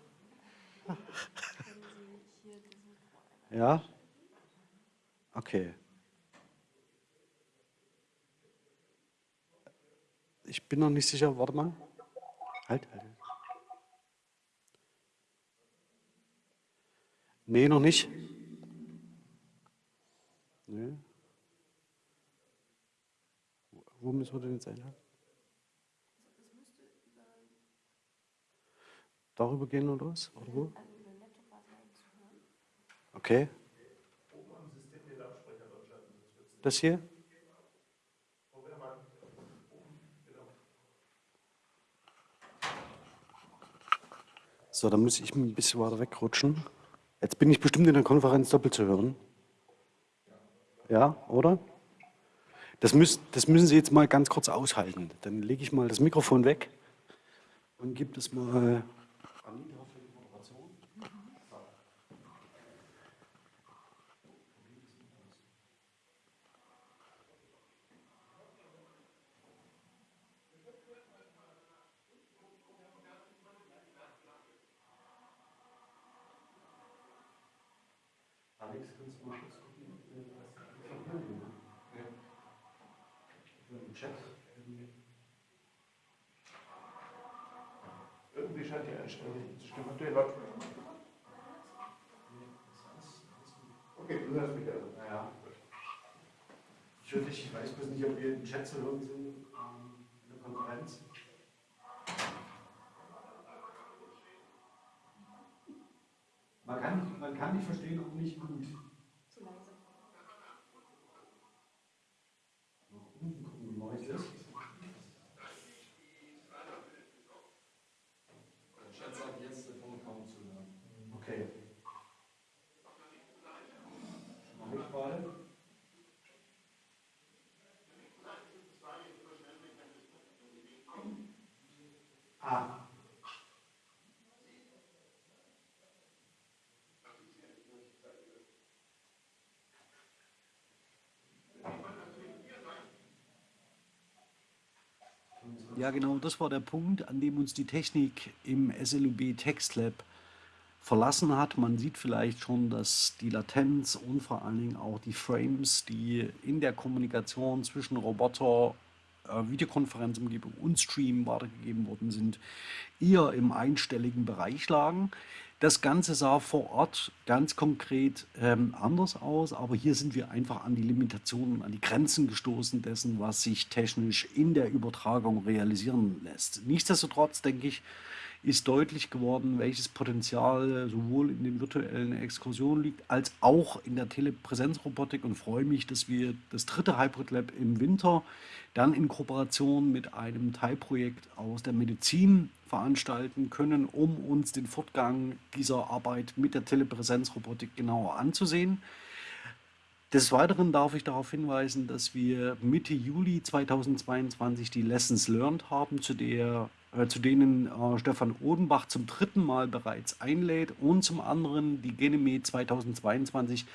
Ja? Okay. Ich bin noch nicht sicher. Warte mal. Halt, halt. Nee, noch nicht. Nee. Wo müssen wir denn jetzt einladen? Darüber gehen oder was? Oder wo? Okay. Das hier? So, dann muss ich ein bisschen weiter wegrutschen. Jetzt bin ich bestimmt in der Konferenz doppelt zu hören. Ja, oder? Das, müssen, das müssen Sie jetzt mal ganz kurz aushalten. Dann lege ich mal das Mikrofon weg und gebe das mal Anita für die Moderation. Alex, kannst du mal kurz gucken, was im Chat Irgendwie scheint die Einstellung nicht zu stimmen. Habt ihr den Laut? Okay, du hörst mich also. Naja. Ich höre dich, ich weiß nicht, ob wir im Chat zu hören sind, ähm, in der Konferenz. Man kann, man kann dich verstehen, aber nicht gut. Zu leise. Mal gucken, gucken, wie neu es ist. Der Chat sagt jetzt, der Ton kaum zu hören. Okay. Mach ich mal. Ah. Ja, genau, das war der Punkt, an dem uns die Technik im SLUB Text Lab verlassen hat. Man sieht vielleicht schon, dass die Latenz und vor allen Dingen auch die Frames, die in der Kommunikation zwischen Roboter, äh, Videokonferenzumgebung und Stream weitergegeben worden sind, eher im einstelligen Bereich lagen. Das Ganze sah vor Ort ganz konkret ähm, anders aus, aber hier sind wir einfach an die Limitationen, an die Grenzen gestoßen dessen, was sich technisch in der Übertragung realisieren lässt. Nichtsdestotrotz denke ich, ist deutlich geworden, welches Potenzial sowohl in den virtuellen Exkursionen liegt, als auch in der Telepräsenzrobotik und freue mich, dass wir das dritte Hybrid Lab im Winter dann in Kooperation mit einem Teilprojekt aus der Medizin veranstalten können, um uns den Fortgang dieser Arbeit mit der Telepräsenzrobotik genauer anzusehen. Des Weiteren darf ich darauf hinweisen, dass wir Mitte Juli 2022 die Lessons Learned haben, zu, der, äh, zu denen äh, Stefan Odenbach zum dritten Mal bereits einlädt und zum anderen die Geneme 2022,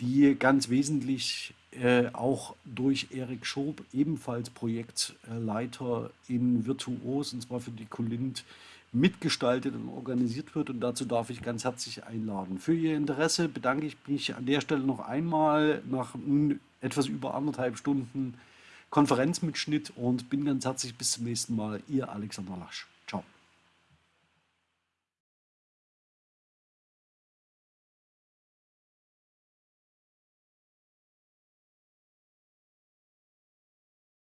die ganz wesentlich äh, auch durch Erik Schob, ebenfalls Projektleiter in Virtuos, und zwar für die Colint, mitgestaltet und organisiert wird. Und dazu darf ich ganz herzlich einladen. Für Ihr Interesse bedanke ich mich an der Stelle noch einmal nach etwas über anderthalb Stunden Konferenzmitschnitt und bin ganz herzlich bis zum nächsten Mal. Ihr Alexander Lasch.